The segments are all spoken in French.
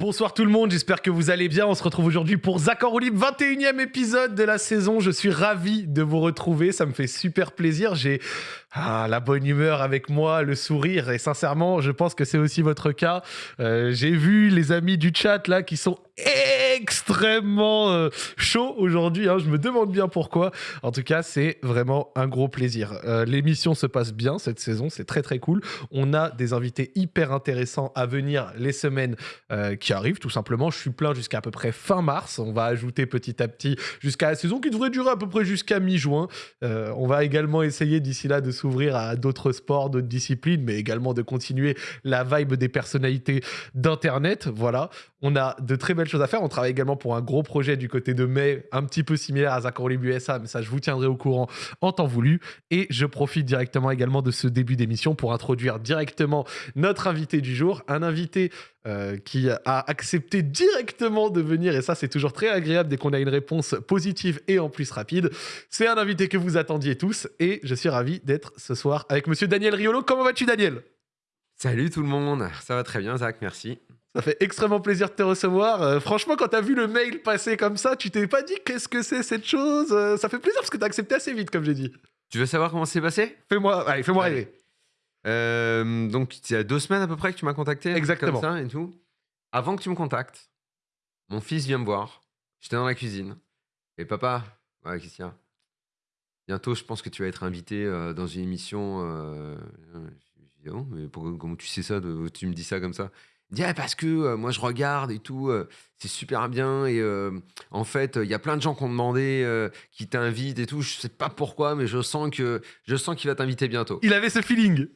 Bonsoir tout le monde, j'espère que vous allez bien. On se retrouve aujourd'hui pour roue libre, 21e épisode de la saison. Je suis ravi de vous retrouver, ça me fait super plaisir. J'ai ah, la bonne humeur avec moi, le sourire, et sincèrement, je pense que c'est aussi votre cas. Euh, J'ai vu les amis du chat là qui sont extrêmement euh, chauds aujourd'hui. hein. Je me demande bien pourquoi. En tout cas, c'est vraiment un gros plaisir. Euh, L'émission se passe bien cette saison, c'est très très cool. On a des invités hyper intéressants à venir les semaines euh, qui arrivent, tout simplement. Je suis plein jusqu'à à peu près fin mars. On va ajouter petit à petit jusqu'à la saison qui devrait durer à peu près jusqu'à mi-juin. On va également essayer d'ici là de s'ouvrir à d'autres sports, d'autres disciplines, mais également de continuer la vibe des personnalités d'Internet. Voilà, on a de très belles choses à faire. On travaille également pour un gros projet du côté de mai, un petit peu similaire à Libre USA, mais ça, je vous tiendrai au courant en temps voulu. Et je profite directement également de ce début d'émission pour introduire directement notre invité du jour, un invité euh, qui a accepté directement de venir, et ça c'est toujours très agréable dès qu'on a une réponse positive et en plus rapide. C'est un invité que vous attendiez tous, et je suis ravi d'être ce soir avec monsieur Daniel Riolo. Comment vas-tu Daniel? Salut tout le monde, ça va très bien Zach, merci. Ça fait extrêmement plaisir de te recevoir. Euh, franchement, quand t'as vu le mail passer comme ça, tu t'es pas dit qu'est-ce que c'est cette chose Euh, Ça fait plaisir parce que t'as accepté assez vite, comme j'ai dit. Tu veux savoir comment c'est passé? Fais-moi, allez, fais-moi rêver. Euh, Donc il y a deux semaines à peu près que tu m'as contacté. Exactement. Comme ça et tout. Avant que tu me contactes, mon fils vient me voir. J'étais dans la cuisine. Et papa, ouais, qu'est-ce qu'il y a Bientôt, je pense que tu vas être invité euh, dans une émission. euh, Je dis, oh, mais pourquoi, comment tu sais ça de- Tu me dis ça comme ça? Il dit, Ah, parce que euh, moi, je regarde et tout. euh, c'est super bien. Et euh, en fait, il y a plein de gens qui ont demandé, qui t'invitent et tout. Je sais pas pourquoi, mais je sens que je sens qu'il va t'inviter bientôt. Il avait ce feeling.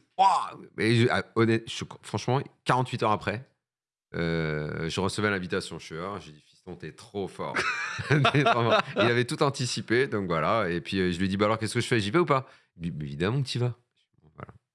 Mais je- ah, honnête, je- franchement, 48 heures après, je recevais l'invitation. Je suis là, j'ai dit, fiston, t'es trop fort. Il avait tout anticipé, donc voilà. Et puis euh, je lui dit, bah alors qu'est-ce que je fais? J'y vais ou pas? Il dit, évidemment que tu vas.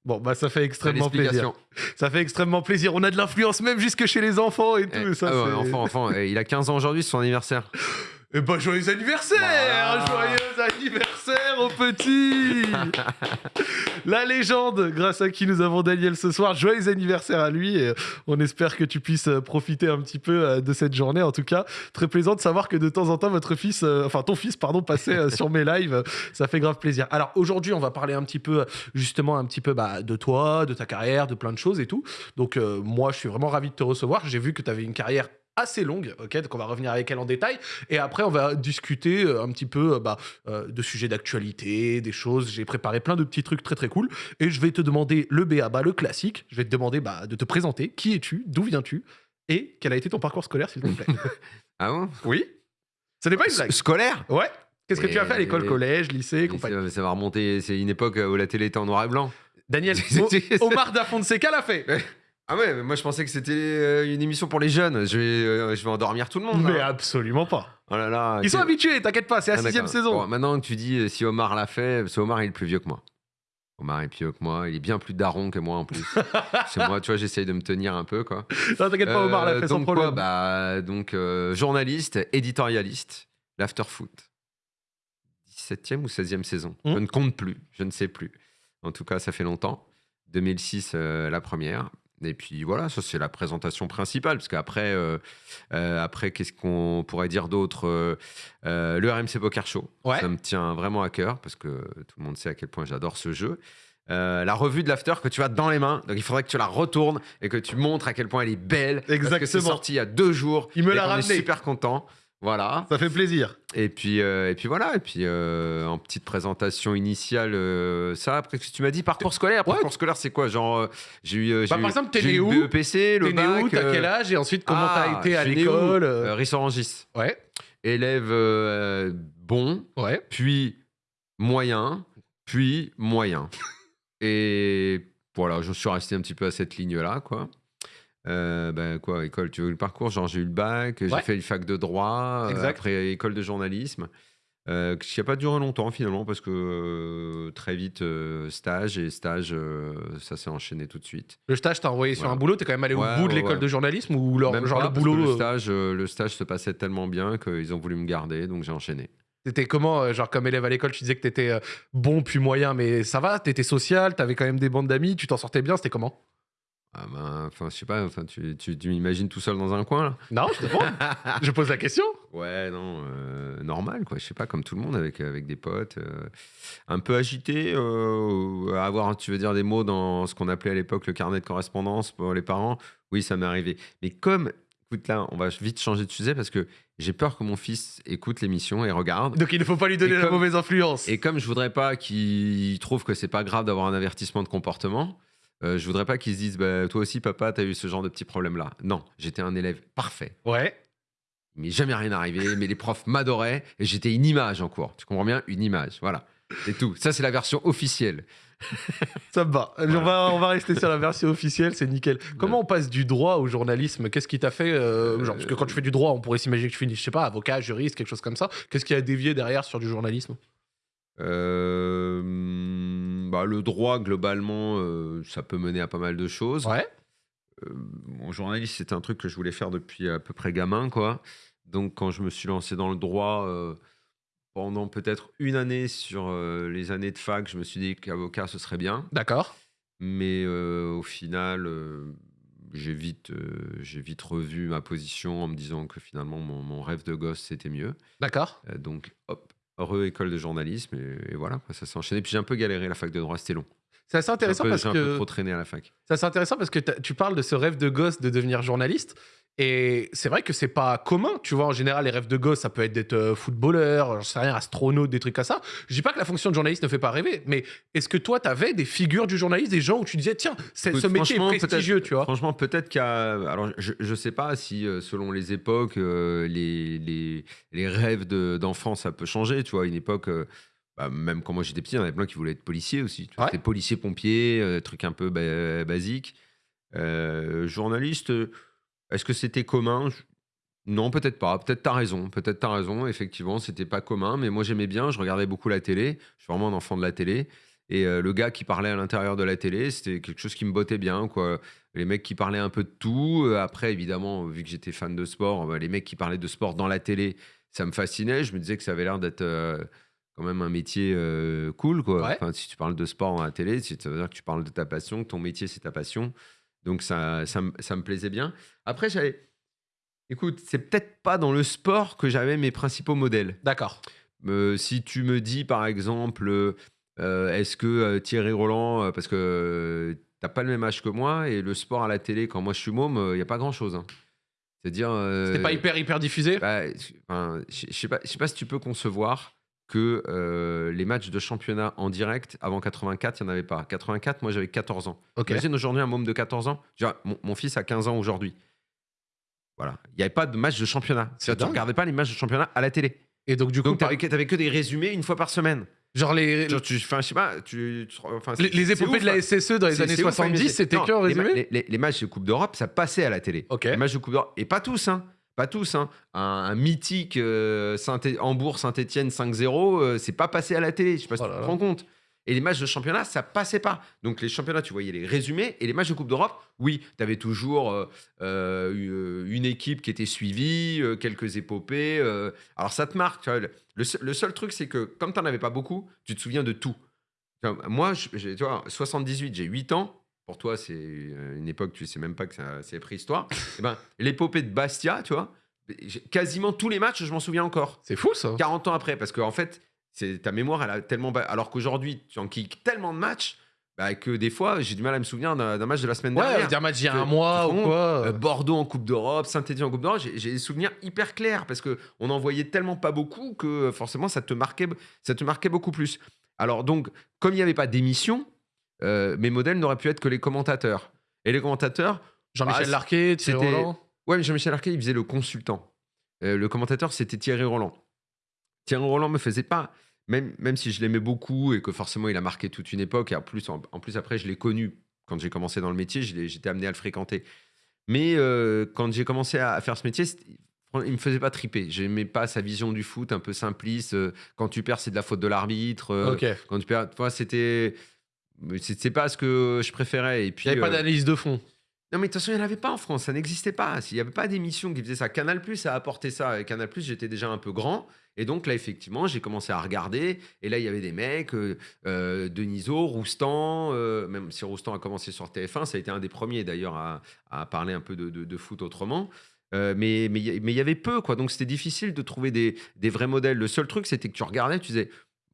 Bon, bah ça fait extrêmement plaisir. Ça fait extrêmement plaisir. On a de l'influence même jusque chez les enfants et tout. Eh, et ça, ah ouais, enfant, enfant. Eh, il a 15 ans aujourd'hui, c'est son anniversaire. Eh bah, joyeux anniversaire Voilà. Joyeux anniversaire au petit La légende, grâce à qui nous avons Daniel ce soir. Joyeux anniversaire à lui. Et on espère que tu puisses euh, profiter un petit peu euh, de cette journée. En tout cas, très plaisant de savoir que de temps en temps, votre fils, euh, enfin ton fils, pardon, passait euh, sur mes lives. Ça fait grave plaisir. Alors aujourd'hui, on va parler un petit peu, justement, un petit peu bah, de toi, de ta carrière, de plein de choses et tout. Donc euh, moi, je suis vraiment ravi de te recevoir. J'ai vu que tu avais une carrière assez longue, ok Donc on va revenir avec elle en détail. Et après, on va discuter euh, un petit peu euh, bah, euh, de sujets d'actualité, des choses. J'ai préparé plein de petits trucs très très cool. Et je vais te demander le BABA, le classique. Je vais te demander bah, de te présenter. Qui es-tu D'où viens-tu Et quel a été ton parcours scolaire, s'il te plaît Ah bon? Oui Ce n'est pas une blague. Scolaire? Ouais Qu'est-ce que tu as fait à l'école, collège, lycée, compagnie? ça, va remonter, c'est une époque où la télé était en noir et blanc. Daniel, Omar da Fonseca l'a fait. Ah ouais, mais moi je pensais que c'était euh, une émission pour les jeunes. Je vais, euh, je vais endormir tout le monde. Mais absolument pas. Oh là là. Ils sont habitués, t'inquiète pas, c'est la Ah, sixième saison. Bon, maintenant que tu dis euh, si Omar l'a fait, parce que Omar il est plus vieux que moi. Omar est plus vieux que moi, il est bien plus daron que moi en plus. C'est moi, tu vois, j'essaye de me tenir un peu quoi. Non, t'inquiète pas, Omar l'a fait sans problème. quoi, bah, donc journaliste, éditorialiste, l'afterfoot. 17e ou 16e saison. Hmm. Je ne compte plus, je ne sais plus. En tout cas, ça fait longtemps. 2006, euh, la première. Et puis voilà, ça c'est la présentation principale, parce qu'après, euh, euh, après, qu'est-ce qu'on pourrait dire d'autre Euh, Le RMC Poker Show, Ouais. ça me tient vraiment à cœur, parce que tout le monde sait à quel point j'adore ce jeu. Euh, la revue de l'after que tu as dans les mains, donc il faudrait que tu la retournes et que tu montres à quel point elle est belle. Parce que c'est Exactement. sorti il y a deux jours. Il me l'a ramené. super content. Voilà. Ça fait plaisir. Et puis, euh, et puis voilà. Et puis, euh, en petite présentation initiale, euh, ça. Après, ce que tu m'as dit, parcours scolaire? Ouais. Parcours scolaire, c'est quoi? Genre, euh, j'ai eu, euh, Bah, eu, par exemple, t'es j'ai né eu où? Le BEPC, le T'es né bac. où? T'as euh, quel âge? Et ensuite, comment ah, t'as été à l'école? Rissorangis. Ouais, Élève euh, bon, ouais. puis moyen, puis moyen. Et voilà, je suis resté un petit peu à cette ligne-là, quoi. Euh, ben quoi, école, tu veux le parcours? Genre, j'ai eu le bac, j'ai fait une fac de droit, euh, Exact. après école de journalisme, euh, qui n'a pas duré longtemps finalement, parce que euh, très vite, euh, stage, et stage, ça s'est enchaîné tout de suite. Le stage t'a envoyé sur un boulot, t'es quand même allé au bout de l'école ouais. de journalisme ou leur- Même genre pas, le boulot le stage, le stage se passait tellement bien qu'ils ont voulu me garder, donc j'ai enchaîné. T'étais comment Genre comme élève à l'école, tu disais que t'étais bon puis moyen, mais ça va? T'étais social, t'avais quand même des bandes d'amis, tu t'en sortais bien, c'était comment? Ah ben, enfin, je sais pas, enfin, tu, tu, tu m'imagines tout seul dans un coin là? Non, je te réponds. je pose la question. Ouais, non, euh, normal, quoi. Je sais pas, comme tout le monde, avec, avec des potes. euh, un peu agité, euh, à avoir, tu veux dire, des mots dans ce qu'on appelait à l'époque le carnet de correspondance pour les parents. Oui, ça m'est arrivé. Mais comme, écoute, là, on va vite changer de sujet parce que j'ai peur que mon fils écoute l'émission et regarde. Donc il ne faut pas lui donner Et la comme- mauvaise influence. Et comme je voudrais pas qu'il trouve que c'est pas grave d'avoir un avertissement de comportement, euh, je voudrais pas qu'il se dise, bah, toi aussi, papa, t'as eu ce genre de petit problème-là. Non, j'étais un élève parfait. Ouais. M'est jamais rien arrivé, mais les profs m'adoraient et j'étais une image en cours. Tu comprends bien? Une image, voilà. C'est tout. Ça, c'est la version officielle. Ça me va. On, va, on va rester sur la version officielle, c'est nickel. Comment on passe du droit au journalisme? Qu'est-ce qui t'a fait euh, genre, Parce que quand tu fais du droit, on pourrait s'imaginer que tu finis, je sais pas, avocat, juriste, quelque chose comme ça. Qu'est-ce qui a dévié derrière sur du journalisme? Euh, bah, le droit, globalement, euh, ça peut mener à pas mal de choses. Ouais. Euh, mon journaliste, c'était un truc que je voulais faire depuis à peu près gamin, quoi. Donc, quand je me suis lancé dans le droit, euh, pendant peut-être une année sur les années de fac, je me suis dit qu'avocat, ce serait bien. D'accord. Mais au final, j'ai vite, j'ai vite revu ma position en me disant que finalement, mon, mon rêve de gosse, c'était mieux. D'accord. Donc, hop, heureux école de journalisme. Et, et voilà, ça s'est enchaîné. Puis j'ai un peu galéré la fac de droit, c'était long. C'est assez intéressant peu- parce j'ai un peu que trop traîné à la fac. Ça, c'est intéressant parce que tu parles de ce rêve de gosse de devenir journaliste. Et c'est vrai que c'est pas commun, tu vois. En général, les rêves de gosse, ça peut être d'être euh, footballeur, j'en sais rien, astronaute, des trucs comme ça. Je dis pas que la fonction de journaliste ne fait pas rêver, mais est-ce que toi, t'avais des figures du journaliste, des gens où tu disais, tiens, ce métier est prestigieux, tu vois? Franchement, peut-être a. Alors, je, je sais pas si, euh, selon les époques, euh, les, les, les rêves de- d'enfant, ça peut changer. Tu vois, une époque. euh, bah, même quand moi j'étais petit, il y en avait plein qui voulaient être policiers aussi. Tu Ouais. C'était policier-pompier, euh, truc un peu ba- basique. Journaliste, est-ce que c'était commun? Non, peut-être pas. Peut-être t'as raison. Peut-être t'as raison. Effectivement, c'était pas commun. Mais moi j'aimais bien. Je regardais beaucoup la télé. Je suis vraiment un enfant de la télé. Et euh, le gars qui parlait à l'intérieur de la télé, c'était quelque chose qui me bottait bien. Quoi. Les mecs qui parlaient un peu de tout. Euh, Après, évidemment, vu que j'étais fan de sport, bah, les mecs qui parlaient de sport dans la télé, ça me fascinait. Je me disais que ça avait l'air d'être euh, quand même un métier euh, cool. Quoi. Ouais. Enfin, si tu parles de sport dans la télé, ça veut dire que tu parles de ta passion, que ton métier, c'est ta passion. Donc ça, ça, me- ça me plaisait bien. Après, j'avais... Écoute, c'est peut-être pas dans le sport que j'avais mes principaux modèles. D'accord. Euh, si tu me dis, par exemple, euh, euh, est-ce que Thierry Roland, parce que t'as pas le même âge que moi, et le sport à la télé, quand moi je suis môme, il n'y a pas grand-chose. hein. C'est-à-dire... euh, C'était pas hyper, hyper diffusé? bah, enfin, je sais pas, je sais pas si tu peux concevoir que euh, les matchs de championnat en direct, avant 84, il n'y en avait pas. 84, moi j'avais 14 ans. Imagine aujourd'hui un môme de 14 ans. Mon, mon fils a 15 ans aujourd'hui. Voilà. Il n'y avait pas de match de championnat. Tu dingue. regardais pas les matchs de championnat à la télé. Et donc, du coup, tu avais, que des résumés une fois par semaine. genre les, Genre, tu, enfin, je sais pas, tu, tu- enfin, les, épopées ouf, de la hein. SSE dans les années c'est ouf, hein, mais 70, c'est- c'était que en résumé les, les- les matchs de Coupe d'Europe, ça passait à la télé. Les matchs de Coupe d'Europe, et pas tous, hein. Pas tous, hein. Un, un mythique euh, Saint Hambourg-Saint-Etienne 5-0, euh, c'est pas passé à la télé. Je sais pas si Oh tu te rends compte. Et les matchs de championnat, ça passait pas. Donc les championnats, tu voyais les résumés. Et les matchs de Coupe d'Europe, oui, tu avais toujours euh, une équipe qui était suivie, quelques épopées. alors ça te marque. Le, le seul- truc, c'est que comme tu n'en avais pas beaucoup, tu te souviens de tout. Moi, je- tu vois, 78, j'ai 8 ans. Pour toi, c'est une époque, tu sais même pas que ça- c'est préhistoire. Eh ben, l'épopée de Bastia, tu vois, quasiment tous les matchs, je m'en souviens encore. C'est fou ça. 40 ans après, parce qu'en fait, c'est ta mémoire, elle a tellement. Alors qu'aujourd'hui, tu enquilles tellement de matchs bah, que des fois, j'ai du mal à me souvenir d'un d'un match de la semaine Ouais, dernière. dire match il y a un mois ou quoi. Euh, Bordeaux en Coupe d'Europe, Saint-Etienne en Coupe d'Europe, j'ai des souvenirs hyper clairs parce que on en voyait tellement pas beaucoup que forcément ça te marquait, ça te marquait beaucoup plus. Alors donc, comme il n'y avait pas d'émission, euh, mes modèles n'auraient pu être que les commentateurs. Et les commentateurs, Jean-Michel Ah, Larquet, Thierry c'était- Roland. ouais, mais Jean-Michel Arquet, il faisait le consultant. Euh, le commentateur, c'était Thierry Roland. Thierry Roland me faisait pas, même, même si je l'aimais beaucoup et que forcément il a marqué toute une époque, et en plus, en, en plus après, je l'ai connu quand j'ai commencé dans le métier, j'étais amené à le fréquenter. Mais euh, quand j'ai commencé à, à faire ce métier, il me faisait pas triper. J'aimais pas sa vision du foot un peu simpliste. quand tu perds, c'est de la faute de l'arbitre. Quand tu perds, toi, c'était. C'est pas ce que je préférais. Et puis, n'y avait pas euh, d'analyse de fond. Non, mais de toute façon, il n'y en avait pas en France, ça n'existait pas. Il n'y avait pas d'émission qui faisait ça. Canal Plus a apporté ça. Et Canal Plus, j'étais déjà un peu grand. Et donc là, effectivement, j'ai commencé à regarder. Et là, il y avait des mecs, euh, euh, Deniso, Roustan, euh, même si Roustan a commencé sur TF1, ça a été un des premiers d'ailleurs à, à parler un peu de, de- de foot autrement. Euh, mais mais il y- mais il y avait peu, quoi. Donc c'était difficile de trouver des, des vrais modèles. Le seul truc, c'était que tu regardais, tu disais.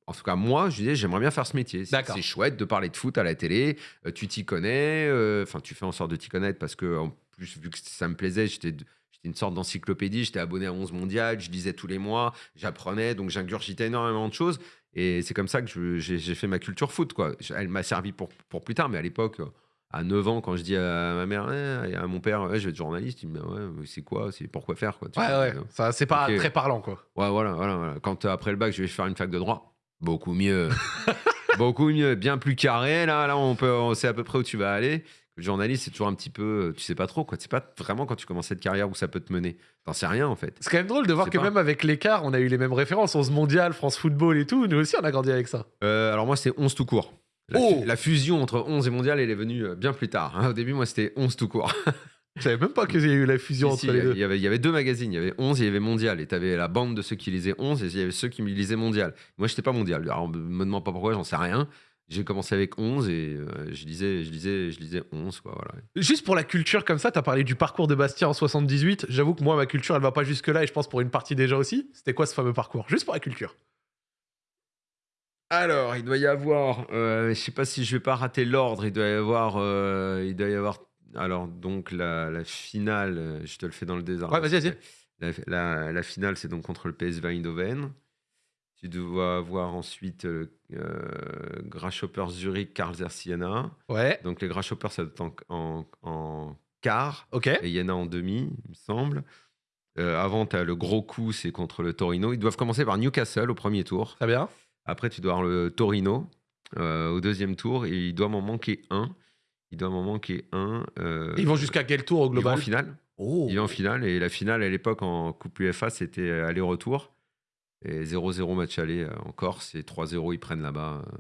En tout cas, moi, je disais, j'aimerais bien faire ce métier. C'est chouette de parler de foot à la télé. euh, tu t'y connais. euh, Enfin, tu fais en sorte de t'y connaître parce que, en plus, vu que ça me plaisait, j'étais une sorte d'encyclopédie, j'étais abonné à 11 mondiales, je lisais tous les mois, j'apprenais, donc j'ingurgitais énormément de choses. Et c'est comme ça que j'ai fait ma culture foot. Quoi. Elle m'a servi pour, pour plus tard, mais à l'époque, à 9 ans, quand je dis à ma mère Eh, et à mon père, Ouais, je vais être journaliste, il me dit Ouais, c'est quoi? C'est pourquoi faire quoi, tu Ouais, vois, ouais. euh, Ça, c'est pas très parlant, quoi. Ouais, voilà, voilà, voilà. Quand après le bac, je vais faire une fac de droit, beaucoup mieux. beaucoup mieux, bien plus carré. Là, là on, peut, on sait à peu près où tu vas aller. Le journaliste, c'est toujours un petit peu. Tu sais pas trop, quoi. Tu sais pas vraiment quand tu commences cette carrière où ça peut te mener. T'en sais rien, en fait. C'est quand même drôle de voir que pas. même avec l'écart, on a eu les mêmes références. 11 mondial, France Football et tout. Nous aussi, on a grandi avec ça. Euh, alors, moi, c'était 11 tout court. La, Oh la fusion entre 11 et mondial, elle est venue euh, bien plus tard. hein. Au début, moi, c'était 11 tout court. Je savais même pas qu'il y a eu la fusion Si, si, entre les deux. il y avait, il y avait deux magazines. Il y avait 11 et il y avait mondial. Et tu avais la bande de ceux qui lisaient 11 et il y avait ceux qui lisaient mondial. Moi, j'étais pas mondial. Alors, me demande pas pourquoi, j'en sais rien. J'ai commencé avec 11 et euh, je lisais, je lisais, je lisais 11, quoi, voilà. Juste pour la culture comme ça, t'as parlé du parcours de Bastien en 78. J'avoue que moi, ma culture, elle va pas jusque-là et je pense pour une partie déjà aussi. C'était quoi ce fameux parcours? Juste pour la culture. Alors, il doit y avoir, euh, je sais pas si je vais pas rater l'ordre, il doit y avoir, euh, il doit y avoir, alors donc la, la finale, euh, je te le fais dans le désordre. Ouais, vas-y, vas-y. La, la- la finale, c'est donc contre le PSV Eindhoven. Tu dois avoir ensuite euh, euh, Grasshopper Zurich, Karlsruhe Siena. Ouais, Donc les Grasshoppers, ça doit être en, en, en quart ok. et Iena en demi, il me semble. Euh, avant, tu as le gros coup, c'est contre le Torino. Ils doivent commencer par Newcastle au premier tour. Très bien. Après, tu dois avoir le Torino euh, au deuxième tour et il doit m'en manquer un. Il doit m'en manquer un. euh, Ils vont jusqu'à quel tour au ils vont en global finale. Oh. Il va en finale et la finale à l'époque en Coupe UEFA c'était aller-retour et 0-0 match aller euh, en Corse et 3-0 ils prennent là-bas. euh.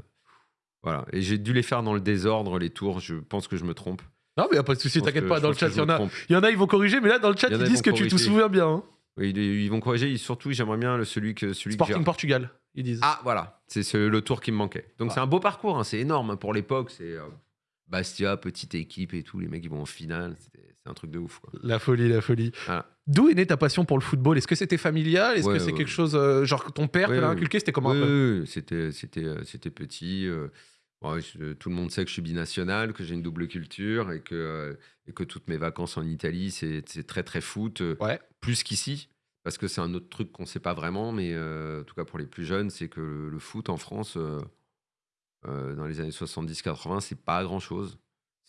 Voilà et j'ai dû les faire dans le désordre les tours. Je pense que je me trompe. Non, mais y a pas de souci, t'inquiète pas. Dans le chat, il y, en me a, il y en a, ils vont corriger, mais là, dans le chat, ils ils disent vont que tu te souviens bien. hein. Oui, Ils, ils vont corriger. Surtout j'aimerais bien celui que celui Sporting Portugal, ils disent. Ah voilà c'est ce- le tour qui me manquait. Donc Ah. c'est un beau parcours. hein, C'est énorme hein, pour l'époque. C'est euh, Bastia petite équipe et tout. Les mecs ils vont en finale. C'est un truc de ouf quoi. La folie, la folie. Voilà. D'où est née ta passion pour le football? Est-ce que c'était familial? Est-ce Ouais, que c'est ouais, quelque chose, euh, genre que ton père Ouais, te l'a inculqué? C'était comment un c'était, c'était, euh, c'était petit. euh, bon, je- tout le monde sait que je suis binational, que j'ai une double culture et que, euh, et que toutes mes vacances en Italie, c'est, c'est très très foot, plus qu'ici. Parce que c'est un autre truc qu'on ne sait pas vraiment, mais en tout cas pour les plus jeunes, c'est que le, le foot en France, dans les années 70-80, c'est pas grand-chose.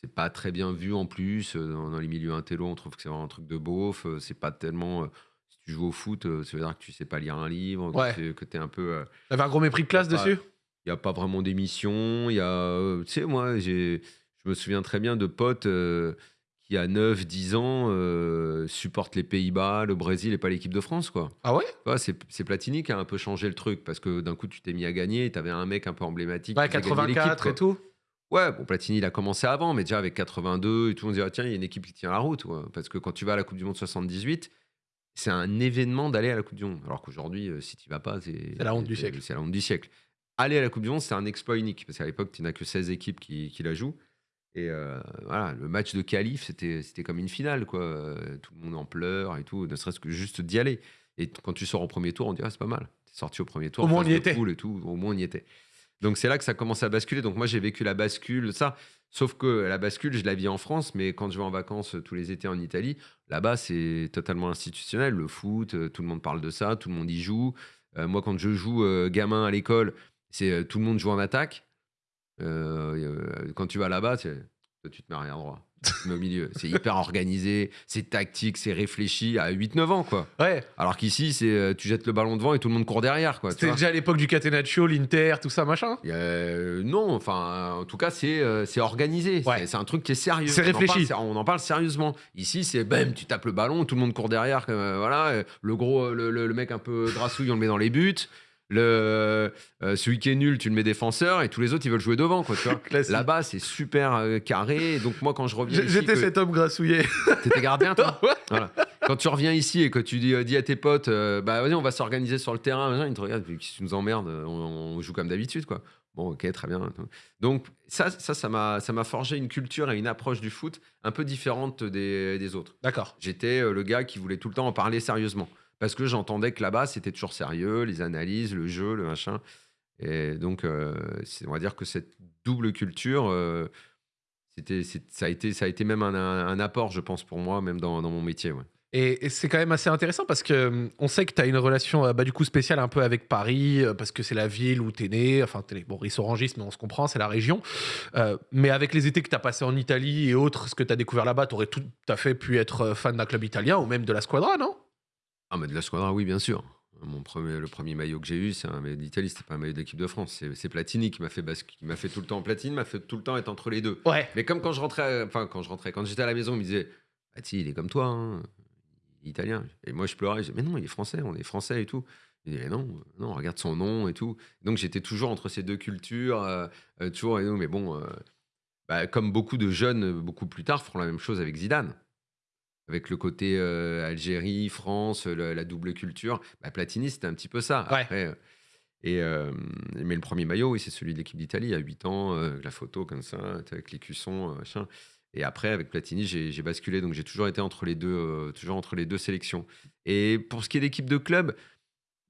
C'est pas très bien vu en plus. euh, Dans, dans les milieux intello, on trouve que c'est vraiment un truc de beauf. euh, C'est pas tellement. euh, si tu joues au foot, euh, ça veut dire que tu sais pas lire un livre, Ouais. que tu es un peu. euh, T'avais un gros mépris de classe Pas- dessus? il n'y a pas vraiment d'émission. Il y a, euh, tu sais, moi, je me souviens très bien de potes euh, qui, à 9, 10 ans, euh, supportent les Pays-Bas, le Brésil et pas l'équipe de France, quoi. Ah ouais? C'est, Platini qui a un peu changé le truc parce que d'un coup, tu t'es mis à gagner et tu avais un mec un peu emblématique. Ouais, qui faisait gagner l'équipe, 84 quoi. et tout. Ouais, bon, Platini, il a commencé avant, mais déjà avec 82 et tout, on se dit, ah, tiens, il y a une équipe qui tient la route. Parce que quand tu vas à la Coupe du Monde 78, c'est un événement d'aller à la Coupe du Monde. Alors qu'aujourd'hui, euh, si tu vas pas, c'est. C'est la honte du siècle. C'est la honte du siècle. Aller à la Coupe du Monde, c'est un exploit unique. Parce qu'à l'époque, tu n'as que 16 équipes qui, qui la jouent. Et euh, voilà, le match de qualif, c'était c'était comme une finale, quoi. Tout le monde en pleure et tout, ne serait-ce que juste d'y aller. Et quand tu sors au premier tour, on dirait, ah, c'est pas mal. T'es sorti au premier tour. Au moins, on y était. Et tout, au moins, on y était. Donc c'est là que ça commence à basculer. Donc moi j'ai vécu la bascule, ça. Sauf que la bascule, je la vis en France, mais quand je vais en vacances tous les étés en Italie, là-bas c'est totalement institutionnel. Le foot, euh, tout le monde parle de ça, tout le monde y joue. Euh, moi quand je joue euh, gamin à l'école, c'est tout le monde joue en attaque. Euh, euh, quand tu vas là-bas, tu te mets droit. Tu te mets au milieu. C'est hyper organisé, c'est tactique, c'est réfléchi à 8-9 ans quoi. Ouais. Alors qu'ici, c'est euh, tu jettes le ballon devant et tout le monde court derrière quoi. C'était déjà à l'époque du Catenaccio, l'Inter, tout ça, machin euh, non, enfin, en tout cas, c'est c'est organisé. Ouais. C'est- un truc qui est sérieux. C'est en réfléchi. parle- on en parle sérieusement. Ici, c'est bam, tu tapes le ballon, tout le monde court derrière. euh, voilà, le gros, le, le- le mec un peu grassouille, on le met dans les buts. Le, euh, celui qui est nul, tu le mets défenseur et tous les autres, ils veulent jouer devant. Quoi, tu vois. Classique. Là-bas, c'est super euh, carré. Donc, moi, quand je reviens. J'étais que- cet homme grassouillé. T'étais gardien, toi Ouais. Voilà. Quand tu reviens ici et que tu dis, euh, dis à tes potes, euh, bah vas-y, on va s'organiser sur le terrain, ils te regardent, tu nous emmerdes, on, on joue comme d'habitude, quoi. Bon, ok, très bien. Donc, ça, ça, ça m'a ça m'a forgé une culture et une approche du foot un peu différente des, des autres. D'accord. J'étais le gars qui voulait tout le temps en parler sérieusement. Parce que j'entendais que là-bas, c'était toujours sérieux, les analyses, le jeu, le machin. Et donc, euh, on va dire que cette double culture, euh, ça, a été, ça a été même un, apport, je pense, pour moi, même dans, mon métier. Et, c'est quand même assez intéressant parce que hum, on sait que tu as une relation euh, bah, du coup spéciale un peu avec Paris parce que c'est la ville où tu es né. Enfin, t'es bon, rissorangiste, mais on se comprend, c'est la région. Mais avec les étés que tu as passés en Italie et autres, ce que tu as découvert là-bas, tu aurais tout à fait pu être fan d'un club italien ou même de la Squadra, non? Ah, mais de la Squadra, oui, bien sûr. Mon premier, le premier maillot que j'ai eu, c'est un maillot d'Italie, c'était pas un maillot d'équipe de France. C'est, Platini qui m'a fait qui m'a fait tout le temps Platini, m'a fait tout le temps être entre les deux. Ouais. Mais comme quand je rentrais, enfin quand je rentrais, quand j'étais à la maison, on me disait, bah si, il est comme toi, hein, il italien. Et moi je pleurais, je disais, mais non, il est français, on est français et tout. Il disait, non, non, regarde son nom et tout. Donc j'étais toujours entre ces deux cultures, euh, euh, toujours. Et nous, mais bon, euh, bah, comme beaucoup de jeunes, beaucoup plus tard, feront la même chose avec Zidane. Avec le côté euh, Algérie, France, le- la double culture. Bah, Platini, c'était un petit peu ça. Ouais. Après, euh, et, euh, mais le premier maillot, oui, c'est celui de l'équipe d'Italie, à 8 ans, euh, la photo comme ça, avec les cuissons, euh, machin. Et après, avec Platini, j'ai j'ai basculé. Donc, j'ai toujours été entre les deux, euh, toujours entre les deux sélections. Et pour ce qui est d'équipe de club,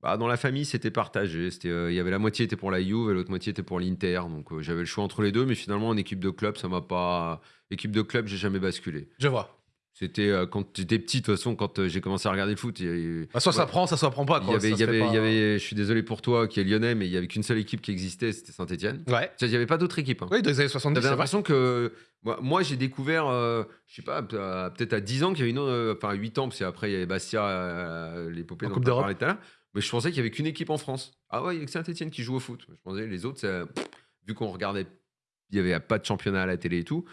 bah, dans la famille, c'était partagé. C'était, euh, Il y avait la moitié était pour la Juve et l'autre moitié était pour l'Inter. Donc, euh, j'avais le choix entre les deux. Mais finalement, en équipe de club, ça m'a pas. Équipe de club, j'ai jamais basculé. Je vois. C'était euh, quand j'étais petit, de toute façon, quand euh, j'ai commencé à regarder le foot. il y Bah, soit ça Ouais. prend, ça soit prend pas. il y avait, Ça il se y fait avait, pas- il y avait, je suis désolé pour toi qui est lyonnais, mais il y avait qu'une seule équipe qui existait, c'était Saint-Etienne. Ouais. Il n'y avait pas d'autre équipe. Hein. Oui, des années 70, J'avais c'est vrai. l'impression que moi, moi, j'ai découvert, euh, je sais pas, à- peut-être à 10 ans qu'il y avait une autre, euh, enfin 8 ans, parce qu'après il y avait Bastia, euh, l'épopée En dont Coupe on d'Europe. parlait tout à l'heure. Mais je pensais qu'il y avait qu'une équipe en France. Ah ouais, il y a que Saint-Etienne qui joue au foot. Je pensais les autres, ça- vu qu'on regardait, il n'y avait pas de championnat à la télé et tout.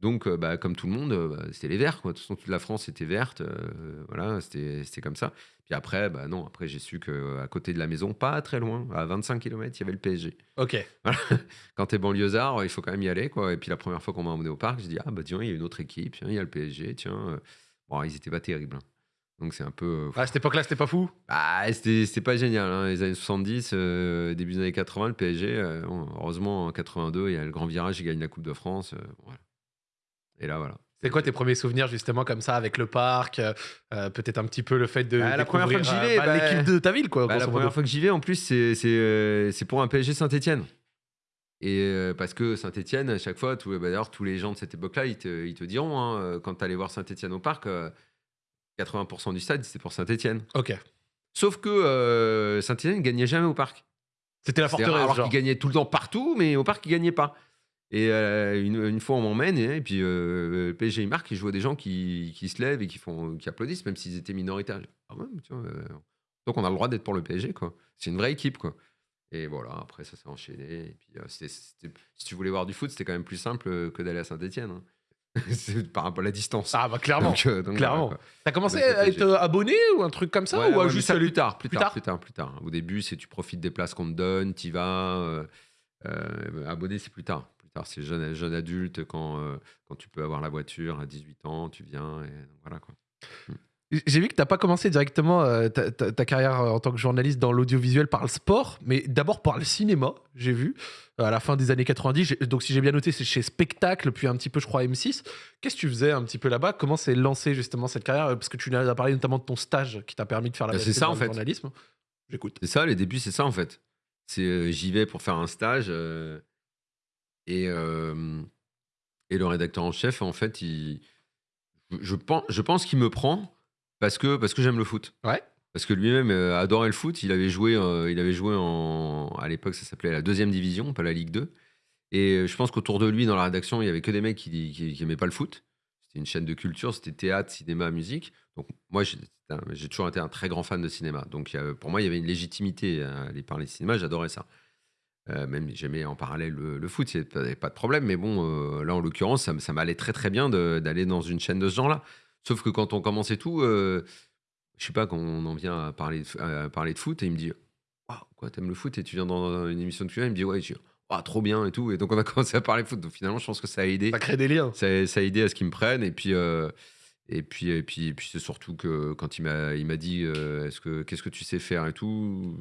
Donc, euh, bah, comme tout le monde, euh, bah, c'était les Verts. Quoi. De toute façon, toute la France était verte. euh, voilà, c'était comme ça. Puis après, bah non, après j'ai su qu'à côté de la maison, pas très loin, à 25 km, il y avait le PSG. Ok. Quand t'es banlieusard, il faut quand même y aller. Quoi. Et puis la première fois qu'on m'a emmené au parc, j'ai dit Ah, bah tiens, il y a une autre équipe, tiens, il y a le PSG, tiens. Bon, ils étaient pas terribles. hein. Donc c'est un peu. euh, À cette époque-là, c'était pas fou? bah, c'était c'était pas génial. hein. Les années 70, euh, début des années 80, le PSG, euh, heureusement, en 82, il y a le grand virage, il gagne la Coupe de France. voilà. Et là, voilà. C'est quoi tes premiers souvenirs justement comme ça avec le parc euh, euh, Peut-être un petit peu le fait de Bah, la première fois que j'y vais, euh, bah, bah, l'équipe de ta ville quoi. Bah, la première fois que j'y vais, en plus, c'est euh, pour un PSG Saint-Etienne. Et parce que Saint-Etienne, à chaque fois, d'ailleurs, tous les gens de cette époque-là, ils te, ils te diront, hein, quand tu allais voir Saint-Etienne au parc, euh, 80% du stade, c'était pour Saint-Etienne. Ok. Sauf que Saint-Etienne gagnait jamais au parc. C'était la forteresse. Alors genre. qu'il gagnait tout le temps partout, mais au parc, il gagnait pas. Et euh, une, une fois, on m'emmène, et, et puis euh, le PSG, il marque, et je vois des gens qui, qui se lèvent et qui, font, qui applaudissent, même s'ils étaient minoritaires. Ah ouais, euh, donc on a le droit d'être pour le PSG, quoi. C'est une vraie équipe, quoi. Et voilà, après, ça s'est enchaîné. Et puis, c'était- c'était- si tu voulais voir du foot, c'était quand même plus simple que d'aller à Saint-Etienne. C'est par rapport à la distance. Ah bah clairement. Donc, euh, donc, clairement. voilà. T'as commencé à être abonné ou un truc comme ça Ouais, ou à ouais, juste ça plus tard, plus, plus tard, tard? plus tard, plus tard. Au début, c'est tu profites des places qu'on te donne, tu vas. Euh, euh, abonné, c'est plus tard. Plus tard, c'est jeune, jeune adulte quand, euh, quand tu peux avoir la voiture à 18 ans, tu viens et voilà quoi. J'ai vu que t'as pas commencé directement euh, ta, ta- ta carrière euh, en tant que journaliste dans l'audiovisuel par le sport, mais d'abord par le cinéma, j'ai vu, à la fin des années 90. J'ai- Donc si j'ai bien noté, c'est chez Spectacle, puis un petit peu, je crois, M6. Qu'est-ce que tu faisais un petit peu là-bas? Comment s'est lancé justement cette carrière? Parce que tu as parlé notamment de ton stage qui t'a permis de faire la Bah, c'est ça, en fait. journalisme. J'écoute. C'est ça, les débuts, c'est ça en fait. C'est euh, j'y vais pour faire un stage euh, et euh, et le rédacteur en chef, en fait, il, je pense, je pense qu'il me prend parce que parce que j'aime le foot. Ouais. Parce que lui-même euh, adorait le foot. Il avait joué, euh, il avait joué en, à l'époque, ça s'appelait la deuxième division, pas la Ligue 2. Et je pense qu'autour de lui, dans la rédaction, il y avait que des mecs qui, qui, qui aimaient pas le foot. C'était une chaîne de culture, c'était théâtre, cinéma, musique. Donc moi, j'ai toujours été un très grand fan de cinéma. Donc pour moi, il y avait une légitimité à aller parler de cinéma. J'adorais ça. Euh, même j'aimais en parallèle le, le foot, il n'y avait pas de problème. Mais bon, euh, là, en l'occurrence, ça, m'allait très très bien de- d'aller dans une chaîne de ce genre-là. Sauf que quand on commence et tout, euh, je sais pas, quand on en vient à parler de, à parler de foot, et il me dit Waouh, quoi, t'aimes le foot et tu viens dans une émission de cuisine Il me dit Ouais, je dis, Ah, trop bien et tout. Et donc, on a commencé à parler foot. Donc, finalement, je pense que ça a aidé. Ça crée des liens. Ça, ça a aidé à ce qu'ils me prennent. Et puis, euh, et puis, et puis, et puis c'est surtout que quand il m'a, il m'a dit euh, est-ce que, Qu'est-ce que tu sais faire et tout?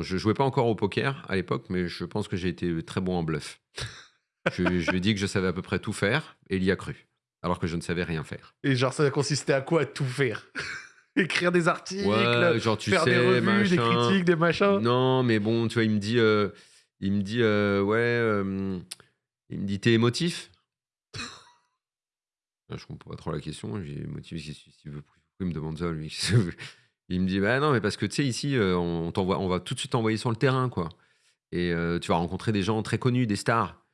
Je jouais pas encore au poker à l'époque, mais je pense que j'ai été très bon en bluff. je, je lui ai dit que je savais à peu près tout faire et il y a cru, alors que je ne savais rien faire. Et genre, ça consistait à quoi tout faire? Écrire des articles, Ouais, genre, tu faire sais, des revues, des critiques, des machins. Non, mais bon, tu vois, il me dit, euh, il me dit, euh, ouais, euh, il me dit, t'es émotif? Ah, Je comprends pas trop la question. J'ai émotif, qu'il s'il veut- pourquoi il me demande ça, lui? Il me dit, bah non, mais parce que tu sais, ici, euh, on, t'envoie, on va tout de suite t'envoyer sur le terrain, quoi. Et euh, tu vas rencontrer des gens très connus, des stars.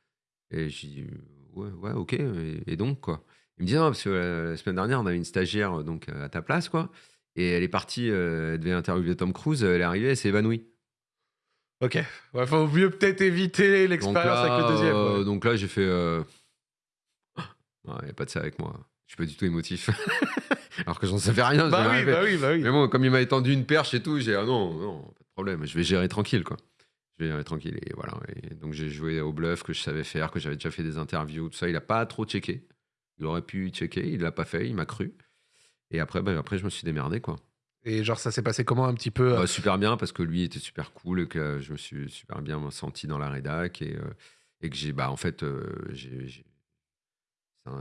Et j'ai dit, ouais, ouais, ok, et, et donc, quoi. Il me dit, non, parce que la semaine dernière, on avait une stagiaire donc, à ta place, quoi. Et elle est partie, euh, elle devait interviewer Tom Cruise, elle est arrivée, elle s'est évanouie. Ok. Ouais, faut mieux peut-être éviter l'expérience avec le deuxième. ouais. donc là, j'ai fait. Il n'y a pas de ça avec moi. Je suis pas du tout émotif. Alors que j'en savais rien. bah, oui, rien bah oui, bah oui. Mais bon, comme il m'a étendu une perche et tout, j'ai dit, ah non, non, pas de problème, je vais gérer tranquille, quoi. Je vais gérer tranquille. Et voilà. Et donc j'ai joué au bluff que je savais faire, que j'avais déjà fait des interviews, tout ça. Il a pas trop checké. Il aurait pu checker, il l'a pas fait, il m'a cru. Et après, bah, après, je me suis démerdé, quoi. Et genre, ça s'est passé comment un petit peu Bah, super bien parce que lui était super cool et que je me suis super bien senti dans la rédac et, euh, et que j'ai bah en fait euh, j'ai-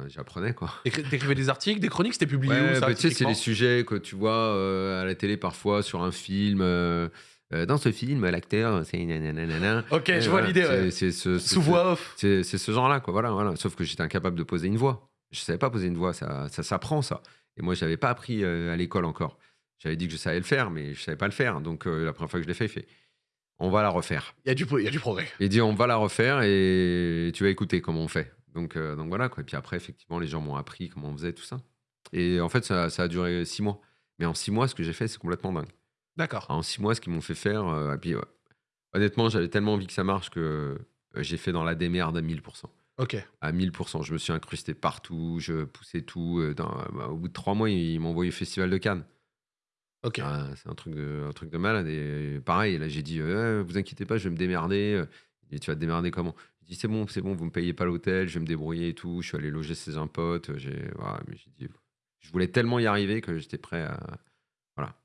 j'apprenais quoi. Écri- T'écrivais des articles, des chroniques, c'était publié Ouais, où ça bah, tu sais c'est les sujets que tu vois euh, à la télé parfois sur un film. euh, euh, dans ce film, l'acteur, c'est nananana. Ok, je vois l'idée. c'est- ouais. C'est ce, Sous voix off. c'est ce genre-là, quoi. Voilà, voilà. Sauf que j'étais incapable de poser une voix. Je savais pas poser une voix, ça, ça s'apprend, ça. Et moi, je n'avais pas appris euh, à l'école encore. J'avais dit que je savais le faire, mais je savais pas le faire. Donc, la première fois que je l'ai fait, fait on va la refaire. Il y, a du, il y a du progrès. Il dit on va la refaire et tu vas écouter comment on fait. Donc, euh, donc voilà, quoi. Et puis après, effectivement, les gens m'ont appris comment on faisait tout ça. Et en fait, ça, ça a duré six mois. Mais en six mois, ce que j'ai fait, c'est complètement dingue. D'accord. En six mois, ce qu'ils m'ont fait faire, euh, et puis, ouais. honnêtement, j'avais tellement envie que ça marche que euh, j'ai fait dans la démerde à 1000%. Ok. À 1000%. Je me suis incrusté partout, je poussais tout. dans- bah, au bout de trois mois, ils m'ont envoyé au Festival de Cannes. Ok. Ah, c'est un truc, de, un truc de malade. Et pareil, là, j'ai dit, vous inquiétez pas, je vais me démerder. Dit, tu vas te démerder comment? Dit, c'est bon, c'est bon, vous me payez pas l'hôtel, je vais me débrouiller et tout. Je suis allé loger chez un pote. J'ai, voilà, mais j'ai dit, je voulais tellement y arriver que j'étais prêt à.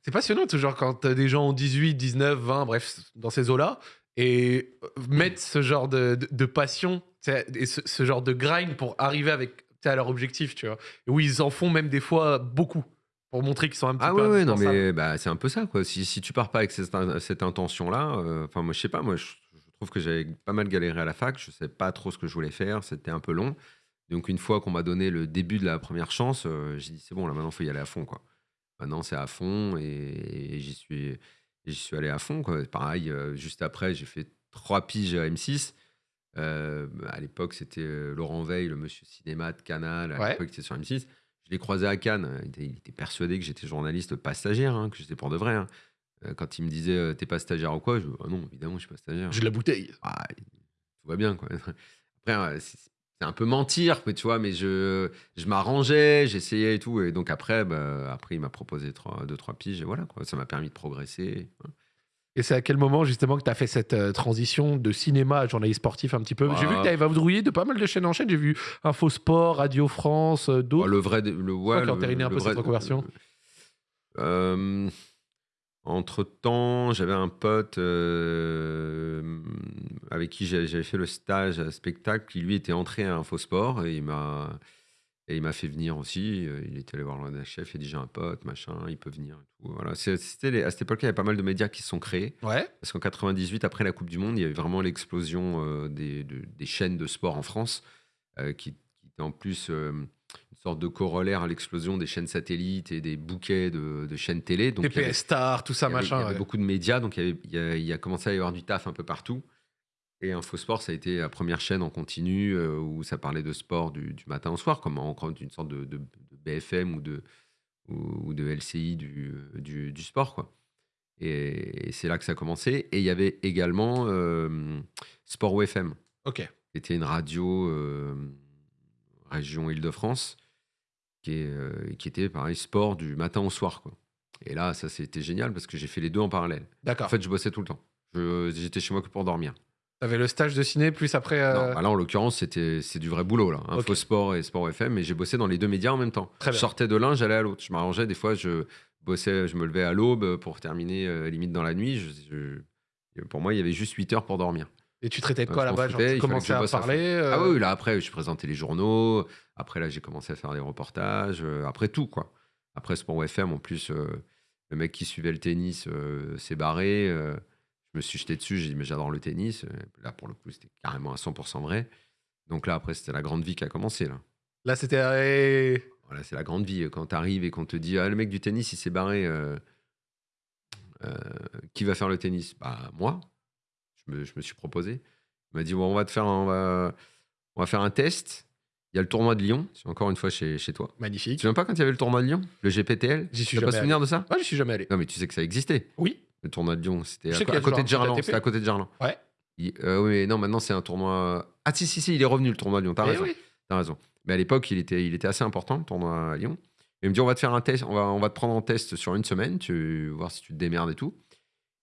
C'est passionnant, toujours, quand t'as des gens ont 18, 19, 20, bref, dans ces eaux-là, et euh, mettre ce genre de, de, de passion et ce, ce genre de grind pour arriver avec, à leur objectif, tu vois. Et où ils en font même des fois beaucoup pour montrer qu'ils sont un petit Ah peu ouais, ouais, non, mais bah, c'est un peu ça, quoi. Si, si tu pars pas avec cette, in- cette intention-là, euh, enfin, moi, je sais pas, moi, je trouve que j'avais pas mal galéré à la fac, je sais pas trop ce que je voulais faire, c'était un peu long. Donc, une fois qu'on m'a donné le début de la première chance, euh, j'ai dit, c'est bon, là, maintenant, il faut y aller à fond, quoi. Maintenant, c'est à fond et, et j'y suis, suis allé à fond, quoi. Pareil, euh, juste après, j'ai fait trois piges à M6. Euh, à l'époque, c'était Laurent Veil, le monsieur cinéma de Canal, à Ouais. l'époque, il était sur M6. Je l'ai croisé à Cannes. Il était, il était persuadé que j'étais journaliste, pas stagiaire, hein, que j'étais pour de vrai. hein. Euh, Quand il me disait euh, T'es pas stagiaire ou quoi Je Ah non, évidemment, je suis pas stagiaire. J'ai de la bouteille. Ah, tout va bien, quoi. Après, euh, c'est un peu mentir, mais tu vois, mais je, je m'arrangeais, j'essayais et tout. Et donc après, bah, après il m'a proposé trois, deux, trois piges, et voilà, quoi. Ça m'a permis de progresser. Et c'est à quel moment, justement, que tu as fait cette euh, transition de cinéma à journaliste sportif un petit peu? J'ai vu que Ah. tu avais vadrouillé de pas mal de chaînes en chaîne. J'ai vu Info Sport, Radio France, euh, Oh, d'autres. le vrai, le, ouais, le- entériné un le peu vrai- cette reconversion Euh, entre temps, j'avais un pote euh, avec qui j'avais fait le stage à spectacle, qui lui était entré à Infosport et il m'a et il m'a fait venir aussi. Euh, Il était allé voir le chef, il a dit j'ai un pote, machin, il peut venir. Et tout. Voilà. C'était à cette époque-là, il y avait pas mal de médias qui se sont créés. Ouais. Parce qu'en 98, après la Coupe du Monde, il y avait vraiment l'explosion euh, des, de- des chaînes de sport en France, euh, qui, qui était en plus euh, sorte de corollaire à l'explosion des chaînes satellites et des bouquets de, de chaînes télé. Donc, TPS avait- Star, tout ça, il y avait, machin. il y avait ouais. beaucoup de médias, donc il y, a, il y a commencé à y avoir du taf un peu partout. Et Infosport, ça a été la première chaîne en continu euh, où ça parlait de sport du, du matin au soir, comme encore une sorte de, de- de BFM ou de, ou, ou de LCI du, du, du sport. Quoi. Et, et c'est là que ça a commencé. Et il y avait également euh, Sport OFM, Ok. qui était une radio euh, région Île-de-France, qui, est, euh, qui était pareil, sport du matin au soir. Quoi. Et là, ça, c'était génial parce que j'ai fait les deux en parallèle. D'accord. En fait, je bossais tout le temps. Je- J'étais chez moi que pour dormir. T'avais le stage de ciné, plus après. euh, Non, bah là, en l'occurrence, c'était c'est du vrai boulot. Là. Info Sport et Sport FM, mais j'ai bossé dans les deux médias en même temps. Très je bien. sortais de l'un, j'allais à l'autre. Je m'arrangeais. Des fois, je bossais, je me levais à l'aube pour terminer euh, limite dans la nuit. Je- je- pour moi, il y avait juste 8 heures pour dormir. Et tu traitais de Ouais, quoi là-bas tu commençais à parler euh, Ah oui, là, après, je présentais les journaux. Après, là, j'ai commencé à faire des reportages. euh, après tout, quoi. Après Sport FM, en plus, euh, le mec qui suivait le tennis euh, s'est barré. euh, je me suis jeté dessus. J'ai dit, mais j'adore le tennis. Euh, Là, pour le coup, c'était carrément à 100% vrai. Donc là, après, c'était la grande vie qui a commencé. Là. Là, c'était. euh, Voilà, c'est la grande vie. Quand tu arrives et qu'on te dit, ah, le mec du tennis, il s'est barré. euh, euh, qui va faire le tennis? Bah, moi. Je me, je me suis proposé. Il m'a dit, bon, on va te faire un, on va, on va faire un test. Il y a le tournoi de Lyon. C'est encore une fois chez, chez toi. Tu te Magnifique. souviens pas quand il y avait le tournoi de Lyon Le GPTL J'y suis Tu n'as pas jamais souvenir de ça? Ah, je suis jamais allé. Non, mais tu sais que ça existait. Oui. Le tournoi de Lyon, c'était à, sais côté de Gerland. C'était à côté de Gerland. Ouais. Il- euh, oui, mais non, maintenant c'est un tournoi. Ah, si, si, si, il est revenu le tournoi de Lyon. T'as Eh raison. oui. Raison. Mais à l'époque, il était, il était assez important, le tournoi à Lyon. Il me dit on va te faire un test, on va, on va te prendre en test sur une semaine, tu voir si tu te démerdes et tout.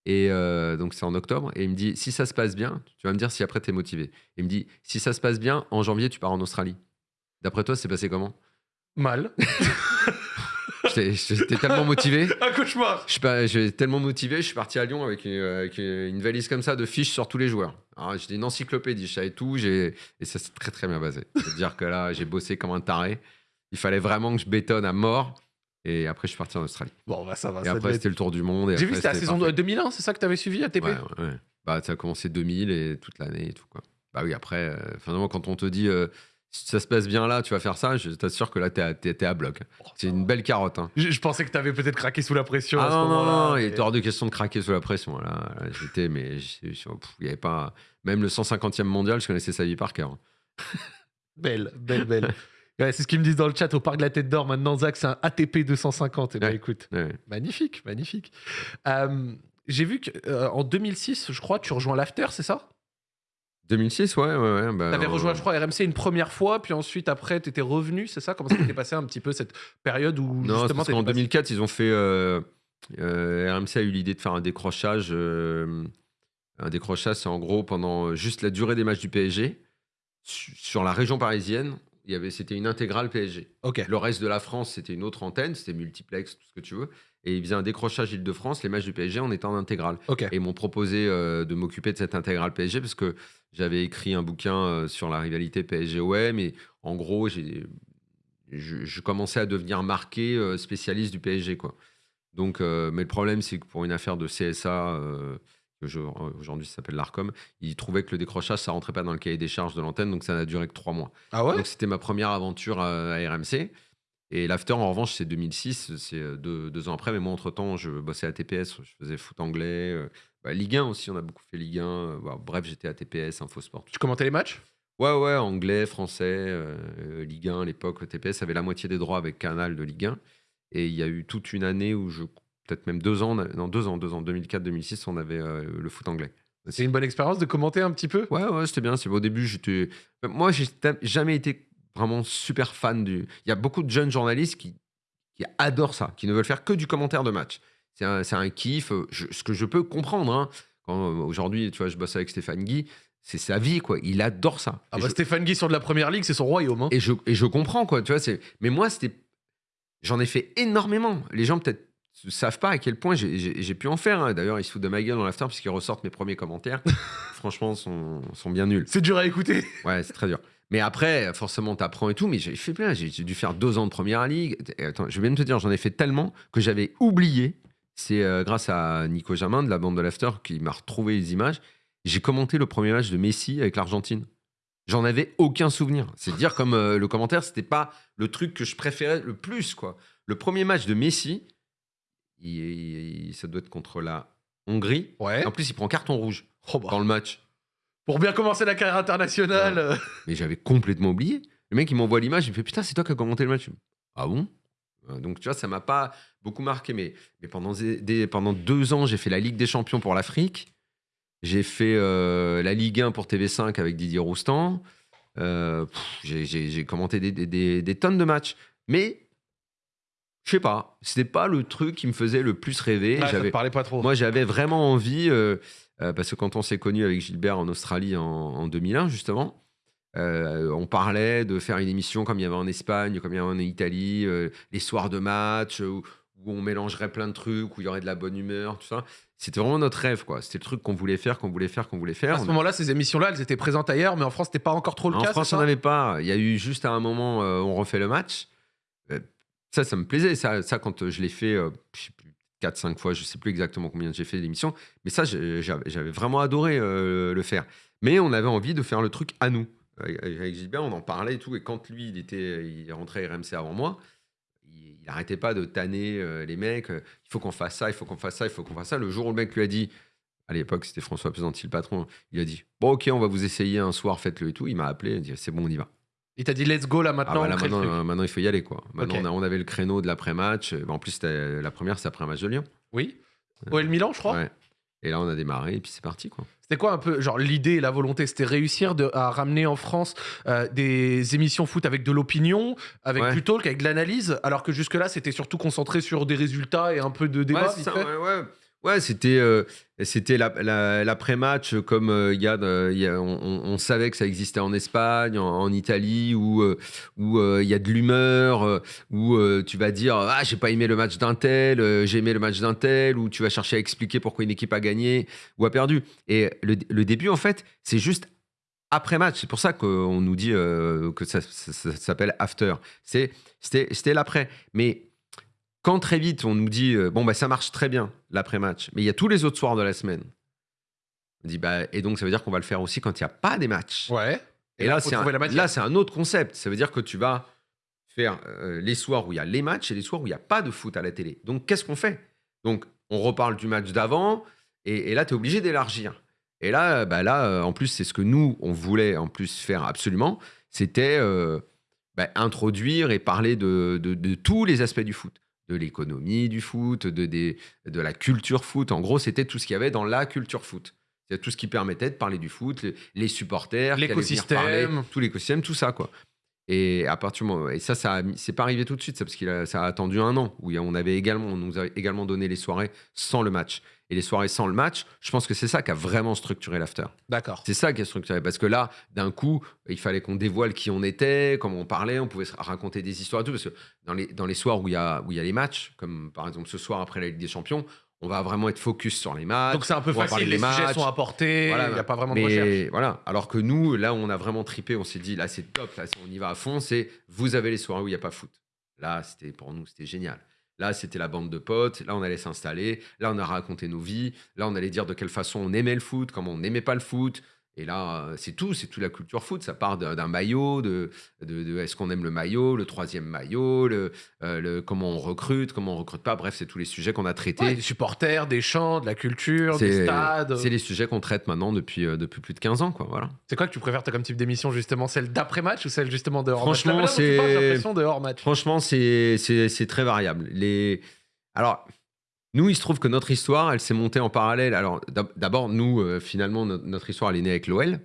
Et euh, donc c'est en octobre. Et il me dit si ça se passe bien, tu vas me dire si après tu es motivé. Il me dit si ça se passe bien, en janvier, tu pars en Australie. D'après toi, c'est passé comment? Mal. J'étais tellement motivé. Un cauchemar. J'étais tellement motivé, je suis parti à Lyon avec une, avec une valise comme ça de fiches sur tous les joueurs. J'étais une encyclopédie, je savais tout, et ça s'est très très bien basé. C'est-à-dire que là, j'ai bossé comme un taré. Il fallait vraiment que je bétonne à mort. Et après, je suis parti en Australie. Bon, bah ça va. Et ça après, c'était le tour du monde. J'ai vu c'était la saison parfait. 2001, c'est ça que t'avais suivi à TP Ouais, ouais, ouais. Bah, ça a commencé 2000 et toute l'année et tout. Quoi. Bah oui, après, euh, finalement, quand on te dit euh, si ça se passe bien là, tu vas faire ça, je t'assure que là, t'es à, t'es- t'es à bloc. C'est une belle carotte. hein. Je, je pensais que t'avais peut-être craqué sous la pression à Ah ce non, non, non, il était hors de question de craquer sous la pression. Là, Là, j'étais, mais il y avait pas. Même le 150e mondial, je connaissais sa vie par cœur. Belle, belle, belle. Ouais, c'est ce qu'ils me disent dans le chat au parc de la Tête d'Or. Maintenant, Zach, c'est un ATP 250. Et ben Ouais. écoute, Ouais. magnifique, magnifique. Euh, J'ai vu qu'en 2006, je crois, tu rejoins l'After, c'est ça? 2006, ouais, ouais, ouais. Bah, T'avais euh, rejoint, je crois, RMC une première fois, puis ensuite, après, t'étais revenu, c'est ça? Comment ça s'était passé un petit peu cette période où Non, justement passé- 2004, ils ont fait. euh, euh, RMC a eu l'idée de faire un décrochage. euh, un décrochage, c'est en gros pendant juste la durée des matchs du PSG. su- Sur la région parisienne, il y avait, c'était une intégrale PSG. Ok. Le reste de la France, c'était une autre antenne, c'était multiplex, tout ce que tu veux. Et ils faisaient un décrochage Île-de-France, les matchs du PSG en étant en intégrale. Ok. Et ils m'ont proposé euh, de m'occuper de cette intégrale PSG parce que j'avais écrit un bouquin euh, sur la rivalité PSG-OM. Et en gros, j'ai, je, je commençais à devenir marqué euh, spécialiste du PSG. Quoi. Donc, mais le problème, c'est que pour une affaire de CSA, aujourd'hui ça s'appelle l'ARCOM, ils trouvaient que le décrochage, ça rentrait pas dans le cahier des charges de l'antenne. Donc, ça n'a duré que trois mois. Ah ouais? Donc c'était ma première aventure à, à RMC. Et l'after, en revanche, c'est 2006, c'est euh, deux, deux ans après. Mais moi, entre-temps, je bossais à TPS, je faisais foot anglais. euh, bah, Ligue 1 aussi, on a beaucoup fait Ligue 1. euh, bah, bref, j'étais à TPS, Infosport. Tu commentais les matchs? Ouais, ouais, anglais, français, euh, euh, Ligue 1 à l'époque. TPS avait la moitié des droits avec Canal de Ligue 1. Et il y a eu toute une année où je. Peut-être même deux ans, non, deux ans, deux ans, 2004-2006, on avait euh, le foot anglais. C'est une bonne expérience de commenter un petit peu? Ouais, ouais, c'était bien. C'est au début, j'étais. Moi, j'ai jamais été vraiment super fan du. Il y a beaucoup de jeunes journalistes qui, qui adorent ça, qui ne veulent faire que du commentaire de match. C'est un, un kiff. euh, je- ce que je peux comprendre. hein. Euh, aujourd'hui, tu vois, je bosse avec Stéphane Guy, c'est sa vie, quoi. Il adore ça. Ah bah je- Stéphane Guy sur de la première ligue, c'est son royaume. hein. et je, et je comprends, quoi. Tu vois. Mais moi, c'était. J'en ai fait énormément. Les gens, peut-être, ne savent pas à quel point j'ai, pu en faire. hein. D'ailleurs, ils se foutent de ma gueule dans l'after puisqu'ils ressortent mes premiers commentaires. Franchement, sont, sont bien nuls. C'est dur à écouter. Ouais, c'est très dur. Mais après, forcément, t'apprends et tout. Mais j'ai fait plein. J'ai, j'ai dû faire deux ans de première ligue. Et attends, je vais même te dire, j'en ai fait tellement que j'avais oublié. C'est euh, grâce à Nico Jamin de la bande de l'After qui m'a retrouvé les images. J'ai commenté le premier match de Messi avec l'Argentine. J'en avais aucun souvenir. C'est dire comme euh, le commentaire, c'était pas le truc que je préférais le plus, quoi. Le premier match de Messi, il, il- ça doit être contre la Hongrie. Ouais. En plus, il prend carton rouge Oh bah. dans le match. Pour bien commencer la carrière internationale. Mais j'avais complètement oublié. Le mec, il m'envoie l'image, il me fait Putain, c'est toi qui as commenté le match. Ah bon? Euh, Donc, tu vois, ça m'a pas beaucoup marqué. Mais, mais pendant, des- des- pendant deux ans, j'ai fait la Ligue des Champions pour l'Afrique. J'ai fait euh, la Ligue 1 pour TV5 avec Didier Roustan. Euh, j'ai- commenté des, des- des- des tonnes de matchs. Mais sais pas, c'était pas le truc qui me faisait le plus rêver. Te J'avais- parlait pas trop. moi, j'avais vraiment envie, euh, euh, parce que quand on s'est connu avec Gilbert en Australie en, en 2001, justement, euh, on parlait de faire une émission comme il y avait en Espagne, comme il y avait en Italie, les soirs de match, où, où on mélangerait plein de trucs, où il y aurait de la bonne humeur, tout ça. C'était vraiment notre rêve, quoi. C'était le truc qu'on voulait faire, qu'on voulait faire, qu'on voulait faire. à ce moment-là, ces émissions-là, elles étaient présentes ailleurs, mais en France, c'était pas encore trop le en cas. France, c'est on n'avait pas. Il y a eu juste à un moment, on refait le match. Ça, ça me plaisait. Ça, ça quand euh, je l'ai fait, euh, je sais plus, 4-5 fois, je sais plus exactement combien j'ai fait d'émissions. Mais ça, j'avais vraiment adoré euh, le faire. Mais on avait envie de faire le truc à nous. Avec Gilbert, on en parlait et tout. Et quand lui, il, était, il à RMC avant moi, il, il arrêtait pas de tanner euh, les mecs. il faut qu'on fasse ça, il faut qu'on fasse ça, il faut qu'on fasse ça. Le jour où le mec lui a dit, à l'époque, c'était François Pesanti, le patron, il a dit Bon, ok, on va vous essayer un soir, faites-le et tout. Il m'a appelé, il a dit C'est bon, on y va. Il t'a dit let's go là Ah maintenant. bah là, on maintenant, euh, maintenant, il faut y aller. quoi. Maintenant, on, a- on avait le créneau de l'après-match. Euh, En plus, la première, c'était après un match de Lyon. Oui. OL Milan, je crois. Ouais. Et là, on a démarré et puis c'est parti. quoi. C'était quoi un peu, genre l'idée la volonté C'était réussir de, à ramener en France euh, des émissions foot avec de l'opinion, avec Ouais. du talk, avec de l'analyse, alors que jusque-là c'était surtout concentré sur des résultats et un peu de débat. Ouais, ouais, c'était c'était la- la- l'après-match comme on, savait que ça existait en Espagne, en, Italie, où euh, où euh, il y a de l'humeur, euh, où tu vas dire ah j'ai pas aimé le match d'un tel, j'ai aimé le match d'un tel, où tu vas chercher à expliquer pourquoi une équipe a gagné ou a perdu. Et le, début en fait, c'est juste après match. C'est pour ça qu'on nous dit que ça, ça- s'appelle after. C'était c'était l'après, mais quand très vite on nous dit euh, bon bah ça marche très bien l'après-match, mais il y a tous les autres soirs de la semaine. On dit bah et donc ça veut dire qu'on va le faire aussi quand il n'y a pas des matchs. Ouais. Et là c'est un, là c'est un autre concept. Ça veut dire que tu vas faire euh, les soirs où il y a les matchs et les soirs où il n'y a pas de foot à la télé. Donc qu'est-ce qu'on fait? Donc on reparle du match d'avant et, et là tu es obligé d'élargir. Et là bah là euh, en plus c'est ce que nous on voulait en plus faire absolument, c'était euh, bah, introduire et parler de, de- de tous les aspects du foot de l'économie du foot, de, des- de la culture foot. En gros, c'était tout ce qu'il y avait dans la culture foot. C'est tout ce qui permettait de parler du foot, les, les supporters, L'écosystème. parler, tout l'écosystème, tout ça, quoi. Et à partir du moment, et ça, ça c'est pas arrivé tout de suite, ça, parce a, ça a attendu un an où on avait également, on nous a également donné les soirées sans le match. Et les soirées sans le match, je pense que c'est ça qui a vraiment structuré l'after. D'accord. C'est ça qui est structuré. Parce que là, d'un coup, il fallait qu'on dévoile qui on était, comment on parlait, on pouvait raconter des histoires et tout. Parce que dans les, dans les soirs où il y a, où y a les matchs, comme par exemple ce soir après la Ligue des Champions, on va vraiment être focus sur les matchs. Donc c'est un peu facile, les des sujets matchs. sont apportés, il Voilà, n'y a pas vraiment de recherche. voilà. Alors que nous, là, on a vraiment tripé. On s'est dit, là, c'est top. Là, on y va à fond. C'est vous avez les soirées où il n'y a pas foot. Là, c'était pour nous, c'était génial. Là, c'était la bande de potes. Là, on allait s'installer. Là, on a raconté nos vies. Là, on allait dire de quelle façon on aimait le foot, comment on n'aimait pas le foot. Et là, euh, c'est tout, c'est toute la culture foot. Ça part d'un maillot, de, de, de est-ce qu'on aime le maillot, le troisième maillot, le, euh, le- comment on recrute, comment on recrute pas. Bref, c'est tous les sujets qu'on a traités. Ouais, des supporters, des chants, de la culture, des stades. C'est les sujets qu'on traite maintenant depuis, euh, depuis plus de 15 ans, quoi. Voilà. C'est quoi que tu préfères comme type d'émission justement? Celle d'après-match ou celle justement de hors-match Franchement, c'est-. Franchement, c'est très variable. Les... Alors, nous, il se trouve que notre histoire, elle s'est montée en parallèle. Alors, d'ab- d'abord, nous, euh, finalement, no- notre histoire, elle est née avec l'OL.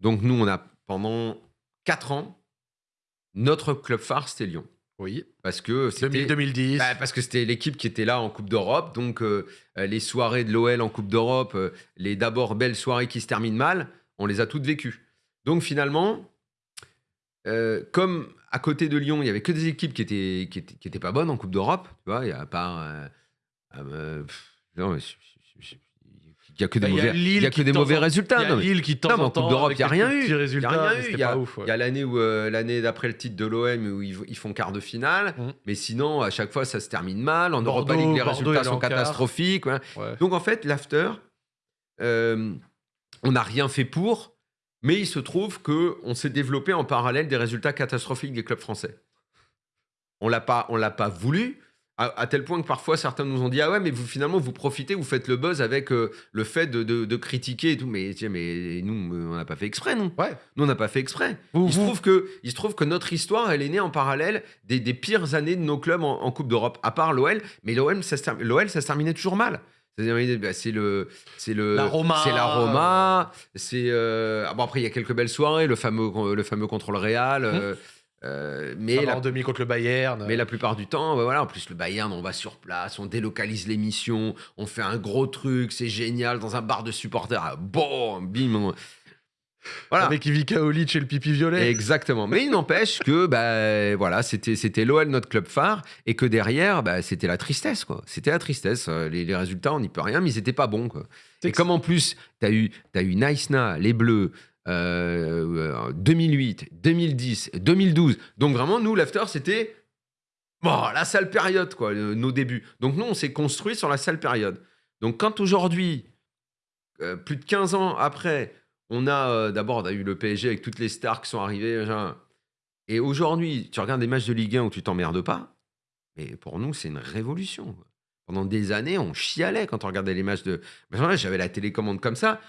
Donc, nous, on a, pendant 4 ans, notre club phare, c'était Lyon. Oui. Parce que c'était... 2000-2010. Bah, parce que c'était l'équipe qui était là en Coupe d'Europe. Donc, euh, euh, les soirées de l'OL en Coupe d'Europe, euh, les d'abord belles soirées qui se terminent mal, on les a toutes vécues. Donc, finalement, comme à côté de Lyon, il y avait que des équipes qui étaient, qui étaient, qui étaient pas bonnes en Coupe d'Europe, tu vois, il y a pas. pff, non, mais je- je- je- il y a que des Bah, il y a mauvais, Lille il y a qui que des de temps mauvais en- résultats. Il y a non, mais- Lille qui de temps non, mais en en temps, Coupe d'Europe, avec il y a des rien petits eu. Il y a rien mais eu. c'était Il y a, pas ouf. ouais. il y a l'année où euh, l'année d'après le titre de l'OM où ils, ils font quart de finale, Mhm. mais sinon à chaque fois ça se termine mal. En Bordeaux- Europa League, les Bordeaux résultats sont catastrophiques. ouais. Ouais. Donc en fait, l'after, euh, on n'a rien fait pour, mais il se trouve que on s'est développé en parallèle des résultats catastrophiques des clubs français. On l'a pas, on l'a pas voulu. À, à tel point que parfois certains nous ont dit ah ouais mais vous finalement vous profitez vous faites le buzz avec euh, le fait de, de- de critiquer et tout mais tiens, mais nous euh, on n'a pas fait exprès non Ouais. nous on n'a pas fait exprès. Vous- il se vous- trouve que il se trouve que notre histoire elle est née en parallèle des, des pires années de nos clubs en, en Coupe d'Europe à part l'OL mais l'OL ça se l'OL ça se terminait toujours mal. Bah, c'est le c'est le La Roma. c'est la Roma c'est euh, ah bon après il y a quelques belles soirées le fameux le fameux contre le Real euh, Euh, Mais la, en demi contre le Bayern. mais la plupart du temps, bah voilà, en plus le Bayern, on va sur place, on délocalise l'émission, on fait un gros truc, c'est génial, dans un bar de supporters, ah, bon, bim. on- Voilà. Avec Ivica Olic et le pipi violet. Exactement. Mais il n'empêche que bah, voilà, c'était c'était l'OL notre club phare et que derrière bah, c'était la tristesse quoi. C'était la tristesse. Euh, Les, les résultats on n'y peut rien, mais ils étaient pas bons quoi. Et comme en plus tu as eu t'as eu Naïsna, les Bleus. Euh, euh, 2008, 2010, 2012. Donc vraiment, nous, l'after, c'était bon, la sale période, quoi, le- nos débuts. Donc nous, on s'est construit sur la sale période. Donc quand aujourd'hui, euh, plus de 15 ans après, on a euh, d'abord eu le PSG avec toutes les stars qui sont arrivées. Et aujourd'hui, tu regardes des matchs de Ligue 1 où tu t'emmerdes pas. Mais pour nous, c'est une révolution. Pendant des années, on chialait quand on regardait les matchs de. J'avais la télécommande comme ça.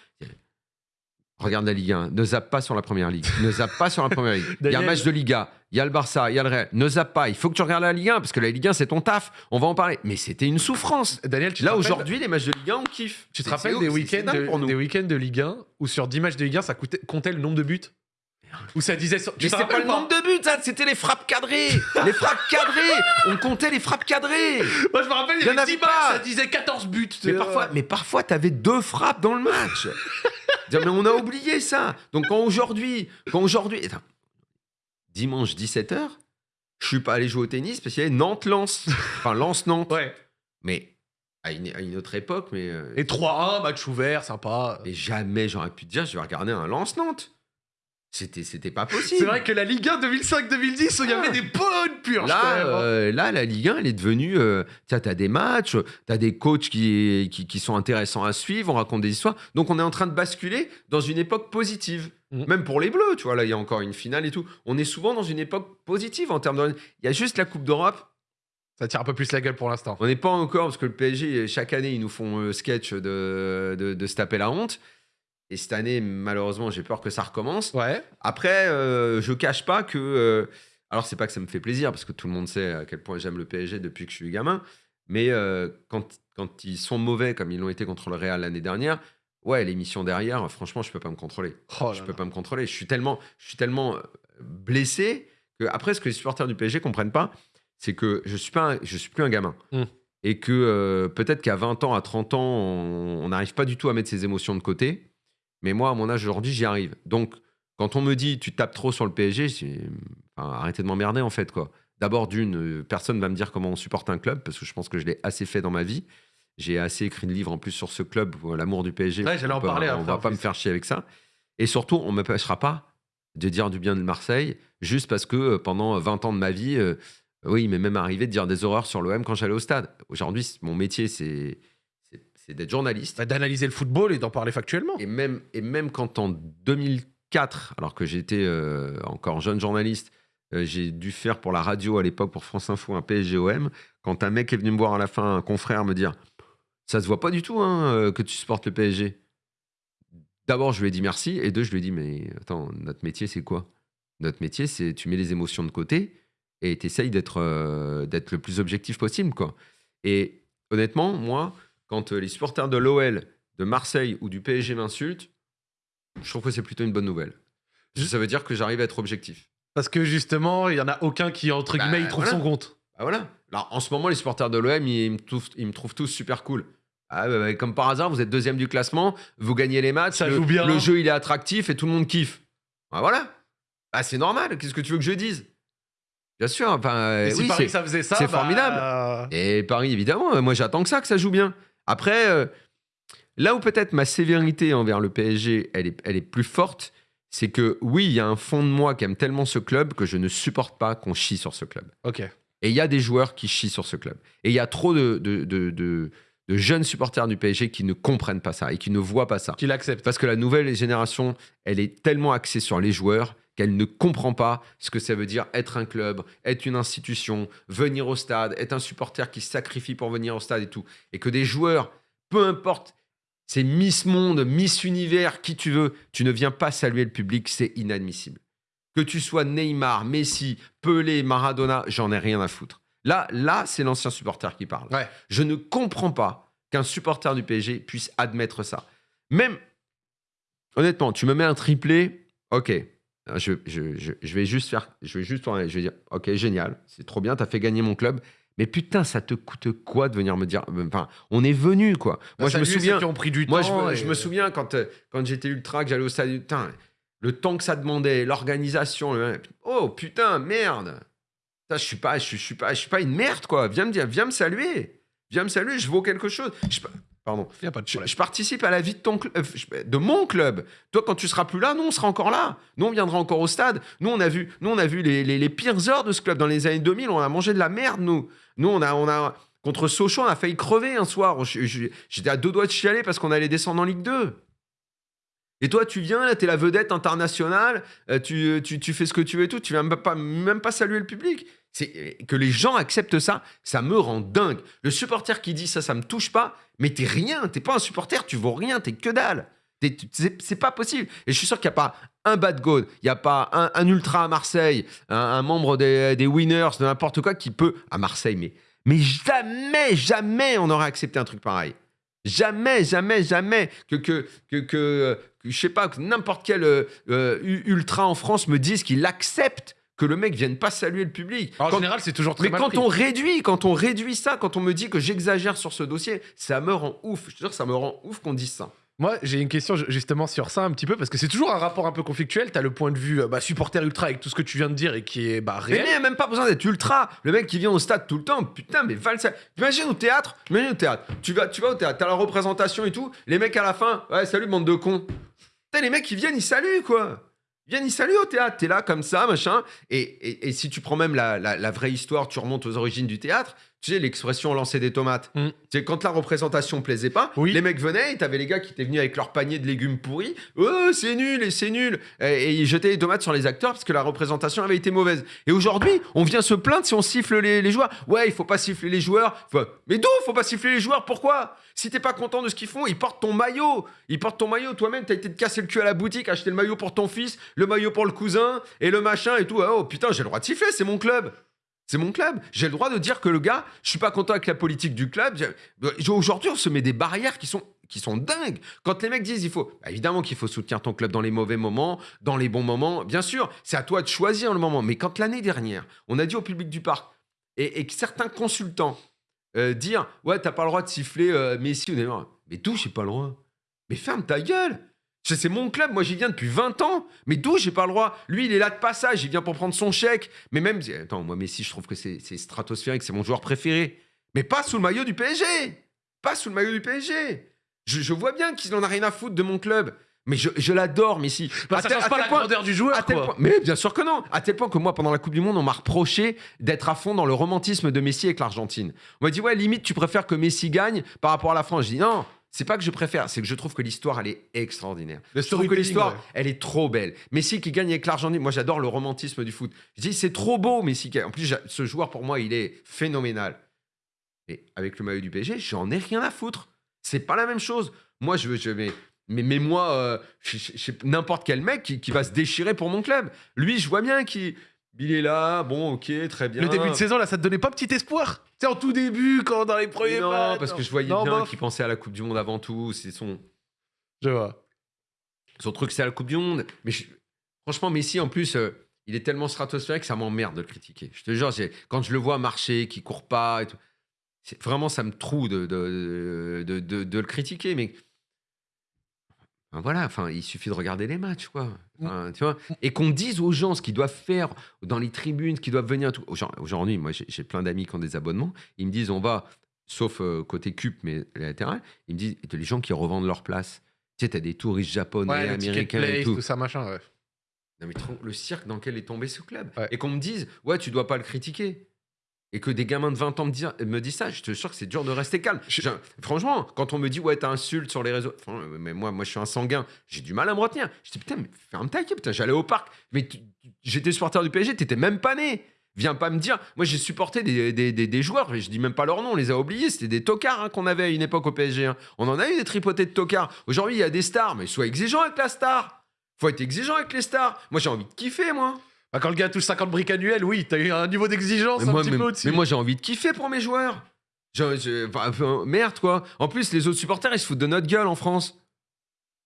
Regarde la Ligue 1, ne zappe pas sur la première ligue. Ne zappe pas sur la première ligue. Il y a un match de Liga, il y a le Barça, il y a le Real. Ne zappe pas. Il faut que tu regardes la Ligue 1 parce que la Ligue 1, c'est ton taf. On va en parler. Mais c'était une souffrance. Daniel, tu Là, aujourd'hui, les matchs de Ligue 1, on kiffe. Tu te rappelles des week-ends de, week-ends de Ligue 1 où sur 10 matchs de Ligue 1, ça coûtait- comptait le nombre de buts? Où ça disait. Mais c'était pas le nombre de buts, ça, c'était les frappes cadrées. les frappes cadrées. On comptait les frappes cadrées. Moi, je me rappelle, il y avait 10 avait matchs, pas. ça disait 14 buts. Mais Euh, parfois, mais parfois, t'avais deux frappes dans le match. Mais on a oublié ça. Donc quand aujourd'hui, quand aujourd'hui, dimanche 17h, je suis pas allé jouer au tennis parce qu'il y avait Nantes-Lens, enfin Lens-Nantes. Ouais. Mais à une, à une autre époque, mais, euh, Et 3-1, match ouvert, sympa. mais jamais j'aurais pu te dire, je vais regarder un Lens-Nantes. C'était, c'était pas possible. C'est vrai que la Ligue 1 2005-2010, il y avait Ah. des bonnes purges. Là, hein. euh, là, la Ligue 1, elle est devenue. Euh, tu as des matchs, tu as des coachs qui, qui, qui sont intéressants à suivre, on raconte des histoires. Donc, on est en train de basculer dans une époque positive. Mhm. Même pour les Bleus, tu vois, là, il y a encore une finale et tout. On est souvent dans une époque positive en termes de. Il y a juste la Coupe d'Europe. Ça tire un peu plus la gueule pour l'instant. On n'est pas encore, parce que le PSG, chaque année, ils nous font le sketch de, de, de se taper la honte. Et cette année, malheureusement, j'ai peur que ça recommence. Ouais. Après, euh, je cache pas que. euh, alors, c'est pas que ça me fait plaisir, parce que tout le monde sait à quel point j'aime le PSG depuis que je suis gamin. Mais euh, quand, quand ils sont mauvais, comme ils l'ont été contre le Real l'année dernière, ouais, l'émission derrière, franchement, je peux pas me contrôler. Oh je là peux là. pas me contrôler. Je suis tellement, je suis tellement euh, blessé que après, ce que les supporters du PSG comprennent pas, c'est que je suis pas, un- je suis plus un gamin. Mm. Et que euh, peut-être qu'à 20 ans, à 30 ans, on on n'arrive pas du tout à mettre ses émotions de côté. Mais moi, à mon âge aujourd'hui, j'y arrive. Donc, quand on me dit tu tapes trop sur le PSG, enfin, arrêtez de m'emmerder en fait quoi. D'abord d'une, euh, personne va me dire comment on supporte un club parce que je pense que je l'ai assez fait dans ma vie. J'ai assez écrit de livres en plus sur ce club, euh, l'amour du PSG. Ouais, j'allais en parler On va pas me faire chier avec ça. Et surtout, on ne m'empêchera pas de dire du bien de Marseille juste parce que euh, pendant 20 ans de ma vie, euh, oui, il m'est même arrivé de dire des horreurs sur l'OM quand j'allais au stade. Aujourd'hui, mon métier, c'est c'est- d'être journaliste. Bah, D'analyser le football et d'en parler factuellement. Et même, et même quand en 2004, alors que j'étais euh, encore jeune journaliste, euh, j'ai dû faire pour la radio à l'époque, pour France Info, un PSGOM, quand un mec est venu me voir à la fin, un confrère, me dire Ça se voit pas du tout hein, euh, que tu supportes le PSG. D'abord, je lui ai dit merci, et deux, je lui ai dit Mais attends, notre métier, c'est quoi? Notre métier, c'est tu mets les émotions de côté et tu essayes d'être euh, d'être le plus objectif possible. quoi. Et honnêtement, moi, quand euh, les supporters de l'OL, de Marseille ou du PSG m'insultent, je trouve que c'est plutôt une bonne nouvelle. Ça veut dire que j'arrive à être objectif. Parce que justement, il y en a aucun qui, entre Bah, guillemets, il trouve voilà. son compte. Ah voilà. Alors, en ce moment, les supporters de l'OM, ils, me trouvent- ils me trouvent tous super cool. Ah, bah, bah, comme par hasard, vous êtes deuxième du classement, vous gagnez les matchs, Ça le, joue bien. le jeu il est attractif et tout le monde kiffe. Voilà. Bah, c'est normal. Qu'est-ce que tu veux que je dise? Bien sûr. Enfin, Et si oui, Paris ça faisait ça, c'est bah, formidable. Et Paris, évidemment, euh, moi j'attends que ça, que ça joue bien. Après, euh, là où peut-être ma sévérité envers le PSG, elle est, elle est plus forte, c'est que oui, il y a un fond de moi qui aime tellement ce club que je ne supporte pas qu'on chie sur ce club. Ok. Et il y a des joueurs qui chient sur ce club. Et il y a trop de, de, de- de- de jeunes supporters du PSG qui ne comprennent pas ça et qui ne voient pas ça. Qu'il accepte. Parce que la nouvelle génération, elle est tellement axée sur les joueurs qu'elle ne comprend pas ce que ça veut dire être un club, être une institution, venir au stade, être un supporter qui sacrifie pour venir au stade et tout. Et que des joueurs, peu importe, c'est Miss Monde, Miss Univers, qui tu veux, tu ne viens pas saluer le public, c'est inadmissible. Que tu sois Neymar, Messi, Pelé, Maradona, j'en ai rien à foutre. Là, là, c'est l'ancien supporter qui parle. Ouais. Je ne comprends pas qu'un supporter du PSG puisse admettre ça. Même, honnêtement, tu me mets un triplé, ok. Je, je- je- je vais juste faire, je vais juste, je vais dire, ok, génial, c'est trop bien, t'as fait gagner mon club. Mais putain, ça te coûte quoi de venir me dire Enfin, on est venu quoi. Moi, je me souviens. qui ont pris du Moi, je temps. me, et- je me souviens quand, euh, quand j'étais ultra, que j'allais au stade. Putain, le temps que ça demandait, l'organisation. le- Oh putain, merde. Ça, je suis pas, je suis pas, je suis pas une merde quoi. Viens me dire, viens me saluer, viens me saluer. Je vaux quelque chose. Je- pardon. Y a pas de Je, participe à la vie de ton euh, de mon club. Toi, quand tu seras plus là, nous, on sera encore là. Nous, on viendra encore au stade. Nous, on a vu, nous, on a vu les, les- les pires heures de ce club dans les années 2000. On a mangé de la merde, nous. Nous, on a, on a contre Sochaux, on a failli crever un soir. J'étais à deux doigts de chialer parce qu'on allait descendre en Ligue 2. Et toi, tu viens, là, t'es la vedette internationale, euh, tu, tu, tu fais ce que tu veux et tout, tu viens même pas, même pas saluer le public. C'est que les gens acceptent ça, ça me rend dingue. Le supporter qui dit ça, ça me touche pas, mais t'es rien, t'es pas un supporter, tu vaux rien, t'es que dalle. C'est pas possible. Et je suis sûr qu'il n'y a pas un bad god, il n'y a pas un, ultra à Marseille, un, membre des, winners, n'importe quoi qui peut, à Marseille, mais, mais jamais, jamais on aurait accepté un truc pareil. Jamais, jamais, jamais que, que, que, je sais pas, n'importe quel euh, euh, ultra en France me dise qu'il accepte que le mec vienne pas saluer le public. En Quand- général, c'est toujours très mais mal quand pris. on réduit, quand on réduit ça, quand on me dit que j'exagère sur ce dossier, ça me rend ouf. Je te jure, ça me rend ouf qu'on dise ça. Moi, j'ai une question ju- justement sur ça un petit peu parce que c'est toujours un rapport un peu conflictuel. T'as le point de vue euh, bah, supporter ultra avec tout ce que tu viens de dire et qui est bah, Mais réel. il n'y a même pas besoin d'être ultra. Le mec qui vient au stade tout le temps, putain, mais va le sa- Imagine au théâtre, imagine au théâtre. Tu vas, tu vas au théâtre, t'as la représentation et tout. Les mecs à la fin, ouais, salut bande de cons. Putain, les mecs, ils viennent, ils saluent quoi. Ils saluent au théâtre. T'es là comme ça, machin. Et, si tu prends même la vraie histoire, tu remontes aux origines du théâtre. Tu sais, l'expression lancer des tomates. Mm. Tu sais, quand la représentation plaisait pas, Oui. les mecs venaient et t'avais les gars qui étaient venus avec leur panier de légumes pourris. Oh, c'est nul et c'est nul. Et, ils jetaient les tomates sur les acteurs parce que la représentation avait été mauvaise. Et aujourd'hui, on vient se plaindre si on siffle les, les joueurs. Ouais, il faut pas siffler les joueurs. Mais d'où faut pas siffler les joueurs? Pourquoi? Si t'es pas content de ce qu'ils font, ils portent ton maillot. Ils portent ton maillot. Toi-même, t'as été te casser le cul à la boutique, acheter le maillot pour ton fils, le maillot pour le cousin et le machin et tout. Oh putain, j'ai le droit de siffler, c'est mon club. C'est mon club. J'ai le droit de dire que le gars, je suis pas content avec la politique du club. Aujourd'hui, on se met des barrières qui sont qui sont dingues. Quand les mecs disent il faut, bah, évidemment qu'il faut soutenir ton club dans les mauvais moments, dans les bons moments, bien sûr, c'est à toi de choisir le moment. Mais quand l'année dernière, on a dit au public du parc et, et que certains consultants euh, dire ouais t'as pas le droit de siffler euh, Messi ou mais d'où j'ai pas le droit? Mais ferme ta gueule. C'est mon club, moi j'y viens depuis 20 ans. Mais d'où j'ai pas le droit? Lui, il est là de passage, il vient pour prendre son chèque. Mais même, attends, moi Messi, je trouve que c'est stratosphérique, c'est mon joueur préféré. Mais pas sous le maillot du PSG Pas sous le maillot du PSG Je, je vois bien qu'il en a rien à foutre de mon club. Mais je, je l'adore, Messi. Bah, ça tel- change à pas la point- grandeur du joueur. à tel quoi. point- mais bien sûr que non. À tel point que moi, pendant la Coupe du Monde, on m'a reproché d'être à fond dans le romantisme de Messi avec l'Argentine. On m'a dit, ouais, limite, tu préfères que Messi gagne par rapport à la France. Je dis, non, c'est pas que je préfère, c'est que je trouve que l'histoire, elle est extraordinaire. Le Je trouve que l'histoire, ouais. elle est trop belle. Messi qui gagne avec l'Argentine, moi j'adore le romantisme du foot. Je dis, c'est trop beau, Messi. En plus, ce joueur, pour moi, il est phénoménal. Mais avec le maillot du PSG, j'en ai rien à foutre. C'est pas la même chose. Moi, je veux. Je, mais, mais, mais moi, euh, n'importe quel mec qui, qui va se déchirer pour mon club. Lui, je vois bien qu'il il est là. Bon, ok, très bien. Le début de saison, là, ça te donnait pas petit espoir? Sais, en tout début, quand dans les premiers Non, matchs, parce non. que je voyais Non, bien bof. qu'il pensait à la Coupe du Monde avant tout. C'est son. Je vois. Son truc, c'est la Coupe du Monde. Mais je- franchement, Messi, en plus, euh, il est tellement stratosphérique que ça m'emmerde de le critiquer. Je te jure, j'ai- quand je le vois marcher, qu'il court pas et tout, c'est- vraiment, ça me trouve de, de, de, de- de le critiquer. Mais voilà, enfin, il suffit de regarder les matchs, quoi. Enfin, tu vois et qu'on dise aux gens ce qu'ils doivent faire dans les tribunes, ce qu'ils doivent venir. Aujourd'hui, moi, j'ai plein d'amis qui ont des abonnements. Ils me disent, on va, sauf euh, côté cup, mais latéral, ils me disent, les gens qui revendent leur place. Tu sais, t'as des touristes japonais, Ouais, américains et tout. tout ça, machin, ouais. Non, mais le cirque dans lequel est tombé ce club. Ouais. Et qu'on me dise, ouais, tu dois pas le critiquer. Et que des gamins de 20 ans me, dire- me disent ça, je te jure que c'est dur de rester calme. Je- Franchement, quand on me dit, ouais, t'insultes sur les réseaux, Enfin, mais moi, moi, je suis un sanguin, j'ai du mal à me retenir. Je dis, putain, mais ferme ta gueule, putain, j'allais au parc. Mais tu- j'étais supporter du PSG, t'étais même pas né. Viens pas me dire. Moi, j'ai supporté des, des, des- des joueurs, mais je dis même pas leur nom, on les a oubliés. C'était des tocards hein, qu'on avait à une époque au PSG. hein. On en a eu des tripotés de tocards. Aujourd'hui, il y a des stars, mais sois exigeant avec la star. Faut être exigeant avec les stars. Moi, j'ai envie de kiffer, moi. Bah, quand le gars touche 50 briques annuelles, oui, t'as eu un niveau d'exigence Mais un moi, petit mais- peu au-dessus. mais moi, j'ai envie de kiffer pour mes joueurs. Je- je- merde, quoi. En plus, les autres supporters, ils se foutent de notre gueule en France.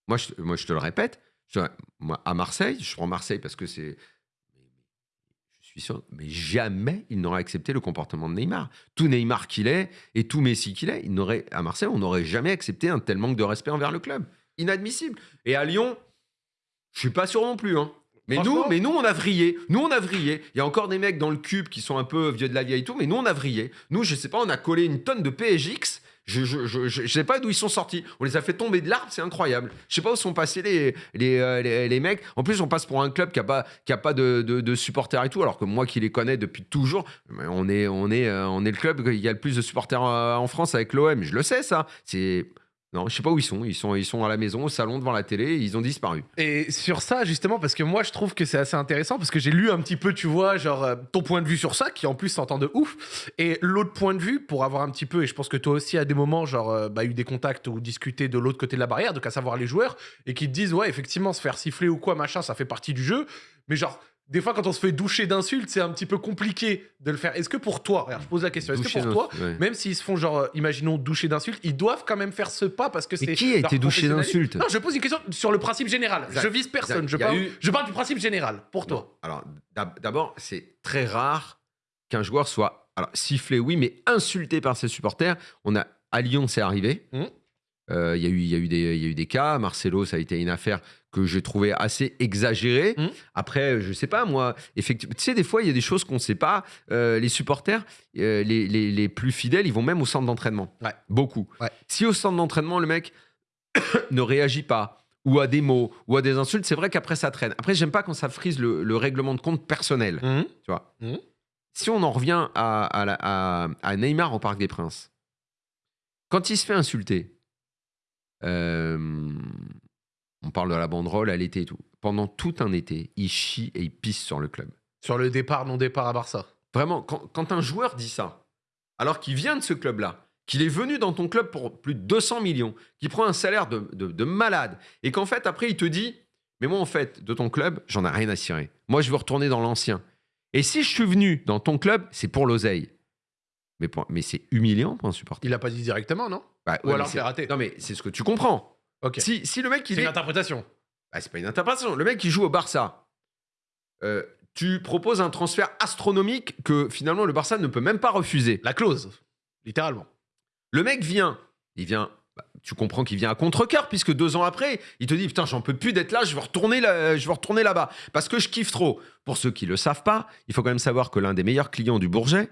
Moi, je, moi, je te le répète, Je- moi, à Marseille, je prends Marseille parce que c'est. Je suis sûr, mais jamais il n'aurait accepté le comportement de Neymar. Tout Neymar qu'il est et tout Messi qu'il est, il n'aurait, à Marseille, on n'aurait jamais accepté un tel manque de respect envers le club. Inadmissible. Et à Lyon, je suis pas sûr non plus. Hein. Mais nous, mais nous, on a vrillé. Nous, on a vrillé. Il y a encore des mecs dans le cube qui sont un peu vieux de la vieille et tout, mais nous, on a vrillé. Nous, je sais pas, on a collé une tonne de PSX. Je, je, je, je- je sais pas d'où ils sont sortis. On les a fait tomber de l'arbre, c'est incroyable. Je sais pas où sont passés les, les, euh, les, les mecs. En plus, on passe pour un club qui a pas, qui a pas de, de, de supporters et tout, alors que moi qui les connais depuis toujours, on est, on est, euh, on est le club qui a le plus de supporters euh, en France avec l'OM. Je le sais, ça. C'est. Non, je sais pas où ils sont. Ils sont, ils sont à la maison, au salon, devant la télé. Ils ont disparu. Et sur ça, justement, parce que moi, je trouve que c'est assez intéressant, parce que j'ai lu un petit peu, tu vois, genre, euh, ton point de vue sur ça, qui en plus s'entend de ouf. Et l'autre point de vue, pour avoir un petit peu, et je pense que toi aussi, à des moments, genre, euh, bah, eu des contacts ou discuté de l'autre côté de la barrière, donc à savoir les joueurs, et qui te disent, ouais, effectivement, se faire siffler ou quoi, machin, ça fait partie du jeu. Mais genre, des fois, quand on se fait doucher d'insultes, c'est un petit peu compliqué de le faire. Est-ce que pour toi, regarde, je pose la question, est-ce que pour toi, ouais. même s'ils se font, genre, euh, imaginons, doucher d'insultes, ils doivent quand même faire ce pas parce que c'est. Qui a été douché d'insultes Non, je pose une question sur le principe général. Je vise personne. Je parle, eu- je parle du principe général, pour toi. Alors, d'ab- d'abord, c'est très rare qu'un joueur soit alors, sifflé, oui, mais insulté par ses supporters. On a, à Lyon, c'est arrivé. Euh, Il y, a eu- il y, il y a eu des cas. Marcelo, ça a été une affaire que j'ai trouvé assez exagérée. Mhm. Après, je sais pas, moi, effectivement, tu sais, des fois, il y a des choses qu'on ne sait pas. Euh, les supporters, euh, les, les- les plus fidèles, ils vont même au centre d'entraînement. Ouais. Beaucoup. Ouais. Si au centre d'entraînement, le mec ne réagit pas, ou à des mots, ou à des insultes, c'est vrai qu'après, ça traîne. Après, j'aime pas quand ça frise le, le règlement de compte personnel. Tu vois. Mhm. Si on en revient à, à la- à- à Neymar au Parc des Princes, quand il se fait insulter, euh, on parle de la banderole à l'été et tout. Pendant tout un été, il chie et il pisse sur le club. Sur le départ, non-départ à Barça. Vraiment, quand, quand un joueur dit ça, alors qu'il vient de ce club-là, qu'il est venu dans ton club pour plus de 200 millions, qu'il prend un salaire de, de- de malade, et qu'en fait, après, il te dit Mais moi, en fait, de ton club, j'en ai rien à cirer. Moi, je veux retourner dans l'ancien. Et si je suis venu dans ton club, c'est pour l'oseille. Mais, mais c'est humiliant pour un supporter. Il a pas dit directement, non? Bah, Ou ouais, alors c'est raté. Non, mais c'est ce que tu comprends. Si, si le mec, il C'est est. une interprétation. Bah, c'est pas une interprétation. Le mec qui joue au Barça, euh, tu proposes un transfert astronomique que finalement le Barça ne peut même pas refuser. La clause, littéralement. Le mec vient, il vient. bah, tu comprends qu'il vient à contre-cœur puisque deux ans après, il te dit putain j'en peux plus d'être là, je veux retourner là, je veux retourner là-bas parce que je kiffe trop. Pour ceux qui le savent pas, il faut quand même savoir que l'un des meilleurs clients du Bourget,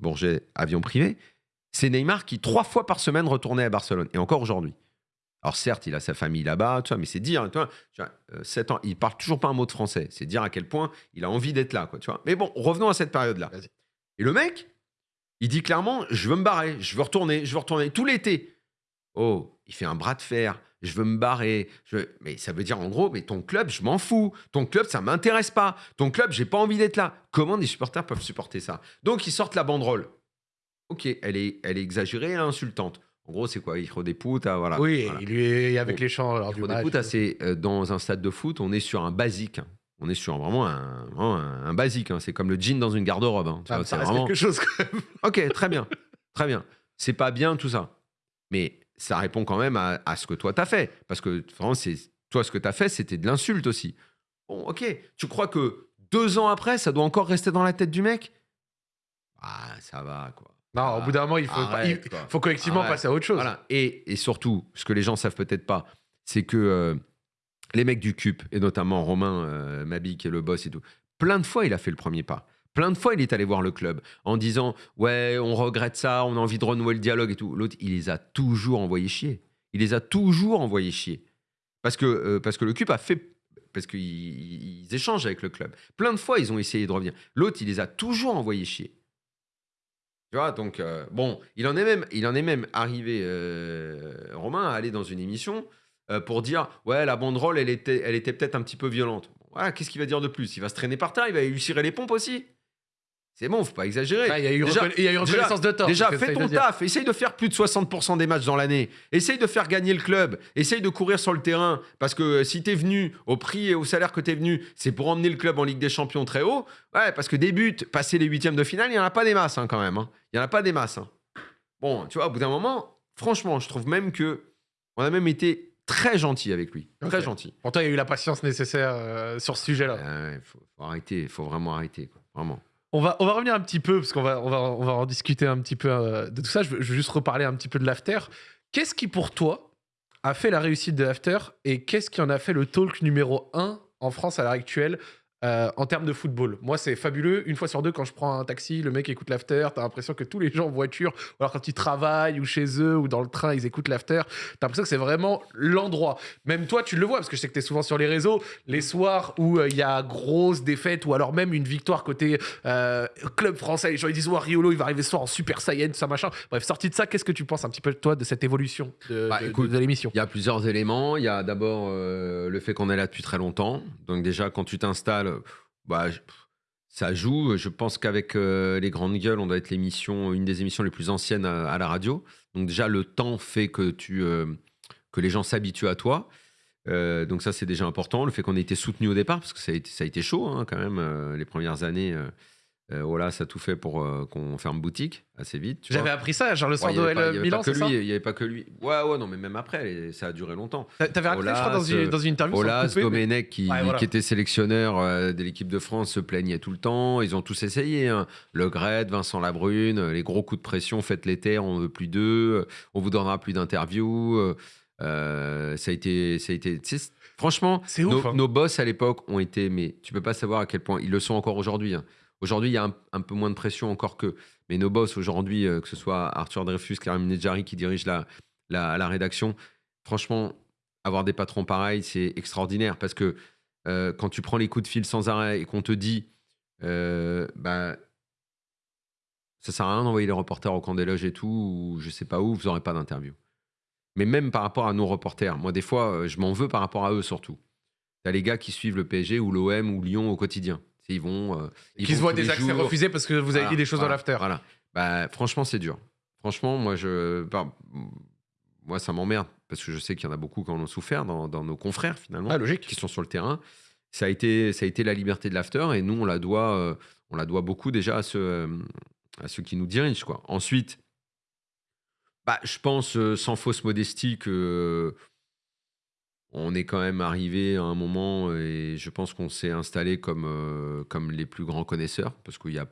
Bourget avion privé, c'est Neymar qui trois fois par semaine retournait à Barcelone et encore aujourd'hui. Alors certes, il a sa famille là-bas, tu vois, mais c'est dire, tu vois, tu vois, euh, sept ans, il parle toujours pas un mot de français. C'est dire à quel point il a envie d'être là, quoi, tu vois. Mais bon, revenons à cette période-là. Et le mec, il dit clairement, je veux me barrer, je veux retourner, je veux retourner tout l'été. Oh, il fait un bras de fer, je veux me barrer. Je Mais ça veut dire en gros, mais ton club, je m'en fous. Ton club, ça m'intéresse pas. Ton club, j'ai pas envie d'être là. Comment des supporters peuvent supporter ça? Donc ils sortent la banderole. Ok, elle est, elle est exagérée, elle est insultante. En gros, c'est quoi Hijo des putas, voilà. oui, Voilà. il lui est avec les chants lors du match. c'est euh, dans un stade de foot, on est sur un basique. hein. On est sur vraiment un, vraiment un, un basique. hein. C'est comme le jean dans une garde-robe. hein. Ah, c'est vraiment- quelque chose quand même. Ok, très bien. Très bien. C'est pas bien tout ça. Mais ça répond quand même à, à ce que toi t'as fait. Parce que vraiment, toi, ce que t'as fait, c'était de l'insulte aussi. Bon, ok. Tu crois que deux ans après, ça doit encore rester dans la tête du mec? Ah, ça va, quoi. Non, au bout d'un moment, il faut, Arrête, il quoi. faut collectivement Arrête. passer à autre chose. Voilà. Et, et surtout, ce que les gens savent peut-être pas, c'est que euh, les mecs du CUP, et notamment Romain euh, Mabi, qui est le boss et tout, plein de fois, il a fait le premier pas. Plein de fois, il est allé voir le club en disant Ouais, on regrette ça, on a envie de renouer le dialogue et tout. L'autre, il les a toujours envoyés chier. Il les a toujours envoyés chier. Parce que, euh, parce que le CUP a fait. Parce qu'ils ils échangent avec le club. Plein de fois, ils ont essayé de revenir. L'autre, il les a toujours envoyés chier. Tu vois, donc, euh, bon, il en est même, il en est même arrivé, euh, Romain, à aller dans une émission euh, pour dire Ouais, la banderole, elle était, elle était peut-être un petit peu violente. Voilà, qu'est-ce qu'il va dire de plus? Il va se traîner par terre, il va lui les pompes aussi? C'est bon, faut pas exagérer. Ah, il y a eu, Déjà- reconna- il y a eu reconnaissance de tort. Déjà, fais ton taf. Essaye de faire plus de 60% des matchs dans l'année. Essaye de faire gagner le club. Essaye de courir sur le terrain. Parce que euh, si tu es venu au prix et au salaire que tu es venu, c'est pour emmener le club en Ligue des Champions très haut. Ouais, parce que des buts, passer les huitièmes de finale, il n'y en a pas des masses hein, quand même. hein. Il n'y en a pas des masses. hein. Bon, tu vois, au bout d'un moment, franchement, je trouve même que on a même été très gentil avec lui. Très gentil. Pour toi, il y a eu la patience nécessaire euh, sur ce sujet-là. Euh, Il faut, faut arrêter, il faut vraiment arrêter. quoi. Vraiment. On va, on va revenir un petit peu, parce qu'on va, on va, on va en discuter un petit peu euh, de tout ça. Je veux, je veux juste reparler un petit peu de l'after. Qu'est-ce qui, pour toi, a fait la réussite de l'after et qu'est-ce qui en a fait le talk numéro 1 en France à l'heure actuelle euh, en termes de football Moi, c'est fabuleux. Une fois sur deux, quand je prends un taxi, le mec écoute l'after. T'as l'impression que tous les gens en voiture, ou alors quand ils travaillent ou chez eux ou dans le train, ils écoutent l'after. T'as l'impression que c'est vraiment l'endroit. Même toi, tu le vois, parce que je sais que t'es souvent sur les réseaux. Les soirs où euh, il y a grosse défaite ou alors même une victoire côté euh, club français, les gens ils disent ouais, Riolo, il va arriver ce soir en Super Saiyan, tout ça machin. Bref, sorti de ça, qu'est-ce que tu penses un petit peu toi de cette évolution de, Bah, de- écoute, de l'émission? Il y a plusieurs éléments. Il y a d'abord le fait qu'on est là depuis très longtemps. Donc déjà, quand tu t'installes, bah, je- ça joue. Je pense qu'avec euh, les grandes gueules, on doit être l'émission, une des émissions les plus anciennes à, la radio. Donc déjà, le temps fait que tu, euh, que les gens s'habituent à toi. Euh, donc ça, c'est déjà important. Le fait qu'on ait été soutenu au départ, parce que ça a été, ça a été chaud hein, quand même euh, les premières années. Euh, euh, voilà, ça a tout fait pour euh, qu'on ferme boutique assez vite. J'avais appris ça, genre le soir Ouais, de avait Milan, c'est ça il n'y avait pas que lui. Ouais, ouais, non, mais même après, ça a duré longtemps. T'a- T'avais raconté, je crois, dans Olas, une, dans une interview. Olas, mais- Domenech, qui, Ouais, voilà. qui était sélectionneur euh, de l'équipe de France, se plaignait tout le temps. Ils ont tous essayé. Hein. Le Gret, Vincent Labrune, euh, les gros coups de pression, faites terres, on veut plus d'eux, euh, on vous donnera plus d'interviews. euh, euh, ça a été. Ça a été franchement, C'est nos, ouf. hein. nos boss à l'époque ont été. Mais tu peux pas savoir à quel point ils le sont encore aujourd'hui. hein. Aujourd'hui, il y a un, peu moins de pression encore que. Mais nos boss aujourd'hui, euh, que ce soit Arthur Dreyfus, Karim Nedjari qui dirige la, la, la rédaction, franchement, avoir des patrons pareils, c'est extraordinaire parce que euh, quand tu prends les coups de fil sans arrêt et qu'on te dit, euh, bah, ça sert à rien d'envoyer les reporters au camp des loges et tout, ou je sais pas où, vous n'aurez pas d'interview. Mais même par rapport à nos reporters, moi, des fois, euh, je m'en veux par rapport à eux surtout. T'as les gars qui suivent le PSG ou l'OM ou Lyon au quotidien. Ils vont. euh, ils Qui se voient des accès jours. refusés parce que vous avez Voilà, dit des choses voilà, dans l'after. Voilà. Bah, franchement, c'est dur. Franchement, moi, je, bah, moi, ça m'emmerde parce que je sais qu'il y en a beaucoup qui en ont souffert dans, dans nos confrères finalement, Ah, logique. qui sont sur le terrain. Ça a été, ça a été la liberté de l'after et nous, on la doit, euh, on la doit beaucoup déjà à ceux, euh, à ceux qui nous dirigent. Quoi. Ensuite, bah, je pense, sans fausse modestie, que euh, on est quand même arrivé à un moment et je pense qu'on s'est installé comme, euh, comme les plus grands connaisseurs parce qu'il y a,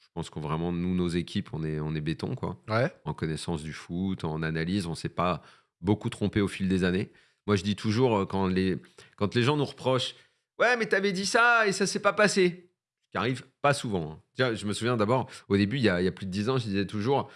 je pense que vraiment, nous, nos équipes, on est, on est béton, quoi Ouais. en connaissance du foot, en analyse. On s'est pas beaucoup trompé au fil des années. Moi, je dis toujours, euh, quand les, quand les gens nous reprochent Ouais, mais t'avais dit ça et ça s'est pas passé. Ce qui arrive pas souvent. hein. Je me souviens d'abord, au début, il y, a, il y a plus de 10 ans, je disais toujours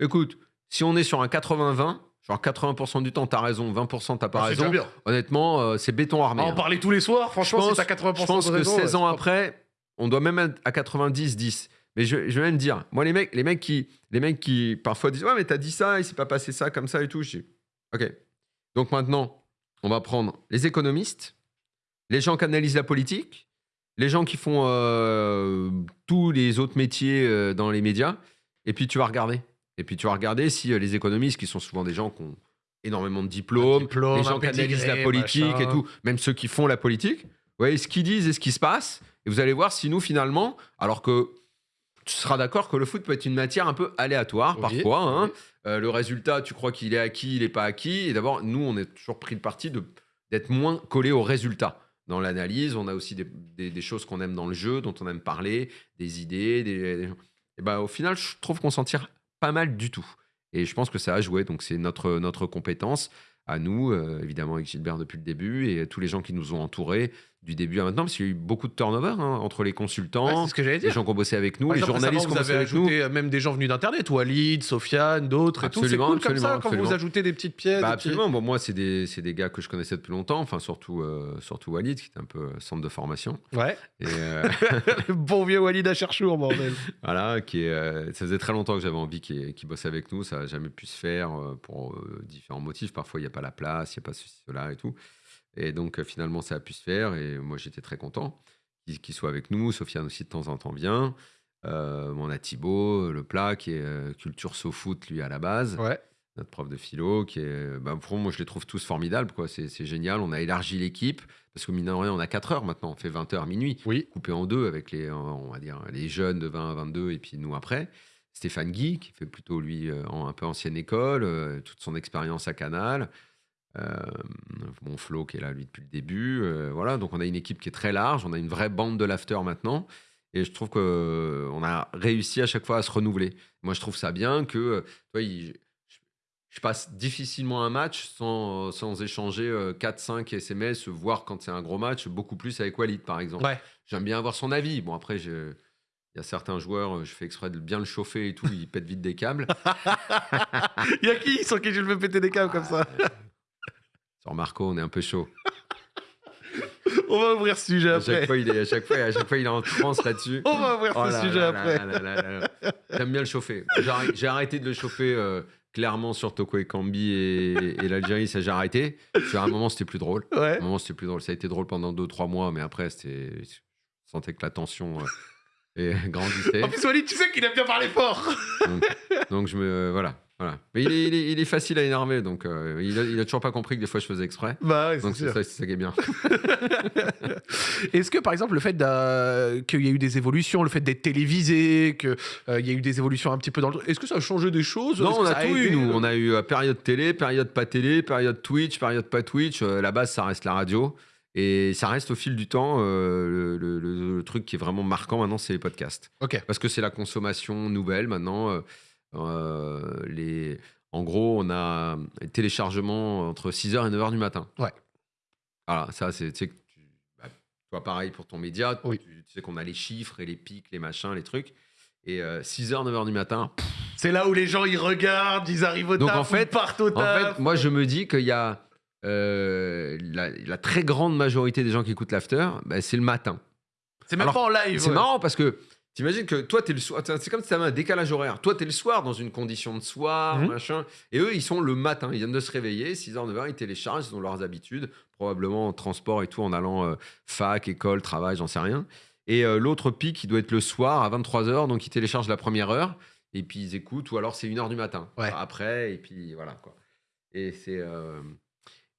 Écoute, si on est sur un 80-20, genre 80% du temps, t'as raison, 20% t'as pas Ah, raison. bien. Honnêtement, euh, c'est béton armé. Ah, en hein. parler tous les soirs, franchement, pense- si t'as 80% Je pense de que raison, 16 ouais, ans après, on doit même être à 90-10. Mais je, je vais même dire, moi, les mecs, les mecs, qui, les mecs qui parfois disent Ouais, mais t'as dit ça, il s'est pas passé ça comme ça et tout. Je dis Ok. Donc maintenant, on va prendre les économistes, les gens qui analysent la politique, les gens qui font euh, tous les autres métiers euh, dans les médias, et puis tu vas regarder. Et puis tu vas regarder si euh, les économistes, qui sont souvent des gens qui ont énormément de diplômes, diplôme, les gens qui analysent la politique machin. et tout, même ceux qui font la politique, vous voyez ce qu'ils disent et ce qui se passe, et vous allez voir si nous, finalement, alors que tu seras d'accord que le foot peut être une matière un peu aléatoire Oui, parfois, hein. oui. Euh, le résultat, tu crois qu'il est acquis, il n'est pas acquis, et d'abord, nous, on est toujours pris le parti d'être moins collé au résultat. Dans l'analyse, on a aussi des, des- des choses qu'on aime dans le jeu, dont on aime parler, des idées. Des, et ben, au final, je trouve qu'on s'en tire pas mal du tout. Et je pense que ça a joué. Donc, c'est notre, compétence à nous, euh, évidemment avec Gilbert depuis le début, et tous les gens qui nous ont entourés du début à maintenant, parce qu'il y a eu beaucoup de turnover hein, entre les consultants, ce que les gens qui ont bossé avec nous, Par les exemple, journalistes qui ont bossé avec nous. ajouté euh, même des gens venus d'internet, Walid, Sofiane, d'autres et tout. C'est Absolument, cool comme ça absolument, quand vous ajoutez des petites pièces. Bah petits- absolument. Bon, moi, c'est des, des gars que je connaissais depuis longtemps, enfin, surtout, euh, surtout Walid, qui était un peu euh, centre de formation. Ouais. Et euh, Le bon vieux Walid à Cherchour, bordel. voilà, qui est, euh, ça faisait très longtemps que j'avais envie qu'il qu'il bosse avec nous. Ça n'a jamais pu se faire pour différents motifs. Parfois, il n'y a pas la place, il n'y a pas ceci, cela et tout. Et donc, euh, finalement, ça a pu se faire. Et moi, j'étais très content qu'il soit avec nous. Sofiane aussi, de temps en temps, vient. Euh, on a Thibaut, le plat, qui est euh, culture foot, lui, à la base. Ouais. notre prof de philo, qui est, bah, pour moi, je les trouve tous formidables, quoi. C'est, c'est génial. On a élargi l'équipe parce que mine de rien, on a 4 heures maintenant. On fait 20 heures minuit, Oui. coupé en deux avec les, euh, on va dire, les jeunes de 20 à 22 et puis nous après. Stéphane Guy, qui fait plutôt lui euh, un peu ancienne école, euh, toute son expérience à Canal. Euh, mon Flo qui est là lui depuis le début. euh, voilà, donc on a une équipe qui est très large, on a une vraie bande de l'after maintenant. Et je trouve qu'on a réussi à chaque fois à se renouveler. Moi, je trouve ça bien que, euh, tu vois, il- je, passe difficilement un match sans, sans échanger 4-5 SMS, voire quand c'est un gros match, beaucoup plus avec Walid, par exemple. Ouais. J'aime bien avoir son avis. Bon, après, il y a certains joueurs, euh, je fais exprès de bien le chauffer et tout, ils pètent vite des câbles. Il y a qui sur qui je le fais péter des câbles comme ça? Sur Marco, on est un peu chaud. On va ouvrir ce sujet À chaque après. fois, il est, à chaque fois, à chaque fois, il est en transe là-dessus. On va ouvrir Oh ce là sujet là après. là là. J'aime bien le chauffer. J'ai arrêté- de le chauffer euh, clairement sur Toko et Kambi et, et l'Algérie, ça j'ai arrêté. Sur un moment, c'était plus drôle. Ouais. À un moment, c'était plus drôle. Ça a été drôle pendant 2-3 mois, mais après, c'était. Je sentais que la tension euh, et grandissait. En plus, Walid, tu sais qu'il aime bien parler fort. Donc je me. Voilà. Voilà. Mais il est, il est- il est facile à énerver, donc euh, il, a, il a toujours pas compris que des fois je faisais exprès. Bah ouais, Donc c'est ça, ça qui est bien. Est-ce que, par exemple, le fait qu'il y a eu des évolutions, le fait d'être télévisé, qu'il y a eu des évolutions un petit peu dans le... Est-ce que ça a changé des choses? Non, on a tout eu, nous. On a eu euh, période télé, période pas télé, période Twitch, période pas Twitch. Euh, la base, ça reste la radio. Et ça reste au fil du temps, euh, le, le- le- le truc qui est vraiment marquant maintenant, c'est les podcasts. Ok. Parce que c'est la consommation nouvelle maintenant. euh, euh, les... En gros, on a les téléchargements entre 6h et 9h du matin. Ouais. Voilà, ça, c'est. tu sais que tu- bah, toi, pareil pour ton média. Oui. Tu, tu sais qu'on a les chiffres et les pics, les machins, les trucs. Et 6h, 9h du matin, C'est là où les gens, ils regardent, ils arrivent au Donc, taf, en fait- ils partent au En taf. fait, moi, je me dis qu'il y a euh, la, la très grande majorité des gens qui écoutent l'after, bah, c'est le matin. c'est même alors, pas en live. C'est ouais. marrant parce que t'imagines que toi, t'es le soir. C'est comme si t'avais un décalage horaire. Toi, t'es le soir dans une condition de soir, Mhm. machin. Et eux, ils sont le matin. Ils viennent de se réveiller, 6h, 9h, ils téléchargent, ils ont leurs habitudes, probablement en transport et tout, en allant euh, fac, école, travail, j'en sais rien. Et euh, l'autre pic, il doit être le soir à 23h, donc ils téléchargent la première heure, et puis ils écoutent, ou alors c'est 1h du matin. Ouais. Après, et puis voilà, quoi. Et c'est. euh,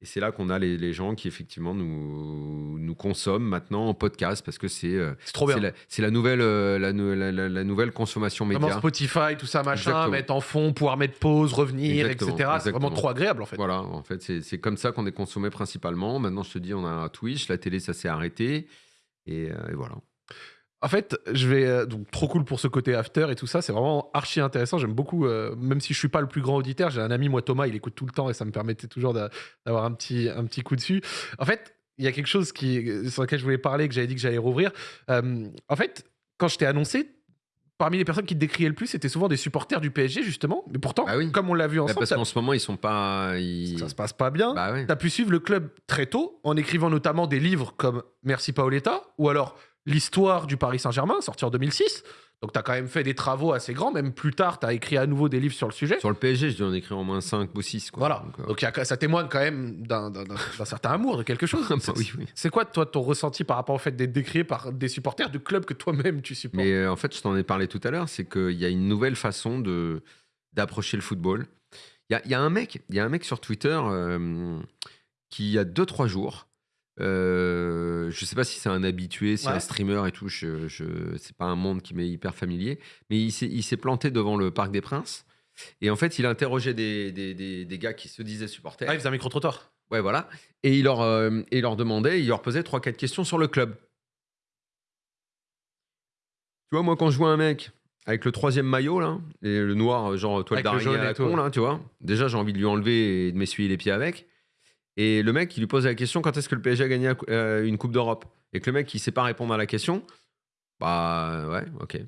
et c'est là qu'on a les, les gens qui effectivement nous, nous consomment maintenant en podcast parce que c'est euh, C'est trop bien. c'est la, nouvelle euh, la, la- la- nouvelle consommation média. Vraiment Spotify, tout ça, machin, Exactement. mettre en fond, pouvoir mettre pause, revenir, Exactement, etc. C'est vraiment trop agréable en fait. Voilà, en fait, c'est c'est comme ça qu'on est consommé principalement. Maintenant, je te dis, on a Twitch, la télé, ça s'est arrêté. Et, euh, et voilà. En fait, je vais euh, donc trop cool pour ce côté after et tout ça. C'est vraiment archi intéressant. J'aime beaucoup, euh, même si je suis pas le plus grand auditeur. J'ai un ami, moi Thomas, il écoute tout le temps et ça me permettait toujours d'a- d'avoir un petit un petit coup dessus. En fait, il y a quelque chose qui sur lequel je voulais parler que j'avais dit que j'allais rouvrir. Euh, en fait, quand je t'ai annoncé. Parmi les personnes qui te décriaient le plus, c'était souvent des supporters du PSG, justement. Mais pourtant, Bah oui. comme on l'a vu Bah, ensemble, parce qu'en ce moment, ils sont pas. ils- ça se passe pas bien. Bah. Tu as pu suivre le club très tôt, en écrivant notamment des livres comme Merci Paoletta, ou alors L'histoire du Paris Saint-Germain, sorti en 2006. Donc tu as quand même fait des travaux assez grands, même plus tard, tu as écrit à nouveau des livres sur le sujet. Sur le PSG, je dois en écrire au moins 5 ou 6. Quoi. Voilà. Donc, euh, Donc il y a- ça témoigne quand même d'un certain amour, de quelque chose. bah C'est- oui, oui. C'est quoi, toi, ton ressenti par rapport au fait d'être décrié par des supporters du club que toi-même tu supportes? Mais euh, en fait, je t'en ai parlé tout à l'heure, c'est qu'il y a une nouvelle façon de d'approcher le football. Il y a, y a un mec, il y a un mec sur Twitter euh, qui il y a 2-3 jours. Euh, je sais pas si c'est un habitué, si c'est Ouais. un streamer et tout. Je, je, c'est pas un monde qui m'est hyper familier. Mais il s'est, il s'est planté devant le Parc des Princes. Et en fait, il interrogeait des, des, des, des gars qui se disaient supporters. Ah, il faisait un micro-trottoir. Ouais, voilà. Et il leur, euh, et il leur demandait, il leur posait 3-4 questions sur le club. Tu vois, moi, quand je vois un mec avec le troisième maillot, là, et le noir, genre toile d'araignée à la con, là, tu vois, déjà, j'ai envie de lui enlever et de m'essuyer les pieds avec. Et le mec, il lui pose la question quand est-ce que le PSG a gagné euh, une Coupe d'Europe? Et que le mec, il sait pas répondre à la question, bah ouais, ok.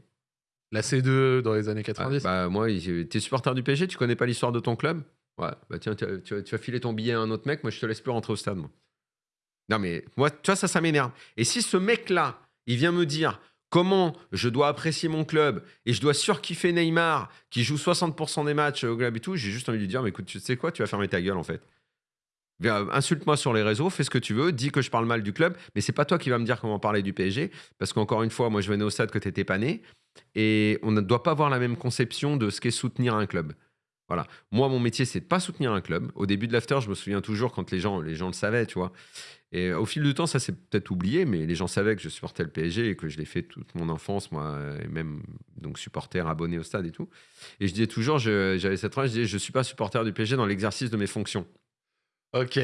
La C2 dans les années Ouais, 90. bah, moi, il- t'es supporter du PSG, tu connais pas l'histoire de ton club? Ouais, bah tiens, tu, tu- tu vas filer ton billet à un autre mec, moi je te laisse plus rentrer au stade, moi. Non, mais moi, tu vois, ça, ça m'énerve. Et si ce mec-là, il vient me dire comment je dois apprécier mon club et je dois surkiffer Neymar qui joue 60% des matchs au club et tout, j'ai juste envie de lui dire, mais écoute, tu sais quoi, tu vas fermer ta gueule en fait. Insulte-moi sur les réseaux, fais ce que tu veux, dis que je parle mal du club, mais c'est pas toi qui vas me dire comment parler du PSG, parce qu'encore une fois, moi je venais au stade que t'étais pas né, et on ne doit pas avoir la même conception de ce qu'est soutenir un club. Voilà. Moi, mon métier, c'est de pas soutenir un club. Au début de l'after, je me souviens toujours quand les gens, les gens le savaient, tu vois. Et au fil du temps, ça s'est peut-être oublié, mais les gens savaient que je supportais le PSG et que je l'ai fait toute mon enfance, moi, et même donc supporter, abonné au stade et tout. Et je disais toujours, j'avais cette phrase, je disais, je suis pas supporter du PSG dans l'exercice de mes fonctions. Ok.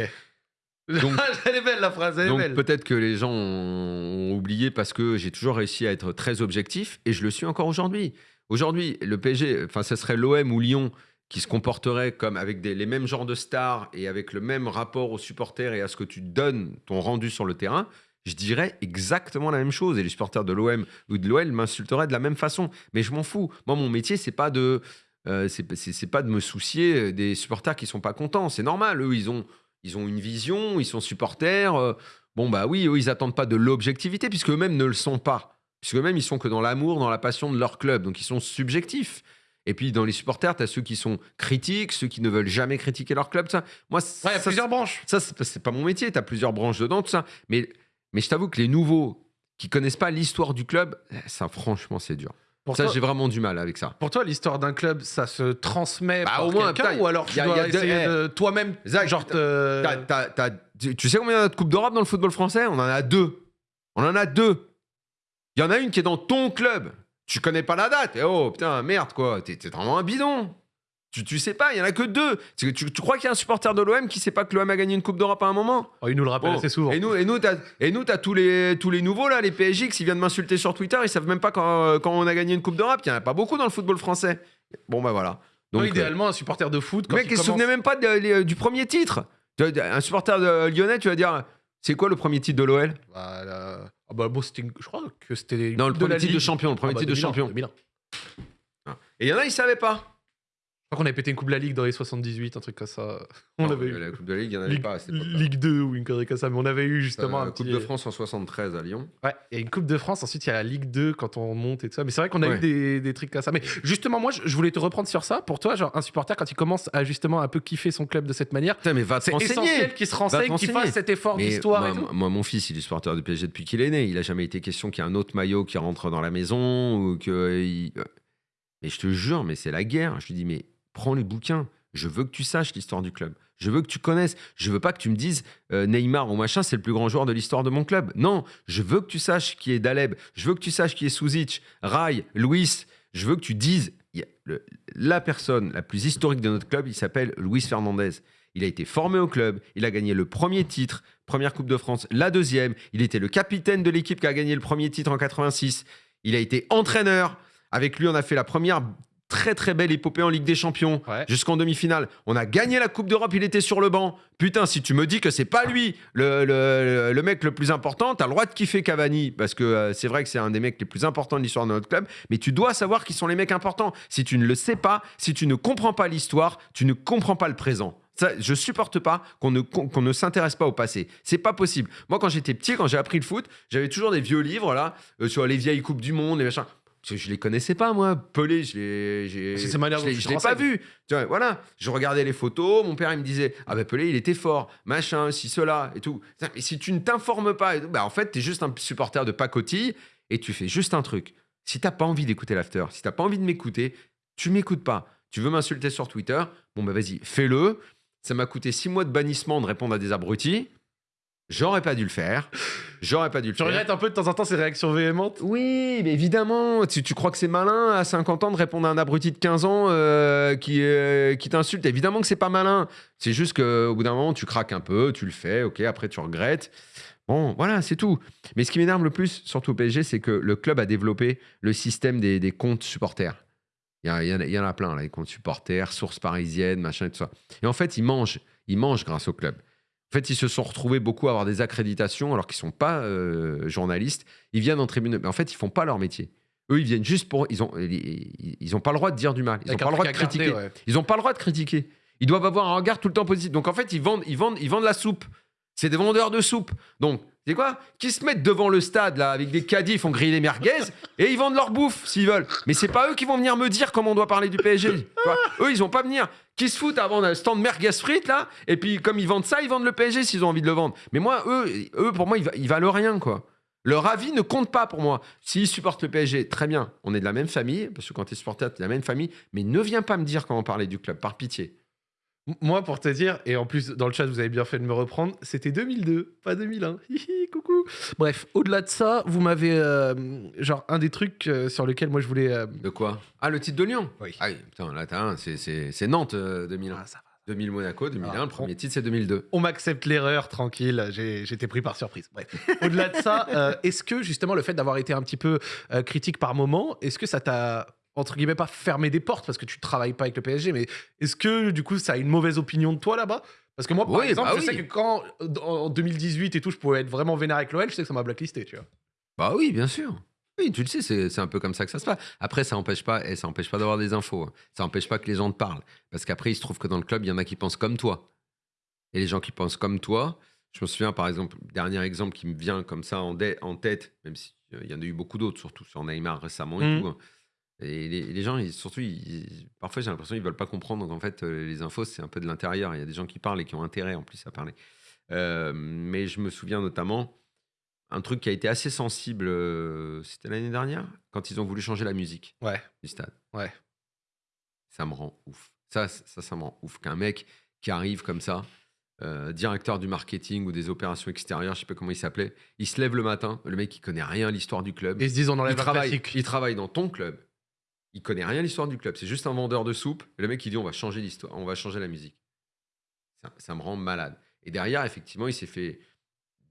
Donc- elle est belle la phrase, elle est Donc belle. peut-être que les gens ont, ont oublié parce que j'ai toujours réussi à être très objectif et je le suis encore aujourd'hui. Aujourd'hui, le PSG, enfin, ce serait l'OM ou Lyon qui se comporterait comme avec des- les mêmes genres de stars et avec le même rapport aux supporters et à ce que tu donnes, ton rendu sur le terrain. Je dirais exactement la même chose et les supporters de l'OM ou de l'OL m'insulteraient de la même façon. Mais je m'en fous. Moi, mon métier, c'est pas de, euh, c'est pas de me soucier des supporters qui sont pas contents. C'est normal. Eux, ils ont, ils ont une vision, ils sont supporters. euh, bon, bah oui, eux, ils attendent pas de l'objectivité puisque eux-mêmes ne le sont pas. Puisque eux-mêmes, ils sont que dans l'amour, dans la passion de leur club. Donc, ils sont subjectifs. Et puis, dans les supporters, tu as ceux qui sont critiques, ceux qui ne veulent jamais critiquer leur club. Ça, moi, Ouais, il y a ça, plusieurs branches. ça, c'est c'est pas mon métier. Tu as plusieurs branches dedans, tout ça. Mais, mais je t'avoue que les nouveaux qui connaissent pas l'histoire du club, eh, ça, franchement, c'est dur. Pour ça, toi, j'ai vraiment du mal avec ça. pour toi, l'histoire d'un club, ça se transmet Bah, par au moins, quelqu'un ou alors tu y a- dois y a deux- essayer eh, de toi-même, genre tu tu sais combien il y a de Coupe d'Europe dans le football français? On en a deux. On en a deux. Il y en a une qui est dans ton club. Tu connais pas la date. Eh oh, putain, merde, quoi. T'es vraiment un bidon. Tu, tu sais pas, il y en a que deux. Tu, tu crois qu'il y a un supporter de l'OM qui sait pas que l'OM a gagné une Coupe d'Europe à un moment? Oh, il nous le rappelle Bon. assez souvent. Et nous, et nous, t'as, et nous, t'as tous les, tous les nouveaux là, les PSG, qui viennent m'insulter sur Twitter, ils savent même pas quand, quand on a gagné une Coupe d'Europe. Il y en a pas beaucoup dans le football français. Bon bah voilà. Donc, euh, idéalement, un supporter de foot, quand mec, il il se commence- souvenait même pas de- les- du premier titre. Un supporter de lyonnais, tu vas dire, c'est quoi le premier titre de l'OL Bah, la- ah bah, bon, je crois que c'était Non, le premier titre de champion, le premier Ah bah, titre de 2001, champion. 2001. Et il y en a, ils savaient pas. Je crois qu'on avait pété une Coupe de la Ligue dans les 78, un truc comme ça. On Non, avait eu. La Coupe de la Ligue, il y en avait Ligue, pas à cette. Ligue 2 ou une connerie comme ça, mais on avait eu justement Euh, un Coupe petit- de France en 73 à Lyon. Ouais, il y a une Coupe de France, ensuite il y a la Ligue 2 quand on monte et tout ça. Mais c'est vrai qu'on a Ouais. eu des, des trucs comme ça. Mais justement, moi, je, voulais te reprendre sur ça. Pour toi, genre, un supporter, quand il commence à justement un peu kiffer son club de cette manière, c'est essentiel qu'il se renseigne, qu'il fasse cet effort d'histoire moi, et tout. moi- mon fils, il est supporter du PSG depuis qu'il est né. Il a jamais été question qu'il y ait un autre maillot qui rentre dans la maison ou que. il- Mais je te jure, mais c'est la guerre. Je lui dis, mais prends les bouquins. Je veux que tu saches l'histoire du club. Je veux que tu connaisses. Je veux pas que tu me dises euh, Neymar ou machin, c'est le plus grand joueur de l'histoire de mon club. Non, je veux que tu saches qui est Daleb. Je veux que tu saches qui est Suzic, Rai, Luis. Je veux que tu dises la personne la plus historique de notre club, il s'appelle Luis Fernandez. Il a été formé au club, il a gagné le premier titre, première Coupe de France, la deuxième. Il était le capitaine de l'équipe qui a gagné le premier titre en 86. Il a été entraîneur. Avec lui, on a fait la première très très belle épopée en Ligue des Champions Ouais. jusqu'en demi-finale. On a gagné la Coupe d'Europe, il était sur le banc. Putain, si tu me dis que c'est pas lui le, le- le mec le plus important, t'as le droit de kiffer Cavani parce que euh, c'est vrai que c'est un des mecs les plus importants de l'histoire de notre club. Mais tu dois savoir qui sont les mecs importants. Si tu ne le sais pas, si tu ne comprends pas l'histoire, tu ne comprends pas le présent. Ça, je supporte pas qu'on ne, qu'on ne s'intéresse pas au passé. C'est pas possible. Moi, quand j'étais petit, quand j'ai appris le foot, j'avais toujours des vieux livres là euh, sur les vieilles coupes du monde, les machins. Je les connaissais pas, moi. Pelé, je l'ai, j'ai- C'est manière je l'ai- tu je te l'ai pas vu. Tu vois, voilà, je regardais les photos, mon père il me disait ah ben Pelé il était fort, machin, si cela et tout. Mais si tu ne t'informes pas, bah en fait t'es juste un supporter de pacotille et tu fais juste un truc. Si t'as pas envie d'écouter l'after, si t'as pas envie de m'écouter, tu m'écoutes pas. Tu veux m'insulter sur Twitter, bon bah vas-y, fais-le. Ça m'a coûté six mois de bannissement de répondre à des abrutis. J'aurais pas dû le faire. J'aurais pas dû le Tu faire. regrettes un peu de temps en temps ces réactions véhémentes? Oui, mais évidemment. Tu, tu crois que c'est malin à 50 ans de répondre à un abruti de 15 ans euh, qui, euh, qui t'insulte Évidemment que c'est pas malin. C'est juste qu'au bout d'un moment, tu craques un peu, tu le fais, ok, après tu regrettes. Bon, voilà, c'est tout. Mais ce qui m'énerve le plus, surtout au PSG, c'est que le club a développé le système des, des comptes supporters. Il y, a- il y en a- il y en a plein, là, les comptes supporters, sources parisiennes, machin et tout ça. Et en fait, ils mangent. Ils mangent grâce au club. En fait, ils se sont retrouvés beaucoup à avoir des accréditations alors qu'ils sont pas euh, journalistes. Ils viennent en tribune, mais en fait, ils font pas leur métier. Eux, ils viennent juste pour. Ils ont, ils, ont pas le droit de dire du mal. Ils ont Avec pas le droit de garder, critiquer. ouais. Ils ont pas le droit de critiquer. Ils doivent avoir un regard tout le temps positif. Donc en fait, ils vendent, ils vendent, ils vendent la soupe. C'est des vendeurs de soupe. Donc, c'est quoi? Qui se mettent devant le stade là avec des caddies, ils font griller les merguez et ils vendent leur bouffe s'ils veulent. Mais c'est pas eux qui vont venir me dire comment on doit parler du PSG. eux, ils vont pas venir. Qui se foutent avant un stand merguez frites là Et puis comme ils vendent ça, ils vendent le PSG s'ils ont envie de le vendre. Mais moi, eux, eux pour moi, ils, ils valent rien quoi. Leur avis ne compte pas pour moi. S'ils supportent le PSG, très bien. On est de la même famille, parce que quand tu es supporter, tu es de la même famille. Mais ne viens pas me dire comment parler du club, par pitié. Moi, pour te dire, et en plus, dans le chat, vous avez bien fait de me reprendre, c'était 2002, pas 2001. Hihi, coucou. Bref, au-delà de ça, vous m'avez. euh, genre, un des trucs euh, sur lesquels moi je voulais. euh, De quoi? Ah, le titre de Lyon? Oui. Ah oui, putain, là, t'as un, c'est- c'est c'est Nantes euh, 2001. Ah, ça va. 2000 Monaco, 2001, Ah, le premier titre c'est 2002. On m'accepte l'erreur, tranquille, j'ai- j'étais pris par surprise. Bref. Au-delà de ça, euh, est-ce que justement le fait d'avoir été un petit peu euh, critique par moment, est-ce que ça t'a, entre guillemets, pas fermé des portes parce que tu travailles pas avec le PSG, mais est-ce que du coup ça a une mauvaise opinion de toi là-bas? Parce que moi, par Oui, exemple, bah je sais oui. que quand en 2018 et tout, je pouvais être vraiment vénère avec l'OL, je sais que ça m'a blacklisté, tu vois. Bah oui, bien sûr. Oui, tu le sais, c'est un peu comme ça que ça se passe. Après, ça n'empêche pas, et ça empêche pas d'avoir des infos. hein. Ça n'empêche pas que les gens te parlent. Parce qu'après, il se trouve que dans le club, il y en a qui pensent comme toi. Et les gens qui pensent comme toi, je me souviens par exemple, dernier exemple qui me vient comme ça en, tête, même s'il y en a eu beaucoup d'autres, surtout sur Neymar récemment et Mhm. tout. hein. Et les, les gens, ils- surtout, ils- parfois j'ai l'impression qu'ils veulent pas comprendre. Donc en fait, euh, les infos, c'est un peu de l'intérieur. Il y a des gens qui parlent et qui ont intérêt en plus à parler. Euh, mais je me souviens notamment un truc qui a été assez sensible, euh, c'était l'année dernière, quand ils ont voulu changer la musique Ouais. du stade. Ouais. Ça me rend ouf. Ça, ça, ça me rend ouf. Qu'un mec qui arrive comme ça, euh, directeur du marketing ou des opérations extérieures, je sais pas comment il s'appelait, il se lève le matin, le mec il connaît rien à l'histoire du club. Et ils se disent on il, enlève la travaille, il travaille dans ton club. Il connaît rien à l'histoire du club. C'est juste un vendeur de soupe. Et le mec il dit on va changer l'histoire, on va changer la musique. Ça, ça me rend malade. Et derrière, effectivement, il s'est fait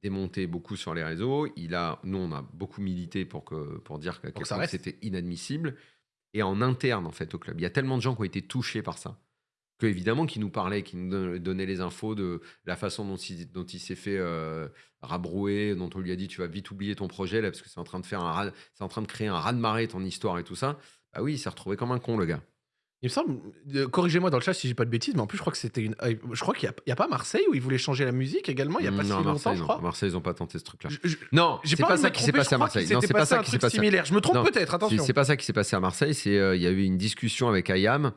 démonter beaucoup sur les réseaux. Il a, nous, on a beaucoup milité pour, que, pour dire que c'était inadmissible. Et en interne, en fait, au club, il y a tellement de gens qui ont été touchés par ça. Que évidemment, qui nous parlaient, qui nous don- donnaient les infos de la façon dont il, dont il s'est fait euh, rabrouer, dont on lui a dit tu vas vite oublier ton projet là parce que c'est en train de faire un c'est en train de créer un raz de marée ton histoire et tout ça. Bah oui, il s'est retrouvé comme un con le gars. Il me semble, euh, corrigez-moi dans le chat si j'ai pas de bêtises, mais en plus je crois que c'était une. euh, Je crois qu'il n'y a, pas Marseille où ils voulaient changer la musique également, il y a pas si non, longtemps, Marseille, je non. crois. À Marseille, ils n'ont pas tenté ce truc-là. Je- je- Non, J'ai c'est pas, pas envie de ça me qui s'est tromper, passé à crois Marseille. Non, s'était c'est pas passé ça un qui s'est truc passé. similaire. Je me trompe Non, peut-être, attention. c'est pas ça qui s'est passé à Marseille. C'est euh, il y a eu une discussion avec Ayam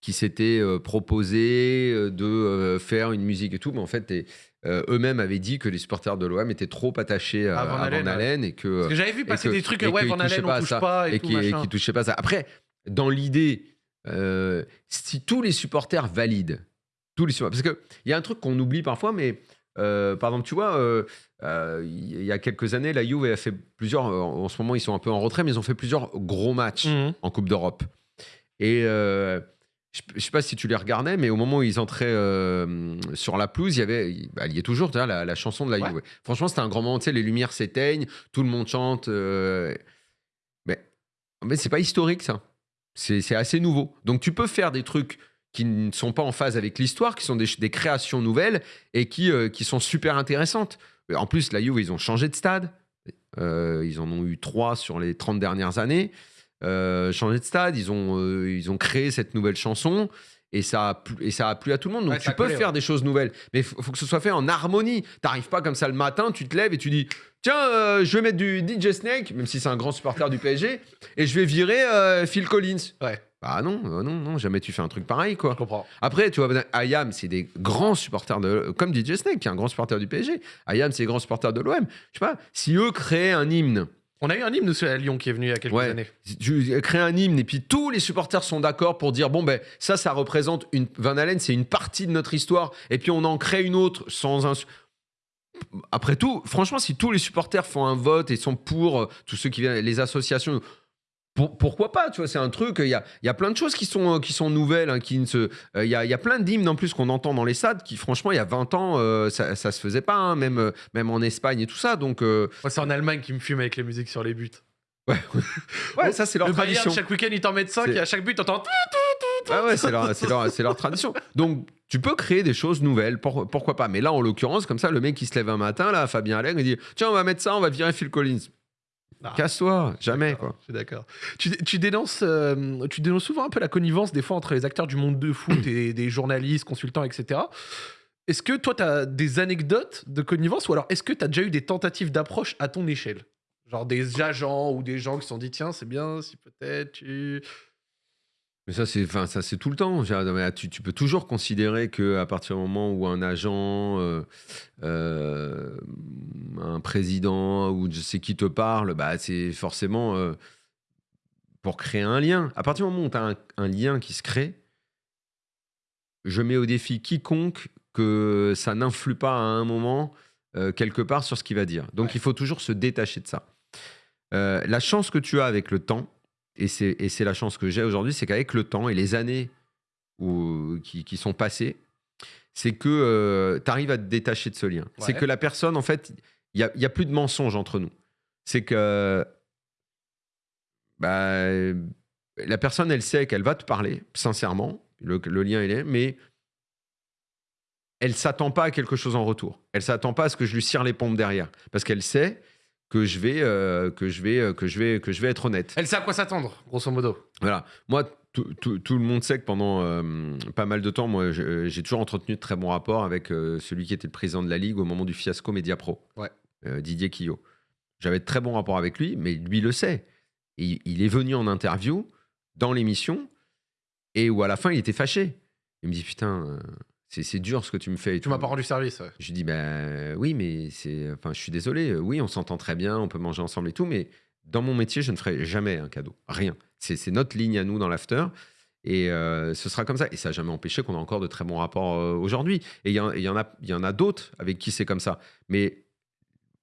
qui s'était euh, proposé euh, de euh, faire une musique et tout, mais en fait, et, euh, eux-mêmes avaient dit que les supporters de l'OM étaient trop attachés À Van à Halen, Van Halen et que Parce que j'avais vu passer que- des trucs, ouais, Van Halen, pas on touche ça, pas et, et tout, qui, et machin. qui touchaient pas ça. Après, dans l'idée, euh, si tous les supporters valident, tous les supporters, parce qu'il y a un truc qu'on oublie parfois, mais euh, par exemple, tu vois, il y a quelques années, la Juve a fait plusieurs, en ce moment ils sont un peu en retrait, mais ils ont fait plusieurs gros matchs Mhm. en Coupe d'Europe. Et je ne sais pas si tu les regardais, mais au moment où ils entraient euh, sur la pelouse, il y avait, il bah, il y est toujours la, la chanson de la Ouais. Juve. Franchement, c'était un grand moment. Tu sais, les lumières s'éteignent, tout le monde chante. euh, mais mais c'est pas historique, ça. C'est assez nouveau. Donc tu peux faire des trucs qui ne sont pas en phase avec l'histoire, qui sont des, des créations nouvelles et qui, euh, qui sont super intéressantes. En plus, la Juve, ils ont changé de stade. Euh, ils en ont eu trois sur les 30 dernières années. Euh, changé de stade, ils ont, euh, ils ont créé cette nouvelle chanson. Et ça, a plu, et ça a plu à tout le monde. Donc Ouais, tu peux collé, faire des choses nouvelles. Mais il faut, faut que ce soit fait en harmonie. T'arrives pas comme ça le matin, tu te lèves et tu dis Tiens, euh, je vais mettre du DJ Snake, même si c'est un grand supporter du PSG, et je vais virer euh, Phil Collins. Ouais, Bah non, non, non, jamais tu fais un truc pareil, quoi. je comprends. Après, tu vois, Ayam, c'est des grands supporters de. Comme DJ Snake, qui est un grand supporter du PSG. Ayam, c'est des grands supporters de l'OM. Je sais pas, si eux créaient un hymne, On a eu un hymne à Lyon qui est venu il y a quelques Ouais. années. tu crées un hymne et puis tous les supporters sont d'accord pour dire bon, ben ça, ça représente une. Van Halen, c'est une partie de notre histoire. Et puis on en crée une autre sans un. Après tout, franchement, si tous les supporters font un vote et sont pour euh, tous ceux qui viennent, les associations, pour- pourquoi pas Tu vois, c'est un truc. Il y a, y a plein de choses qui sont, euh, qui sont nouvelles. hein, qui ne se, euh, il y, a, y a plein d'hymnes en plus qu'on entend dans les stades qui, franchement, il y a 20 ans, euh, ça, ça se faisait pas, hein, même, même en Espagne et tout ça. Donc, Moi, c'est en Allemagne qui me fume avec les musiques sur les buts. ouais, ça, c'est leur le Bayern, tradition. chaque week-end, ils t'en mettent 5 C'est- et à chaque but, t'entends. Ouais, ouais, c'est leur, c'est leur, c'est leur tradition. Donc, tu peux créer des choses nouvelles, pour- pourquoi pas. Mais là, en l'occurrence, comme ça, le mec qui se lève un matin, là, Fabien Allègre, il dit Tiens, on va mettre ça, on va virer Phil Collins. Ah. Casse-toi, jamais, quoi. Je suis d'accord. Tu, tu dénonces, euh, tu dénonces souvent un peu la connivence des fois entre les acteurs du monde de foot et des journalistes, consultants, etc. Est-ce que toi, tu as des anecdotes de connivence ou alors est-ce que tu as déjà eu des tentatives d'approche à ton échelle? Genre des agents ou des gens qui se sont dit tiens, c'est bien si peut-être tu. Mais ça, c'est, enfin, ça, c'est tout le temps. Tu, tu peux toujours considérer que à partir du moment où un agent, euh, euh, un président ou je sais qui te parle, bah, c'est forcément euh, pour créer un lien. À partir du moment où tu as un, un lien qui se crée, je mets au défi quiconque que ça n'influe pas à un moment quelque part sur ce qu'il va dire. Donc Ouais. il faut toujours se détacher de ça. La chance que tu as avec le temps, et c'est la chance que j'ai aujourd'hui, c'est qu'avec le temps et les années où- qui, qui sont passées, c'est que tu arrives à te détacher de ce lien. C'est que la personne, en fait, il n'y a, y a plus de mensonge entre nous. C'est que bah, la personne, elle sait qu'elle va te parler, sincèrement, le, le lien, il est, mais elle s'attend pas à quelque chose en retour. Elle s'attend pas à ce que je lui cire les pompes derrière, parce qu'elle sait que je vais, euh, que je vais, euh, que je vais, que je vais être honnête. Elle sait à quoi s'attendre, grosso modo. Voilà. Moi, tout, tout- tout le monde sait que pendant euh, pas mal de temps, moi, j'ai toujours entretenu de très bons rapports avec euh, celui qui était le président de la Ligue au moment du fiasco Mediapro, Ouais. Euh, Didier Quillot. J'avais de très bons rapports avec lui, mais lui le sait. Et il est venu en interview dans l'émission et où à la fin, il était fâché. Il me dit Putain, c'est c'est dur ce que tu me fais. et Tu m'as pas rendu service. ouais. Je dis, ben oui, mais c'est. Enfin, je suis désolé. euh, Oui, on s'entend très bien, on peut manger ensemble et tout, mais dans mon métier, je ne ferai jamais un cadeau. Rien. C'est c'est notre ligne à nous dans l'after. Et euh, ce sera comme ça. Et ça n'a jamais empêché qu'on a encore de très bons rapports euh, aujourd'hui. Et il y, y en a, il y en a d'autres avec qui c'est comme ça. Mais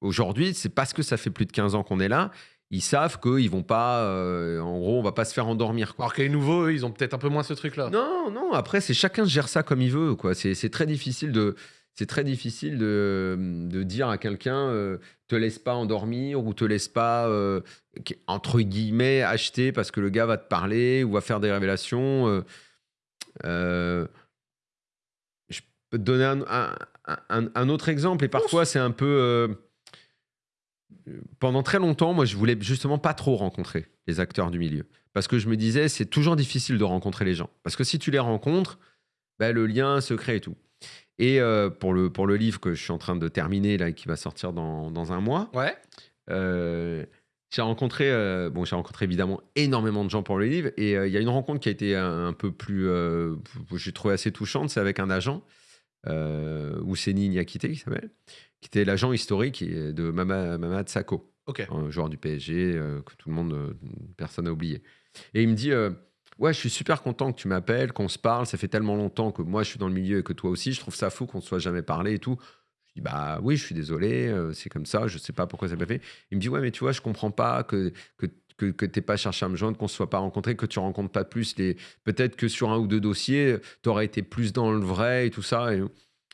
aujourd'hui, c'est parce que ça fait plus de 15 ans qu'on est là. Ils savent qu'ils vont pas. euh, en gros, on va pas se faire endormir. Quoi. Alors que les nouveaux, eux, ils ont peut-être un peu moins ce truc-là. Non, non, après, c'est chacun gère ça comme il veut. quoi. C'est c'est très difficile de. C'est très difficile de, de dire à quelqu'un euh, te laisse pas endormir ou te laisse pas euh, entre guillemets acheter parce que le gars va te parler ou va faire des révélations. euh, euh, je peux te donner un, un- un- un autre exemple et parfois c'est un peu euh, pendant très longtemps, moi, je voulais justement pas trop rencontrer les acteurs du milieu. Parce que je me disais, c'est toujours difficile de rencontrer les gens. Parce que si tu les rencontres, ben, le lien se crée et tout. Et euh, pour, le, pour le livre que je suis en train de terminer, là, et qui va sortir dans, dans un mois, Ouais. euh, j'ai rencontré, euh, bon, j'ai rencontré évidemment énormément de gens pour le livre. Et euh, il y a une rencontre qui a été un, un peu plus, euh, j'ai trouvé assez touchante, c'est avec un agent, euh, Ousseni Niakité, qui s'appelle, qui était l'agent historique de Mama, Mamad Sakho Ok. un joueur du PSG euh, que tout le monde, euh, personne n'a oublié. Et il me dit euh, Ouais, je suis super content que tu m'appelles, qu'on se parle. Ça fait tellement longtemps que moi je suis dans le milieu et que toi aussi. Je trouve ça fou qu'on ne se soit jamais parlé et tout. Je dis Bah oui, je suis désolé, c'est comme ça, je sais pas pourquoi ça pas fait. Il me dit Ouais, mais tu vois, je comprends pas que. que que, que t'aies pas cherché à me joindre, qu'on se soit pas rencontré, que tu rencontres pas plus les. Peut-être que sur un ou deux dossiers, tu aurais été plus dans le vrai et tout ça. Et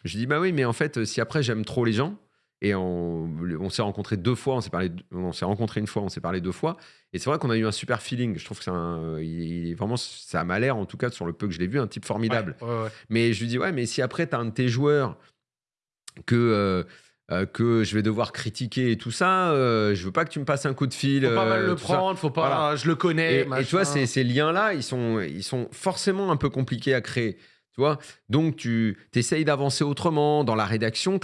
je dis bah oui, mais en fait, si après j'aime trop les gens, et on, on s'est rencontrés deux fois, on s'est parlé, on s'est rencontrés une fois, on s'est parlé deux fois. Et c'est vrai qu'on a eu un super feeling. Je trouve que c'est un, il, il est vraiment, ça m'a l'air, en tout cas, sur le peu que je l'ai vu, un type formidable. Ouais, ouais, ouais. Mais je lui dis, ouais, mais si après, tu as un de tes joueurs que, euh, euh, que je vais devoir critiquer et tout ça, euh, je veux pas que tu me passes un coup de fil. Faut pas mal euh, le ça. prendre, faut pas. Voilà. Je le connais. Et, et tu vois, ces, ces liens-là, ils sont, ils sont forcément un peu compliqués à créer. Tu vois Donc, tu essayes d'avancer autrement. Dans la rédaction,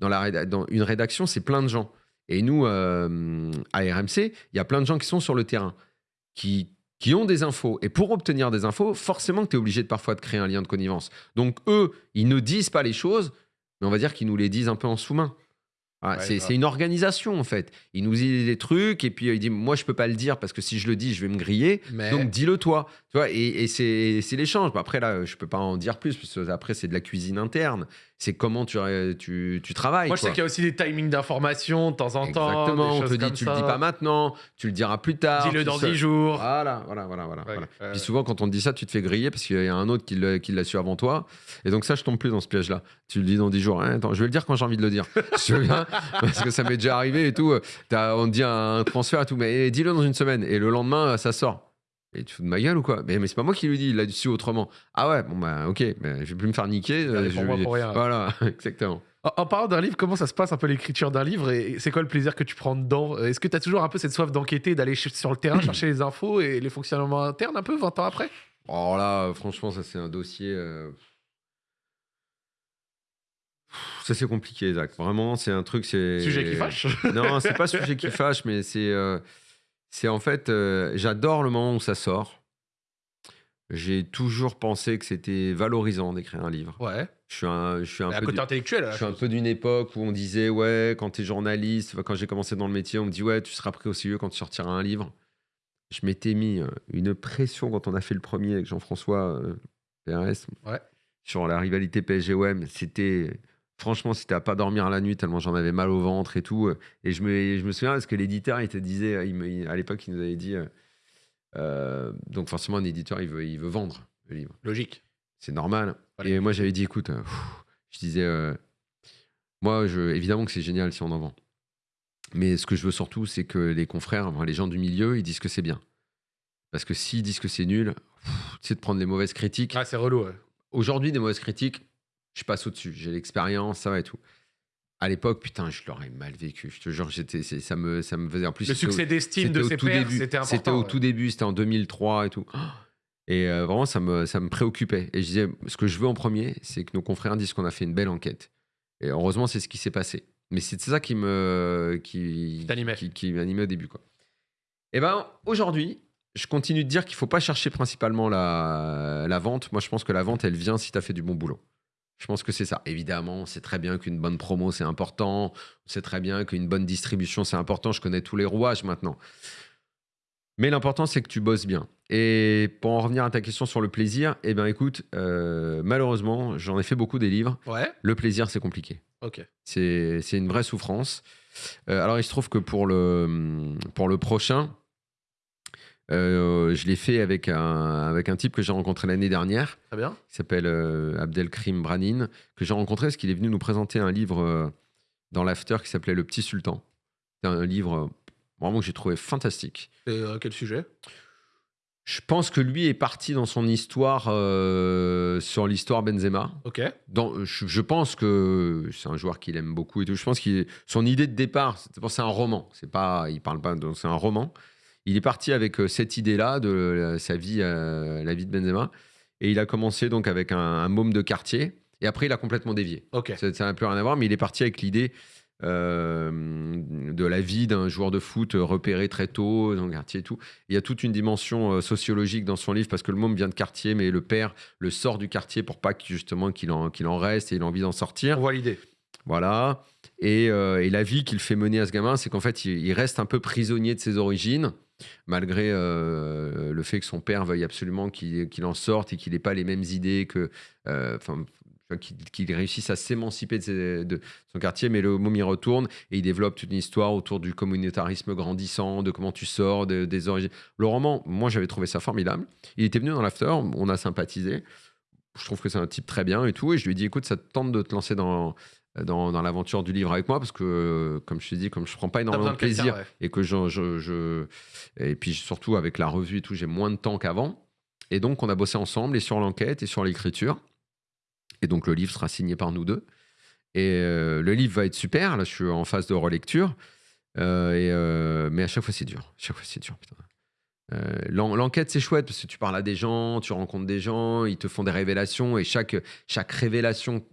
dans, la, réda- dans une rédaction, c'est plein de gens. Et nous, euh, à RMC, il y a plein de gens qui sont sur le terrain, qui, qui ont des infos. Et pour obtenir des infos, forcément que tu es obligé de parfois de créer un lien de connivence. Donc, eux, ils ne disent pas les choses, mais on va dire qu'ils nous les disent un peu en sous-main. Ouais, c'est une organisation, en fait. Ils nous disent des trucs, et puis euh, ils disent Moi, je peux pas le dire parce que si je le dis, je vais me griller. Mais Donc dis-le toi, tu vois, et, et c'est c'est l'échange. Après là, je peux pas en dire plus parce que après c'est de la cuisine interne. C'est comment tu, tu, tu travailles. moi, je sais qu'il y a aussi des timings d'information de temps en temps. Exactement. On te dit tu ça. le dis pas maintenant, tu le diras plus tard. Dis-le dans ça. 10 jours. Voilà, voilà, voilà, voilà. Ouais, voilà. ouais. Puis souvent, quand on te dit ça, tu te fais griller parce qu'il y a un autre qui l'a su avant toi. Et donc, ça, je tombe plus dans ce piège-là. Tu le dis dans 10 jours. Hein, attends, je vais le dire quand j'ai envie de le dire. Je bien, parce que ça m'est déjà arrivé et tout. T'as- on te dit un transfert et tout, mais dis-le dans une semaine. Et le lendemain, ça sort. Et tu fous de ma gueule ou quoi? Mais, mais c'est pas moi qui lui dis, il l'a su autrement. Ah ouais, bon bah ok, mais je vais plus me faire niquer. Euh, pour je pour rien. Voilà, exactement. En, en parlant d'un livre, comment ça se passe un peu l'écriture d'un livre et c'est quoi le plaisir que tu prends dedans? Est-ce que tu as toujours un peu cette soif d'enquêter, d'aller sur le terrain chercher les infos et les fonctionnements internes un peu 20 ans après? Alors là, euh, franchement, ça c'est un dossier. euh, Ça c'est compliqué, Zach. Vraiment, c'est un truc. c'est Sujet qui fâche Non, c'est pas sujet qui fâche, mais c'est euh, c'est en fait, euh, j'adore le moment où ça sort. J'ai toujours pensé que c'était valorisant d'écrire un livre. Ouais. Je suis un, je suis un Mais à peu côté du- intellectuel. je suis un peu d'une époque où on disait ouais quand t'es journaliste, enfin, quand j'ai commencé dans le métier, on me dit ouais tu seras pris au sérieux quand tu sortiras un livre. Je m'étais mis euh, une pression quand on a fait le premier avec Jean-François euh, PRS Ouais. sur la rivalité PSG-OM. C'était franchement c'était à pas dormir la nuit tellement j'en avais mal au ventre et tout. Et je me, je me souviens parce que l'éditeur il te disait il me- il- à l'époque il nous avait dit euh, euh, donc forcément un éditeur il veut, il veut vendre le livre. Logique. C'est normal. Et moi, j'avais dit, écoute, euh, pff, je disais, euh, moi, je, évidemment que c'est génial si on en vend. Mais ce que je veux surtout, c'est que les confrères, enfin, les gens du milieu, ils disent que c'est bien. Parce que s'ils disent que c'est nul, sais, de prendre les mauvaises critiques. Ah, c'est relou. ouais. Aujourd'hui, des mauvaises critiques, je passe au-dessus. J'ai l'expérience, ça va et tout. À l'époque, putain, je l'aurais mal vécu. Je te jure, j'étais, ça me, ça me faisait en plus. Le succès d'estime de ses pairs, c'était important. C'était au ouais. tout début, c'était en 2003 et tout. Et euh, vraiment, ça me, ça me préoccupait. Et je disais, ce que je veux en premier, c'est que nos confrères disent qu'on a fait une belle enquête. Et heureusement, c'est ce qui s'est passé. Mais c'est ça qui me, qui, Qui qui, qui m'animait au début, quoi. Et ben, aujourd'hui, je continue de dire qu'il faut pas chercher principalement la, la vente. Moi, je pense que la vente, elle vient si tu as fait du bon boulot. Je pense que c'est ça. Évidemment, c'est très bien qu'une bonne promo, c'est important. C'est très bien qu'une bonne distribution, c'est important. Je connais tous les rouages maintenant. Mais l'important, c'est que tu bosses bien. Et pour en revenir à ta question sur le plaisir, eh ben écoute, euh, malheureusement, j'en ai fait beaucoup des livres. Ouais, Le plaisir, c'est compliqué. ok. C'est c'est une vraie souffrance. Euh, alors, il se trouve que pour le, pour le prochain, euh, je l'ai fait avec un, avec un type que j'ai rencontré l'année dernière, Très bien. qui s'appelle euh, Abdelkrim Branin, que j'ai rencontré parce qu'il est venu nous présenter un livre euh, dans l'after qui s'appelait Le Petit Sultan. C'est un livre vraiment que j'ai trouvé fantastique. Et quel sujet? Je pense que lui est parti dans son histoire euh, sur l'histoire Benzema. Ok. Dans, je, je pense que c'est un joueur qu'il aime beaucoup et tout. Je pense que son idée de départ, c'est un roman. C'est pas, il parle pas, c'est un roman. Il est parti avec euh, cette idée-là de euh, sa vie, euh, la vie de Benzema, et il a commencé donc avec un, un môme de quartier. Et après, il a complètement dévié. Ok. Ça n'a plus rien à voir, mais il est parti avec l'idée euh, de la vie d'un joueur de foot repéré très tôt dans le quartier et tout. Il y a toute une dimension sociologique dans son livre parce que le môme vient de quartier, mais le père le sort du quartier pour pas justement qu'il en, qu'il en reste et il a envie d'en sortir. On voit l'idée. Voilà. Et, euh, et la vie qu'il fait mener à ce gamin, c'est qu'en fait, il, reste un peu prisonnier de ses origines, malgré euh, le fait que son père veuille absolument qu'il en sorte et qu'il n'ait pas les mêmes idées que. euh, Enfin. qu'il réussisse à s'émanciper de son quartier, mais le môme y retourne et il développe toute une histoire autour du communautarisme grandissant, de comment tu sors, de- des origines. Le roman, moi j'avais trouvé ça formidable. Il était venu dans l'after, on a sympathisé. Je trouve que c'est un type très bien et tout. Et je lui ai dit, écoute, ça te tente de te lancer dans, dans, dans l'aventure du livre avec moi parce que, comme je t'ai dit, comme je prends pas énormément de plaisir ouais. et que je, je, je- et puis surtout avec la revue et tout, j'ai moins de temps qu'avant. Et donc, on a bossé ensemble et sur l'enquête et sur l'écriture. Et donc, le livre sera signé par nous deux. Et euh, le livre va être super. Là, je suis en phase de relecture. Euh, et, euh, mais à chaque fois, c'est dur. À chaque fois, c'est dur. L'enquête, c'est chouette parce que tu parles à des gens, tu rencontres des gens, ils te font des révélations et chaque, chaque révélation,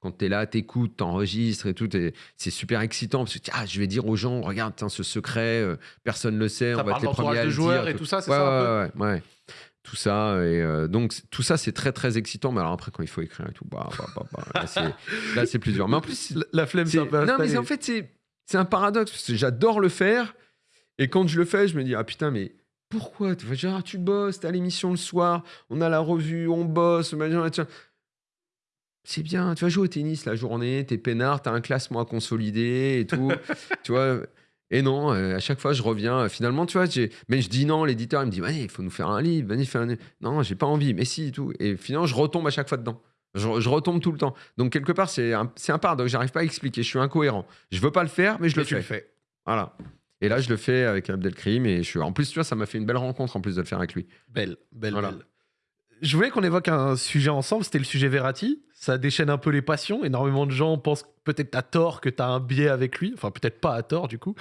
quand, tu es là, t'écoutes, t'enregistres et tout, et c'est super excitant parce que ah, je vais dire aux gens, regarde, tiens, ce secret, euh, personne ne le sait, Ça on va être les premiers à le joueurs dire. et tout ça, c'est ouais, ça un ouais, ouais, ouais. Tout ça, et euh, donc tout ça, c'est très très excitant. Mais alors après, quand il faut écrire et tout, bah, bah, bah, bah, là, c'est- plus dur. Mais en plus, La, la flemme, c'est- un peu non, mais en fait, c'est un paradoxe parce que j'adore le faire. Et quand je le fais, je me dis, ah putain, mais pourquoi? Genre, tu bosses, t'as l'émission le soir, on a la revue, on bosse, machin. C'est bien, tu vas jouer au tennis la journée, t'es peinard, t'as un classement à consolider et tout. tu vois. Et non, euh, à chaque fois, je reviens. euh, Finalement, tu vois, mais je dis non, l'éditeur, il me dit, il faut nous faire un livre, vas-y, fais un. Non, j'ai pas envie, mais si, et tout. Et finalement, je retombe à chaque fois dedans. Je, je retombe tout le temps. Donc, quelque part, c'est un, un paradoxe. J'arrive pas à expliquer. Je suis incohérent. Je veux pas le faire, mais je Mais le tu fais. le fais. Voilà. Et là, je le fais avec Abdelkrim. Et je suis... En plus, tu vois, ça m'a fait une belle rencontre en plus de le faire avec lui. Belle, belle, Voilà. belle. Je voulais qu'on évoque un sujet ensemble, c'était le sujet Verratti. Ça déchaîne un peu les passions. Énormément de gens pensent peut-être à tort que tu as un biais avec lui. Enfin, peut-être pas à tort, du coup.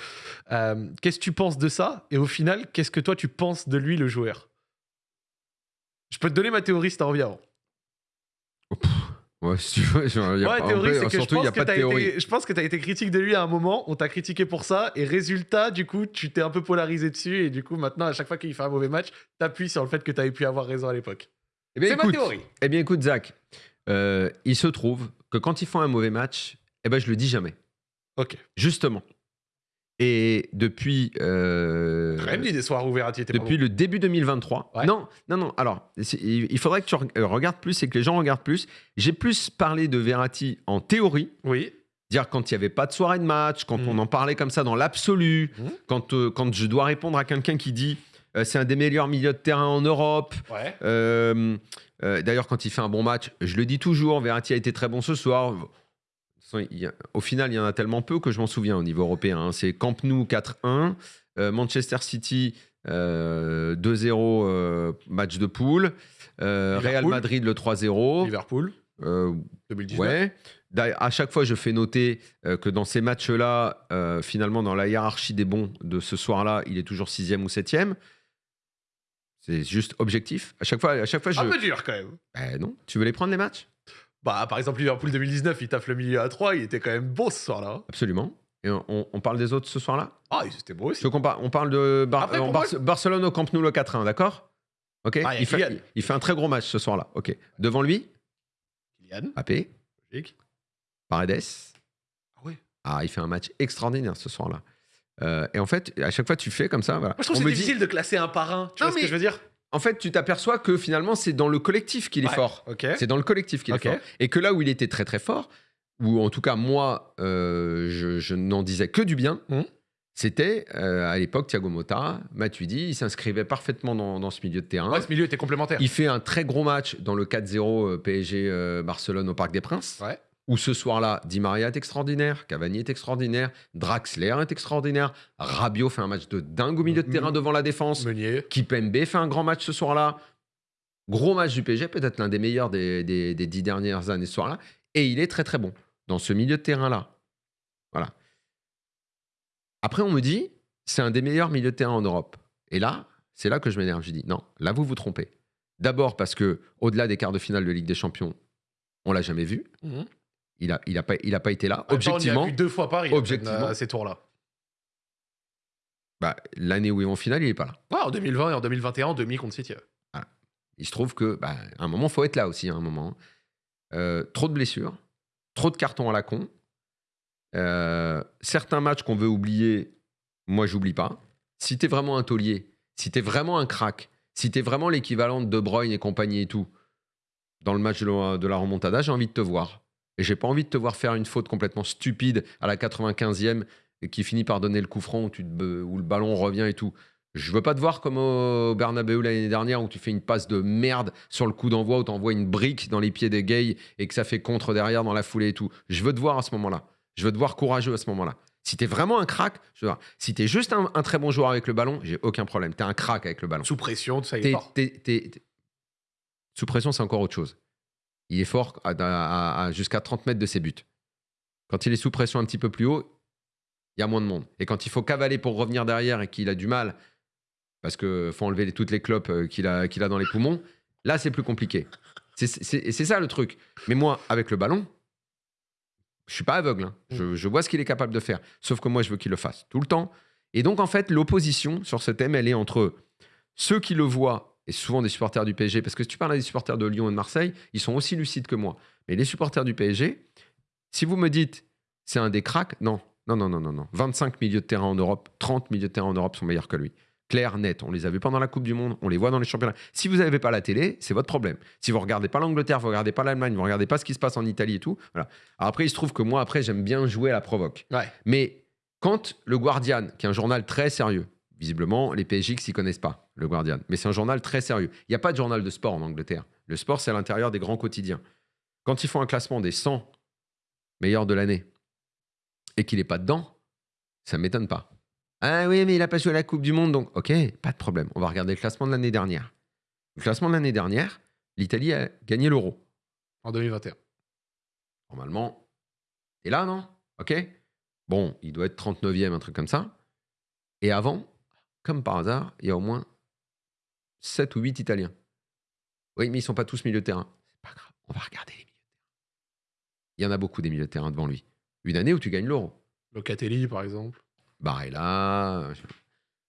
Euh, qu'est-ce que tu penses de ça? Et au final, qu'est-ce que toi, tu penses de lui, le joueur? Je peux te donner ma théorie si envie avant. Ouais, si tu veux. genre, y a Ouais, pas- théorie, c'est que je surtout, il n'y pense a que pas de t'as théorie. été, je pense que tu as été critique de lui à un moment, on t'a critiqué pour ça, et résultat, du coup, tu t'es un peu polarisé dessus, et du coup, maintenant, à chaque fois qu'il fait un mauvais match, t'appuies sur le fait que tu avais pu avoir raison à l'époque. Eh bien, C'est ma écoute, théorie. eh bien, écoute, Zach, euh, il se trouve que quand ils font un mauvais match, eh ben, je le dis jamais. Ok. Justement. Et depuis. euh, dit des soirs où Verratti était pas depuis le début 2023. Ouais. Non, non, non. Alors, c'est- il il faudrait que tu re- euh, regardes plus et que les gens regardent plus. J'ai plus parlé de Verratti en théorie, Oui. dire quand il n'y avait pas de soirée de match, quand Mhm. on en parlait comme ça dans l'absolu, Mhm. quand, euh, quand je dois répondre à quelqu'un qui dit c'est un des meilleurs milieux de terrain en Europe. Ouais. Euh, euh, D'ailleurs, quand il fait un bon match, je le dis toujours, Verratti a été très bon ce soir. Au final, il y en a tellement peu que je m'en souviens au niveau européen. hein. C'est Camp Nou 4-1, euh, Manchester City euh, 2-0 euh, match de poule, euh, Real. Madrid le 3-0. Liverpool, euh, 2019. Ouais. À chaque fois, je fais noter euh, que dans ces matchs-là, euh, finalement, dans la hiérarchie des bons de ce soir-là, il est toujours sixième ou septième. C'est juste objectif. À chaque fois, à chaque fois je. Un peu dur quand même. Eh non, tu veux les prendre les matchs? Bah, par exemple, Liverpool 2019, il taffe le milieu à 3, il était quand même beau ce soir-là. Absolument. Et on, on- on parle des autres ce soir-là? Ah, c'était beau Je aussi. qu'on par- on parle de Bar- Après, euh, pour Bar- moi- Barcelone au Camp Nou le 4-1, d'accord? Ok Ah, il fait, Kylian. il- il fait un très gros match ce soir-là. Ok. Devant lui, Kylian, logique. Paredes. Ah ouais. Ah, il fait un match extraordinaire ce soir-là. Euh, et en fait, à chaque fois, tu fais comme ça. Voilà. Moi, je trouve On que me c'est dit- difficile de classer un par un. Tu Non, vois ce que mais- je veux dire? En fait, tu t'aperçois que finalement, c'est dans le collectif qu'il est Ouais, fort. Ok. C'est dans le collectif qu'il est fort. Et que là où il était très très fort, ou en tout cas moi, euh, je, je n'en disais que du bien, Mhm. c'était euh, à l'époque Thiago Motta, Matuidi, il s'inscrivait parfaitement dans, dans ce milieu de terrain. Ouais, ce milieu était complémentaire. Il fait un très gros match dans le 4-0 euh, PSG euh, Barcelone au Parc des Princes. Ouais. Où ce soir-là, Di Maria est extraordinaire, Cavani est extraordinaire, Draxler est extraordinaire, Rabiot fait un match de dingue au milieu de Mhm. terrain devant la défense. Meunier. Kipembe fait un grand match ce soir-là. Gros match du PSG, peut-être l'un des meilleurs des, des- des dix dernières années ce soir-là. Et il est très très bon dans ce milieu de terrain-là. Voilà. Après, on me dit, c'est un des meilleurs milieux de terrain en Europe. Et là, c'est là que je m'énerve. Je dis, non, là, vous vous trompez. D'abord parce que au-delà des quarts de finale de Ligue des Champions, on l'a jamais vu. Mhm. Il a, il a, pas, il a pas été là. En même temps, Objectivement, On a vu deux fois Paris Objectivement. à ces tours-là. bah, l'année où ils vont en finale, il est pas là. Ouais, en 2020 et en 2021, demi contre City. ouais. Il se trouve que, bah, à un moment, faut être là aussi. À un moment, Euh, trop de blessures, trop de cartons à la con. Euh, certains matchs qu'on veut oublier, moi, j'oublie pas. Si t'es vraiment un taulier, si t'es vraiment un crack, si t'es vraiment l'équivalent de De Bruyne et compagnie et tout, dans le match de la, de la remontada, j'ai envie de te voir. Et j'ai pas envie de te voir faire une faute complètement stupide à la 95e et qui finit par donner le coup franc où, tu te- où le ballon revient et tout. Je veux pas te voir comme au Bernabeu l'année dernière où tu fais une passe de merde sur le coup d'envoi où tu envoies une brique dans les pieds des gays et que ça fait contre derrière dans la foulée et tout. Je veux te voir à ce moment-là. Je veux te voir courageux à ce moment-là. Si t'es vraiment un crack, je veux voir. Si t'es juste un, un très bon joueur avec le ballon, j'ai aucun problème. T'es un crack avec le ballon. Sous pression, ça, il est Sous pression, c'est encore autre chose. Il est fort à, à- à- jusqu'à 30 mètres de ses buts. Quand il est sous pression un petit peu plus haut, il y a moins de monde. Et quand il faut cavaler pour revenir derrière et qu'il a du mal, parce qu'il faut enlever toutes les clopes euh, qu'il a, qu'il a dans les poumons, là, c'est plus compliqué. C'est- C'est et c'est ça le truc. Mais moi, avec le ballon, je suis pas aveugle. hein. Je, je vois ce qu'il est capable de faire. Sauf que moi, je veux qu'il le fasse tout le temps. Et donc, en fait, l'opposition sur ce thème, elle est entre ceux qui le voient, et souvent des supporters du PSG, parce que si tu parles à des supporters de Lyon et de Marseille, ils sont aussi lucides que moi. Mais les supporters du PSG, si vous me dites c'est un des cracks, non, non, non, non, non, non. 25 milieux de terrain en Europe, 30 milieux de terrain en Europe sont meilleurs que lui. Clair, net. On les a vus pendant la Coupe du Monde, on les voit dans les championnats. Si vous n'avez pas la télé, c'est votre problème. Si vous regardez pas l'Angleterre, vous regardez pas l'Allemagne, vous regardez pas ce qui se passe en Italie et tout, voilà. Alors après, il se trouve que moi, après, j'aime bien jouer à la provoque. Ouais. Mais quand le Guardian, qui est un journal très sérieux, visiblement, les PSJ s'y connaissent pas, le Guardian, mais c'est un journal très sérieux. Il n'y a pas de journal de sport en Angleterre. Le sport, c'est à l'intérieur des grands quotidiens. Quand ils font un classement des 100 meilleurs de l'année et qu'il n'est pas dedans, ça ne m'étonne pas. Ah oui, mais il a pas joué à la Coupe du Monde, donc ok, pas de problème. On va regarder le classement de l'année dernière. Le classement de l'année dernière, l'Italie a gagné l'euro. En 2021. Normalement, t'es là, non? Ok Bon, il doit être 39e, un truc comme ça. Et avant, comme par hasard, il y a au moins 7 ou 8 Italiens. Oui, mais ils sont pas tous milieu de terrain. C'est pas grave, on va regarder les milieux de terrain. Il y en a beaucoup des milieux de terrain devant lui. Une année où tu gagnes l'euro. Locatelli, par exemple. Barella.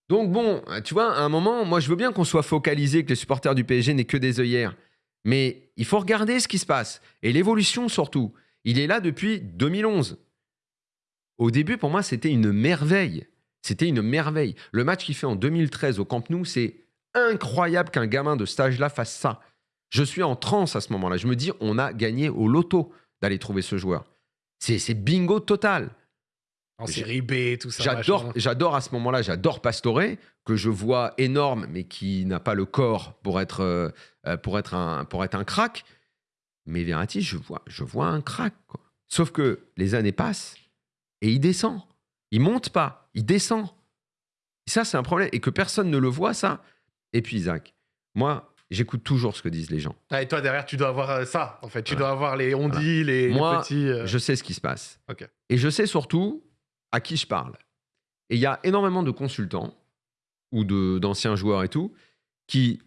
Donc bon, tu vois, à un moment, moi je veux bien qu'on soit focalisé, que les supporters du PSG n'aient que des œillères. Mais il faut regarder ce qui se passe. Et l'évolution surtout. Il est là depuis 2011. Au début, pour moi, c'était une merveille. C'était une merveille. Le match qu'il fait en 2013 au Camp Nou, c'est incroyable qu'un gamin de cet âge-là fasse ça. Je suis en transe à ce moment-là. Je me dis, on a gagné au loto d'aller trouver ce joueur. C'est bingo total. En série B, tout ça. J'adore, à ce moment-là, j'adore Pastore, que je vois énorme, mais qui n'a pas le corps pour être, euh, pour être, un, pour être un crack. Mais Verratti, je vois, je vois un crack. quoi. Sauf que les années passent et il descend. Il monte pas, il descend. Et ça, c'est un problème. Et que personne ne le voit, ça. Et puis, Isaac, moi, j'écoute toujours ce que disent les gens. Ah, et toi, derrière, tu dois avoir euh, ça, en fait. Tu Voilà. dois avoir les on dit, les, les Moi, petits. euh, Je sais ce qui se passe. Et je sais surtout à qui je parle. Et il y a énormément de consultants ou d'anciens joueurs et tout qui,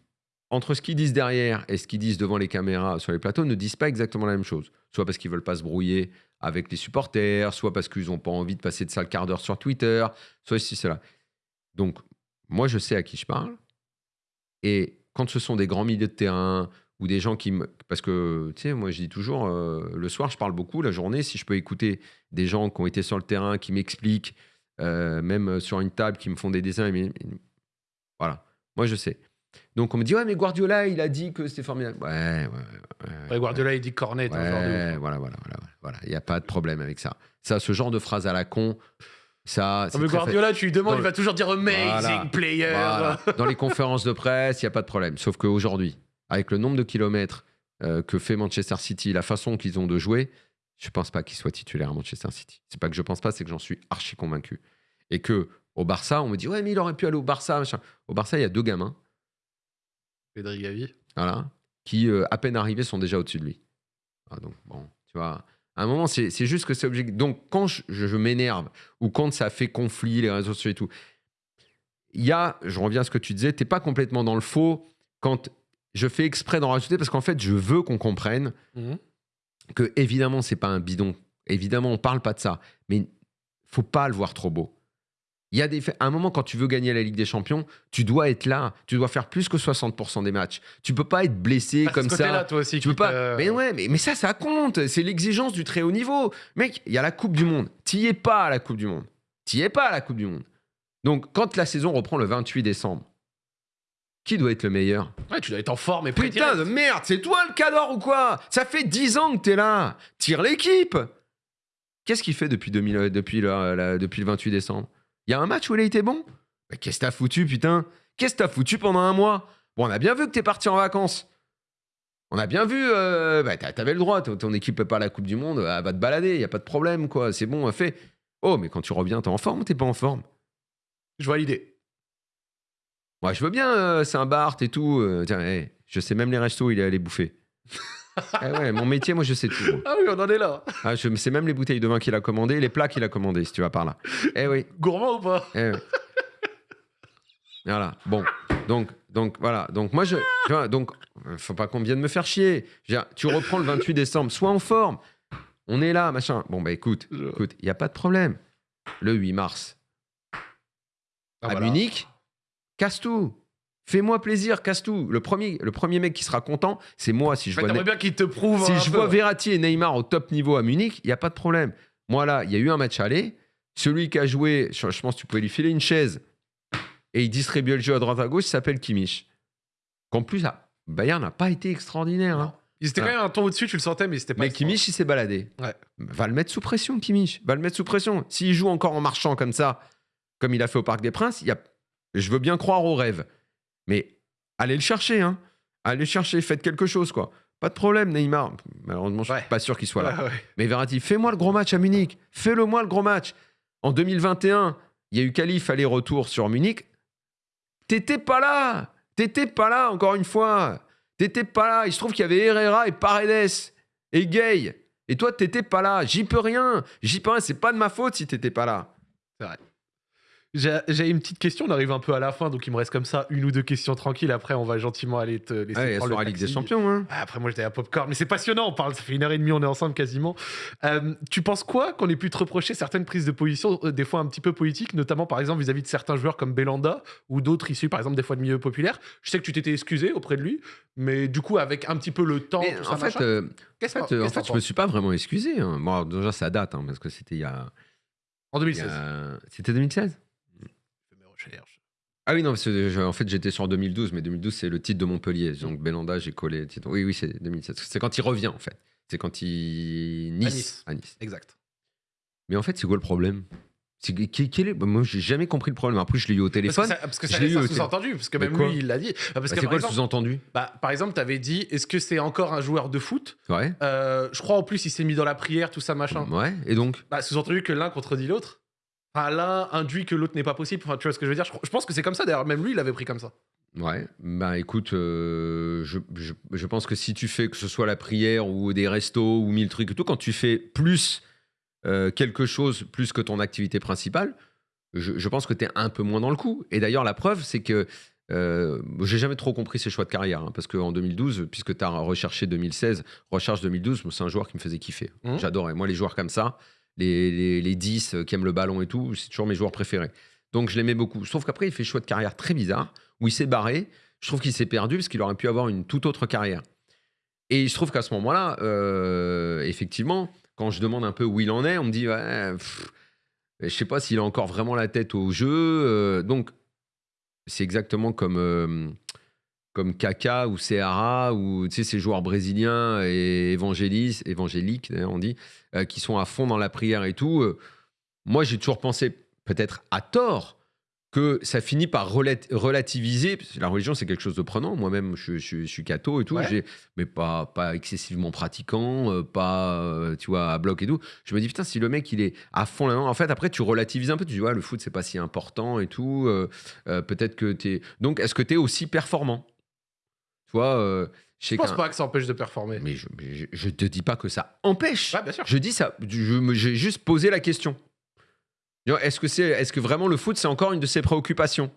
entre ce qu'ils disent derrière et ce qu'ils disent devant les caméras sur les plateaux, ne disent pas exactement la même chose. Soit parce qu'ils veulent pas se brouiller avec les supporters, soit parce qu'ils n'ont pas envie de passer de sale quart d'heure sur Twitter, soit ceci, cela. Donc, moi, je sais à qui je parle. Et quand ce sont des grands milieux de terrain ou des gens qui me... Parce que, tu sais, moi, je dis toujours, euh, le soir, je parle beaucoup. La journée, si je peux écouter des gens qui ont été sur le terrain, qui m'expliquent, euh, même sur une table, qui me font des dessins. mais- Voilà, moi, je sais. Donc, on me dit, ouais, mais Guardiola, il a dit que c'était formidable. Ouais, ouais, ouais. Guardiola, il dit Cornet, ouf. Ouais, voilà, voilà, voilà, voilà. Il n'y a pas de problème avec ça. Ça, ce genre de phrase à la con, ça. Non, mais Guardiola, tu lui demandes, il va toujours dire amazing Voilà. player. Voilà. Dans les conférences de presse, il n'y a pas de problème. Sauf qu'aujourd'hui, avec le nombre de kilomètres euh, que fait Manchester City, la façon qu'ils ont de jouer, je ne pense pas qu'il soit titulaire à Manchester City. C'est pas que je pense pas, c'est que j'en suis archi convaincu. Et que au Barça, on me dit ouais, mais il aurait pu aller au Barça. Machin. Au Barça, il y a deux gamins, Pedri Gavi. voilà, qui euh, à peine arrivés sont déjà au-dessus de lui. Ah, donc bon, tu vois. À un moment, c'est juste que c'est objectif. Donc, quand je, m'énerve ou quand ça fait conflit, les réseaux sociaux et tout, il y a, je reviens à ce que tu disais, t'es pas complètement dans le faux quand je fais exprès d'en rajouter parce qu'en fait, je veux qu'on comprenne Mhm. que évidemment, c'est pas un bidon. Évidemment, on parle pas de ça, mais faut pas le voir trop beau. Il y a des faits. À un moment, quand tu veux gagner la Ligue des Champions, tu dois être là. Tu dois faire plus que 60% des matchs. Tu peux pas être blessé Ah, comme ce ça. côté-là, toi aussi. Tu peux qui pas. te- Mais ouais, mais, mais ça, ça compte. C'est l'exigence du très haut niveau. Mec, il y a la Coupe du Monde. T'y es pas à la Coupe du Monde. T'y es pas à la Coupe du Monde. Donc, quand la saison reprend le 28 décembre, qui doit être le meilleur? Ouais, tu dois être en forme et Putain de merde, c'est toi le cador ou quoi? Ça fait 10 ans que t'es là. Tire l'équipe. Qu'est-ce qu'il fait depuis, 2000, euh, depuis, le, la- depuis le 28 décembre? Il y a un match où il a été bon? Qu'est-ce que t'as foutu, putain? Qu'est-ce que t'as foutu pendant un mois? Bon, on a bien vu que t'es parti en vacances. On a bien vu, euh, bah, t'a- t'avais le droit, ton, équipe peut pas la Coupe du Monde, elle va te balader, y a pas de problème, quoi. C'est bon, fait. Oh, mais quand tu reviens, t'es en forme ou t'es pas en forme? Je vois l'idée. Moi, je veux bien euh, Saint-Barth et tout. euh, tiens, hey, je sais même les restos, il est allé bouffer. Eh ouais, mon métier, moi, je sais tout. Ah oui, on en est là. Ah, je sais même les bouteilles de vin qu'il a commandées, les plats qu'il a commandés, si tu vas par là. Eh oui. Gourmand ou pas? Eh oui. Voilà. Bon. Donc, donc voilà. Donc moi, je. Tu vois, donc, euh, faut pas qu'on vienne me faire chier. Je veux dire, tu reprends le 28 décembre, sois en forme. On est là, machin. Bon, bah écoute, écoute, il n'y a pas de problème. Le 8 mars, Ah, à voilà. Munich, casse tout. Fais-moi plaisir, casse tout. Le premier, le premier mec qui sera content, c'est moi si je En fait, vois. bien qu'il te prouve. Si je peu. vois Verratti et Neymar au top niveau à Munich, il n'y a pas de problème. Moi, là, il y a eu un match aller. Celui qui a joué, je, pense que tu pouvais lui filer une chaise et il distribuait le jeu à droite à gauche, il s'appelle Kimmich. Qu'en plus, ah, Bayern n'a pas été extraordinaire. hein. Il était quand même un ton au-dessus, tu le sentais, mais c'était pas. Mais. Kimmich, il s'est baladé. Ouais. Va le mettre sous pression, Kimmich. Va le mettre sous pression. S'il joue encore en marchant comme ça, comme il a fait au Parc des Princes, il y a... je veux bien croire au rêve. Mais allez le chercher. Hein. Allez le chercher. Faites quelque chose, quoi. Pas de problème, Neymar. Malheureusement, je Ouais. suis pas sûr qu'il soit là. Ouais, ouais. Mais Verratti, fais-moi le gros match à Munich. Fais-le moi le gros match. En 2021, il y a eu qualif aller-retour sur Munich. T'étais pas là. T'étais pas là, encore une fois. T'étais pas là. Il se trouve qu'il y avait Herrera et Paredes et Gay. Et toi, t'étais pas là. J'y peux rien. J'y peux rien. C'est pas de ma faute si t'étais pas là. J'ai j'ai une petite question, on arrive un peu à la fin, donc il me reste comme ça une ou deux questions tranquilles. Après, on va gentiment aller te laisser Ouais, prendre le la Ligue des. Champions. Hein. Ah, Après, moi, j'étais à Popcorn, mais c'est passionnant. On parle, ça fait une heure et demie, on est ensemble quasiment. Euh, tu penses quoi qu'on ait pu te reprocher certaines prises de position, euh, des fois un petit peu politiques, notamment par exemple vis-à-vis de certains joueurs comme Belanda ou d'autres issus, par exemple, des fois de milieux populaires? Je sais que tu t'étais excusé auprès de lui, mais du coup, avec un petit peu le temps, Mais tout ça, en fait, euh, en fait, euh, en fait, je me suis pas vraiment excusé. hein. Bon, déjà, ça date, hein, parce que c'était il y a. En il y 2016. a- C'était 2016 Je fais mes recherches. Ah oui, non, parce que je- en fait, j'étais sur 2012, mais 2012, c'est le titre de Montpellier. Donc, Belanda, j'ai collé le titre. Oui, oui, c'est 2007. C'est quand il revient, en fait. C'est quand il. Nice. Nice. À Nice. Exact. Mais en fait, c'est quoi le problème? C'est quel est... bah, Moi, j'ai jamais compris le problème. Après, je l'ai eu au Parce que téléphone. ça, parce que Je ça l'ai laisse eu un au téléphone. sous-entendu, parce que Mais même quoi? lui, il l'a dit. Ah, Parce Bah, que c'est par quoi le exemple, sous-entendu? bah, par exemple, t'avais dit, est-ce que c'est encore un joueur de foot? Ouais. Euh, Je crois en plus, il s'est mis dans la prière, tout ça, machin. Ouais. Et donc? Bah, sous-entendu que l'un contredit l'autre. Enfin, l'un induit que l'autre n'est pas possible. Enfin, tu vois ce que je veux dire? Je, je pense que c'est comme ça. D'ailleurs, même lui, il l'avait pris comme ça. Ouais, bah écoute, euh, je, je- je pense que si tu fais que ce soit la prière ou des restos ou mille trucs et tout, quand tu fais plus euh, quelque chose, plus que ton activité principale, je, je pense que tu es un peu moins dans le coup. Et d'ailleurs, la preuve, c'est que euh, j'ai jamais trop compris ses choix de carrière, hein, parce qu'en 2012, puisque tu as recherché 2016, recherche 2012, moi, c'est un joueur qui me faisait kiffer. Mhm. J'adorais. Moi, les joueurs comme ça, les, les, les 10 qui aiment le ballon et tout, c'est toujours mes joueurs préférés. Donc je l'aimais beaucoup. Sauf qu'après, il fait choix de carrière très bizarre, où il s'est barré. Je trouve qu'il s'est perdu parce qu'il aurait pu avoir une toute autre carrière. Et il se trouve qu'à ce moment-là, euh, effectivement, quand je demande un peu où il en est, on me dit, ouais, pff, je sais pas s'il a encore vraiment la tête au jeu. euh, donc, c'est exactement comme, euh, comme Kaka ou Seara ou ces joueurs brésiliens et évangéliques, on dit, euh, qui sont à fond dans la prière et tout. Euh, moi, j'ai toujours pensé, peut-être à tort, que ça finit par relat- relativiser. parce que La religion, c'est quelque chose de prenant. Moi-même, je, je- je suis catho et tout, Ouais. mais pas, pas excessivement pratiquant, euh, pas, tu vois, à bloc et tout. Je me dis, putain, si le mec, il est à fond là-dedans, en fait, après, tu relativises un peu. Tu dis, ouais, le foot, c'est pas si important et tout. euh, euh, Peut-être que tu es. Donc, est-ce que tu es aussi performant? Tu vois, euh, je pense pas que ça empêche de performer. Mais je, mais je, je te dis pas que ça empêche. Ouais, bien sûr. Je dis ça, j'ai juste posé la question. Est-ce que, c'est, est-ce que vraiment le foot, c'est encore une de ses préoccupations?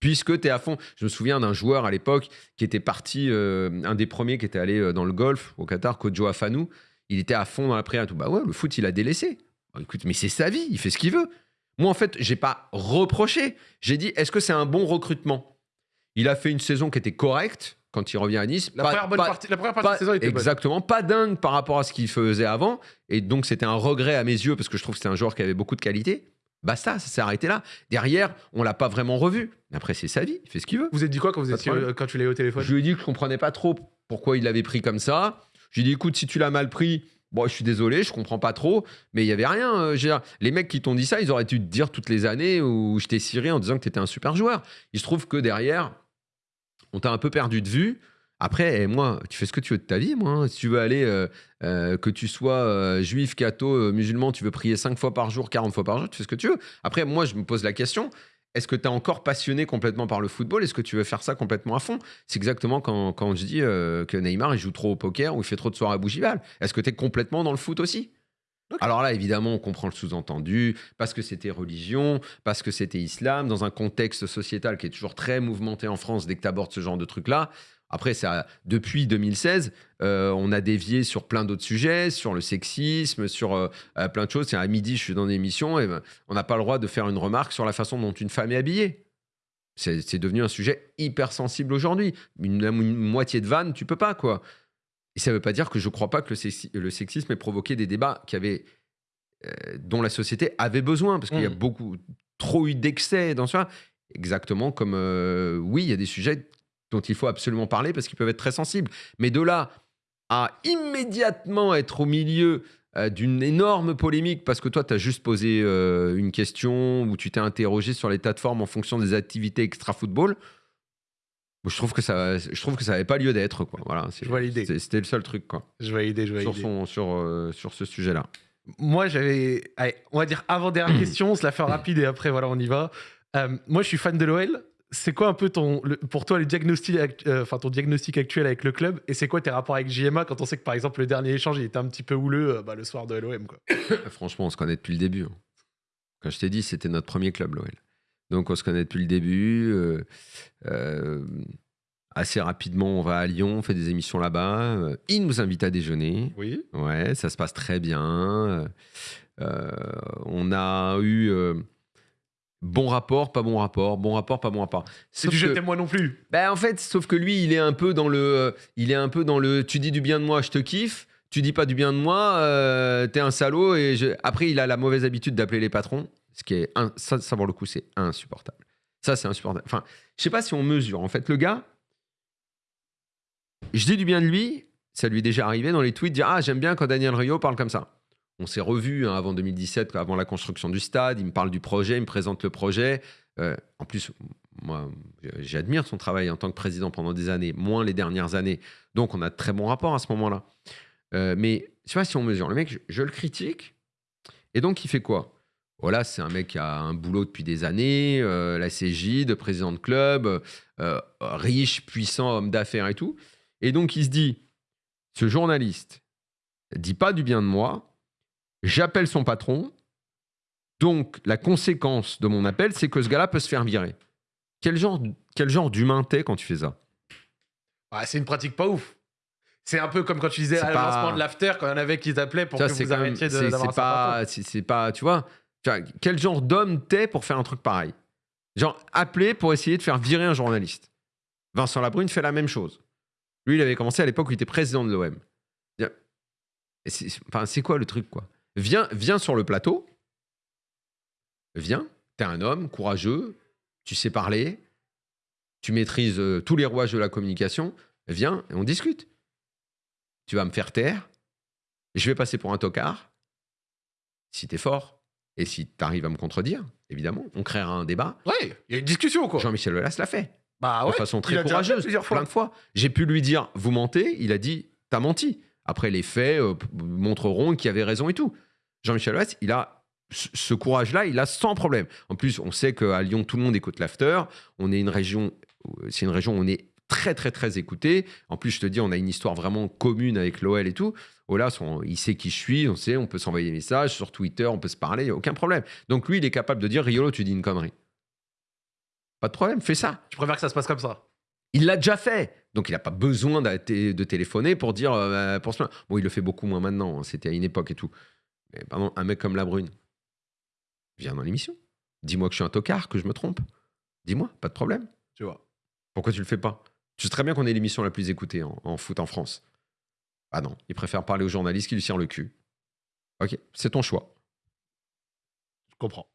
Puisque tu es à fond. Je me souviens d'un joueur à l'époque qui était parti, euh, un des premiers qui était allé euh, dans le golf au Qatar, Kojo Afanou. Il était à fond dans la prière et tout. Bah ouais, le foot, il a délaissé. Bah écoute, mais c'est sa vie, il fait ce qu'il veut. Moi, en fait, j'ai pas reproché. J'ai dit, est-ce que c'est un bon recrutement? Il a fait une saison qui était correcte quand il revient à Nice. La Pas- première, bonne pas- partie, la première partie pas- de saison était bonne. exactement, pas dingue par rapport à ce qu'il faisait avant. Et donc, c'était un regret à mes yeux parce que je trouve que c'était un joueur qui avait beaucoup de qualité. Basta, ça s'est arrêté là. Derrière, on l'a pas vraiment revu. Mais après, c'est sa vie, il fait ce qu'il veut. Vous êtes dit quoi quand, vous étiez, quand tu l'as eu au téléphone Je lui ai dit que je comprenais pas trop pourquoi il l'avait pris comme ça. Je lui ai dit, écoute, si tu l'as mal pris, bon, je suis désolé, je comprends pas trop. Mais il y avait rien. euh, dire, les mecs qui t'ont dit ça, ils auraient dû te dire toutes les années où je t'ai ciré en disant que tu étais un super joueur. Il se trouve que derrière, on t'a un peu perdu de vue. Après, eh, moi, tu fais ce que tu veux de ta vie, moi. hein. Si tu veux aller, euh, euh, que tu sois euh, juif, catho, musulman, tu veux prier 5 fois par jour, 40 fois par jour, tu fais ce que tu veux. Après, moi, je me pose la question, est-ce que tu es encore passionné complètement par le football? Est-ce que tu veux faire ça complètement à fond? C'est exactement quand, quand je dis que Neymar, il joue trop au poker ou il fait trop de soirées à Bougival. Est-ce que tu es complètement dans le foot aussi? Alors là, évidemment, on comprend le sous-entendu, parce que c'était religion, parce que c'était islam, dans un contexte sociétal qui est toujours très mouvementé en France dès que tu abordes ce genre de truc-là. Après, ça, depuis 2016, euh, on a dévié sur plein d'autres sujets, sur le sexisme, sur euh, euh, plein de choses. Tiens, à midi, je suis dans une émission et ben, on n'a pas le droit de faire une remarque sur la façon dont une femme est habillée. C'est devenu un sujet hyper sensible aujourd'hui. Une, une moitié de vanne, tu peux pas, quoi. Et ça ne veut pas dire que je ne crois pas que le, sexi- le sexisme ait provoqué des débats qui avaient, euh, dont la société avait besoin, parce qu'il y a Mm. beaucoup, trop eu d'excès dans ça. Exactement comme, euh, oui, il y a des sujets dont il faut absolument parler parce qu'ils peuvent être très sensibles. Mais de là à immédiatement être au milieu euh, d'une énorme polémique parce que toi, tu as juste posé une question ou tu t'es interrogé sur l'état de forme en fonction des activités extra-football, je trouve que ça je trouve que ça n'avait pas lieu d'être. quoi. Voilà, Je vois l'idée. C'était le seul truc quoi, Je valide, je sur, valide. son, sur, euh, sur ce sujet-là. Moi, j'avais. On va dire avant-dernière question, on se la fait rapide et après, voilà, on y va. Euh, moi, je suis fan de l'OL. C'est quoi un peu ton, le- pour toi le diagnostic, euh, enfin ton diagnostic actuel avec le club et c'est quoi tes rapports avec JMA quand on sait que par exemple le dernier échange il était un petit peu houleux bah, le soir de l'OM quoi. Franchement, on se connaît depuis le début. hein. Quand je t'ai dit, c'était notre premier club, l'OL. Donc, on se connaît depuis le début. euh, euh, assez rapidement, on va à Lyon, on fait des émissions là-bas. euh, il nous invite à déjeuner. Oui. Ouais, ça se passe très bien. On a eu bon rapport, pas bon rapport, bon rapport, pas bon rapport. C'est du que- jeté moi non plus. ben, en fait, sauf que lui, il est un peu dans le, il est un peu dans le, tu dis du bien de moi, je te kiffe. Tu dis pas du bien de moi, t'es un salaud. Et je- après, il a la mauvaise habitude d'appeler les patrons, ce qui est, ça, pour le coup, c'est insupportable. Ça, c'est insupportable. Enfin, je sais pas si on mesure. En fait, le gars, je dis du bien de lui. Ça lui est déjà arrivé dans les tweets dire ah j'aime bien quand Daniel Rio parle comme ça. On s'est revus hein, avant 2017, avant la construction du stade. Il me parle du projet, il me présente le projet. Euh, en plus, moi, j'admire son travail en tant que président pendant des années, moins les dernières années. Donc, on a de très bons rapports à ce moment-là. Euh, mais sais pas si on mesure. Le mec, je le critique. Et donc, il fait quoi? Voilà, c'est un mec qui a un boulot depuis des années, euh, la CJ, de président de club, euh, riche, puissant, homme d'affaires et tout. Et donc il se dit, ce journaliste dit pas du bien de moi, j'appelle son patron, donc la conséquence de mon appel, c'est que ce gars-là peut se faire virer. Quel genre, quel genre d'humain t'es quand tu fais ça? Ah, c'est une pratique pas ouf. C'est un peu comme quand tu disais à pas- lancement de l'after, quand il y en avait qui t'appelaient pour Ça, que vous arrêtiez de- c'est- pas, c'est tu vois, quel genre d'homme t'es pour faire un truc pareil? Genre, appeler pour essayer de faire virer un journaliste. Vincent Labrune fait la même chose. Lui, il avait commencé à l'époque où il était président de l'OM. C'est quoi le truc, quoi? Viens, viens sur le plateau. Viens. T'es un homme courageux. Tu sais parler. Tu maîtrises euh, tous les rouages de la communication. Viens et on discute. Tu vas me faire taire. Je vais passer pour un tocard. Si t'es fort. Et si t'arrives à me contredire, évidemment, on créera un débat. Ouais, il y a une discussion, quoi. Jean-Michel Aulas l'a fait Bah de ouais. façon il très courageuse, plusieurs fois. plein de fois. J'ai pu lui dire, vous mentez, il a dit, t'as menti. Après, les faits euh, montreront qu'il avait raison et tout. Jean-Michel Aulas, il a ce ce courage-là, il a sans problème. En plus, on sait qu'à Lyon, tout le monde écoute l'after. On est une région, euh, c'est une région où on est très, très, très écouté. En plus, je te dis, on a une histoire vraiment commune avec l'OL et tout. Aulas, on- il sait qui je suis, on sait, on peut s'envoyer des messages sur Twitter, on peut se parler, y a aucun problème. Donc lui, il est capable de dire, Riolo, tu dis une connerie. Pas de problème, fais ça. Je préfère que ça se passe comme ça? Il l'a déjà fait. Donc, il n'a pas besoin de téléphoner pour dire. euh, pour se plaindre. Bon, il le fait beaucoup moins maintenant. hein, C'était à une époque et tout. Mais pardon, un mec comme la Brune, viens dans l'émission. Dis-moi que je suis un tocard, que je me trompe. Dis-moi, pas de problème. Tu vois. Pourquoi tu le fais pas? Tu sais très bien qu'on est l'émission la plus écoutée en, en foot en France. Ah non, il préfère parler aux journalistes qui lui tirent le cul. Ok, c'est ton choix. Je comprends.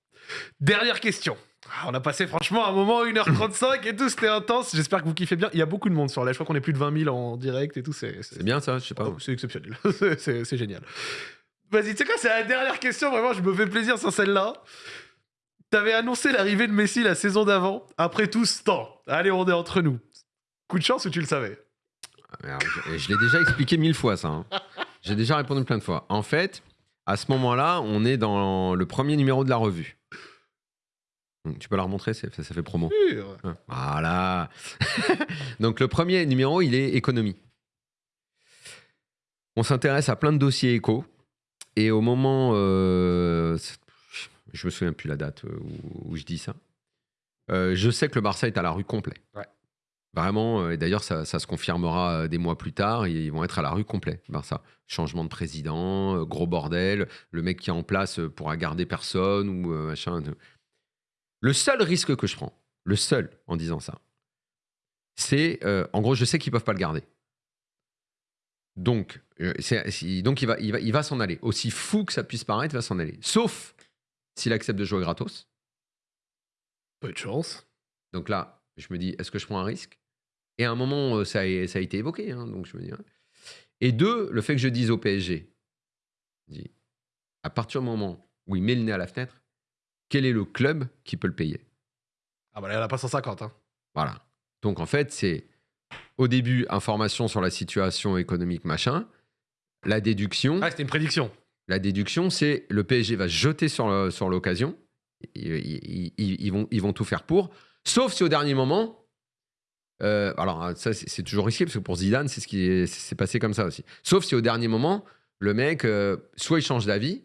Dernière question. Ah, On a passé franchement un moment, 1h35 et tout, c'était intense. J'espère que vous kiffez bien. Il y a beaucoup de monde sur la. Je crois qu'on est plus de 20 000 en direct et tout. C'est bien ça, je sais pas. Oh, c'est exceptionnel. C'est génial. Vas-y, tu sais quoi, c'est la dernière question. Vraiment, je me fais plaisir sur celle-là. T'avais annoncé l'arrivée de Messi la saison d'avant. Après tout ce temps, allez, on est entre nous. Coup de chance ou tu le savais Alors, je je l'ai déjà expliqué mille fois, ça. hein. J'ai déjà répondu plein de fois. En fait, à ce moment-là, on est dans le premier numéro de la revue. Tu peux la remontrer, c'est- ça, ça fait promo. Sûr. Hein, Voilà. Donc, le premier numéro, il est économie. On s'intéresse à plein de dossiers éco. Et au moment. euh, c'est- je me souviens plus la date euh, où, où je dis ça. Euh, je sais que le Barça est à la rue complet. Ouais. Vraiment, euh, et d'ailleurs, ça, ça se confirmera euh, des mois plus tard. Ils vont être à la rue complet, le Barça. Changement de président, euh, gros bordel. Le mec qui est en place pourra garder personne ou machin. Le seul risque que je prends, le seul en disant ça, c'est, euh, en gros, je sais qu'ils peuvent pas le garder. Donc, donc il va, il va, il va s'en aller. Aussi fou que ça puisse paraître, il va s'en aller. Sauf s'il accepte de jouer gratos. Peu de chance. Donc là, je me dis, est-ce que je prends un risque? Et à un moment, euh, ça a, ça a été évoqué. hein, donc je me dis. ouais. Et deux, le fait que je dise au PSG, dis, à partir du moment où il met le nez à la fenêtre, quel est le club qui peut le payer? Ah bah là, il n'y en a pas 150. Hein. Voilà. Donc en fait, c'est au début information sur la situation économique machin. La déduction, Ah, c'était une prédiction. la déduction, c'est le PSG va se jeter sur le- sur l'occasion. Ils, ils- ils- ils vont ils vont tout faire pour, sauf si au dernier moment. Euh, alors ça c'est toujours risqué parce que pour Zidane c'est ce qui est- c'est passé comme ça aussi. Sauf si au dernier moment le mec euh, soit il change d'avis,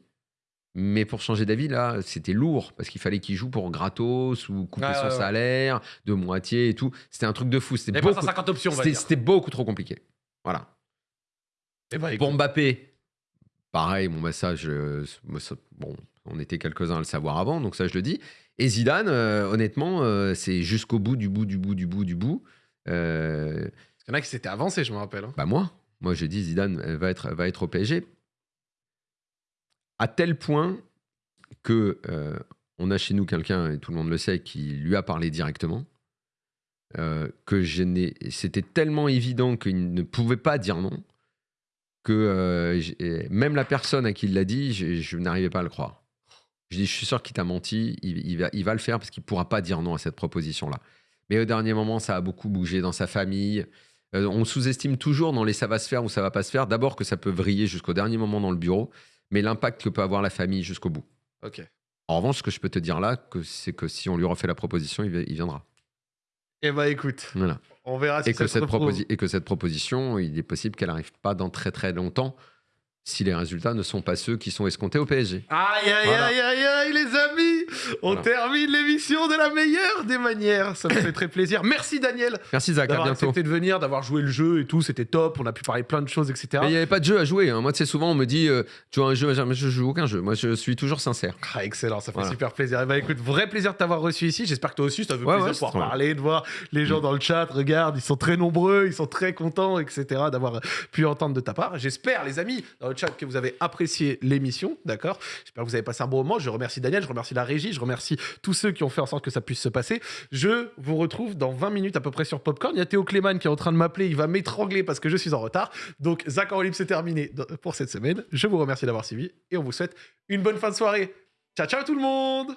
mais pour changer d'avis là c'était lourd parce qu'il fallait qu'il joue pour gratos ou couper son ouais, ouais. salaire de moitié et tout. C'était un truc de fou. C'était beaucoup, 150 options, c'était- beaucoup trop compliqué. Voilà. Eh ben, écoute, Pour Mbappé, pareil, bon, bah, ça, je- moi, ça- bon, on était quelques-uns à le savoir avant, donc ça, je le dis. Et Zidane, euh, honnêtement, euh, c'est jusqu'au bout, du bout, du bout, du bout, du bout. Euh, Il y en a qui s'étaient avancés, je me rappelle. hein. bah moi, moi, je dis Zidane euh, va être, va être au PSG. À tel point que euh, on a chez nous quelqu'un, et tout le monde le sait, qui lui a parlé directement. euh, que je n'ai, c'était tellement évident qu'il ne pouvait pas dire non que euh, même la personne à qui il l'a dit, je, je n'arrivais pas à le croire. Je dis, je suis sûr qu'il t'a menti, il, il va, il va le faire parce qu'il pourra pas dire non à cette proposition-là. Mais au dernier moment, ça a beaucoup bougé dans sa famille. Euh, on sous-estime toujours dans les ça va se faire ou ça va pas se faire. D'abord que ça peut vriller jusqu'au dernier moment dans le bureau, mais l'impact que peut avoir la famille jusqu'au bout. Ok. En revanche, ce que je peux te dire là, c'est que si on lui refait la proposition, il, vi- il viendra. Eh bah écoute, Voilà. on verra si Et ça que, se cette et que cette proposition, il est possible qu'elle n'arrive pas dans très très longtemps si les résultats ne sont pas ceux qui sont escomptés au PSG. Aïe, aïe, Voilà. aïe, aïe, aïe, les amis On Voilà. termine l'émission de la meilleure des manières. Ça me fait très plaisir. Merci, Daniel, Merci Zach, à d'avoir accepté de venir, d'avoir joué le jeu et tout. C'était top. On a pu parler plein de choses, etc. Mais il n'y avait pas de jeu à jouer. hein. Moi, tu sais, souvent, on me dit euh, Tu vois un jeu Mais je joue aucun jeu. Moi, je suis toujours sincère. Ah, excellent, ça fait Voilà. super plaisir. Et bah écoute, vrai plaisir de t'avoir reçu ici. J'espère que toi aussi, ça fait Ouais, plaisir ouais, de pouvoir parler, de voir les gens Mm. dans le chat. Regarde, ils sont très nombreux, ils sont très contents, etc. d'avoir pu entendre de ta part. J'espère, les amis, chat, que vous avez apprécié l'émission, d'accord? J'espère que vous avez passé un bon moment. Je remercie Daniel, je remercie la régie, je remercie tous ceux qui ont fait en sorte que ça puisse se passer. Je vous retrouve dans 20 minutes à peu près sur Popcorn. Il y a Théo Clément qui est en train de m'appeler, il va m'étrangler parce que je suis en retard. Donc, Zach en c'est terminé pour cette semaine. Je vous remercie d'avoir suivi et on vous souhaite une bonne fin de soirée. Ciao, ciao tout le monde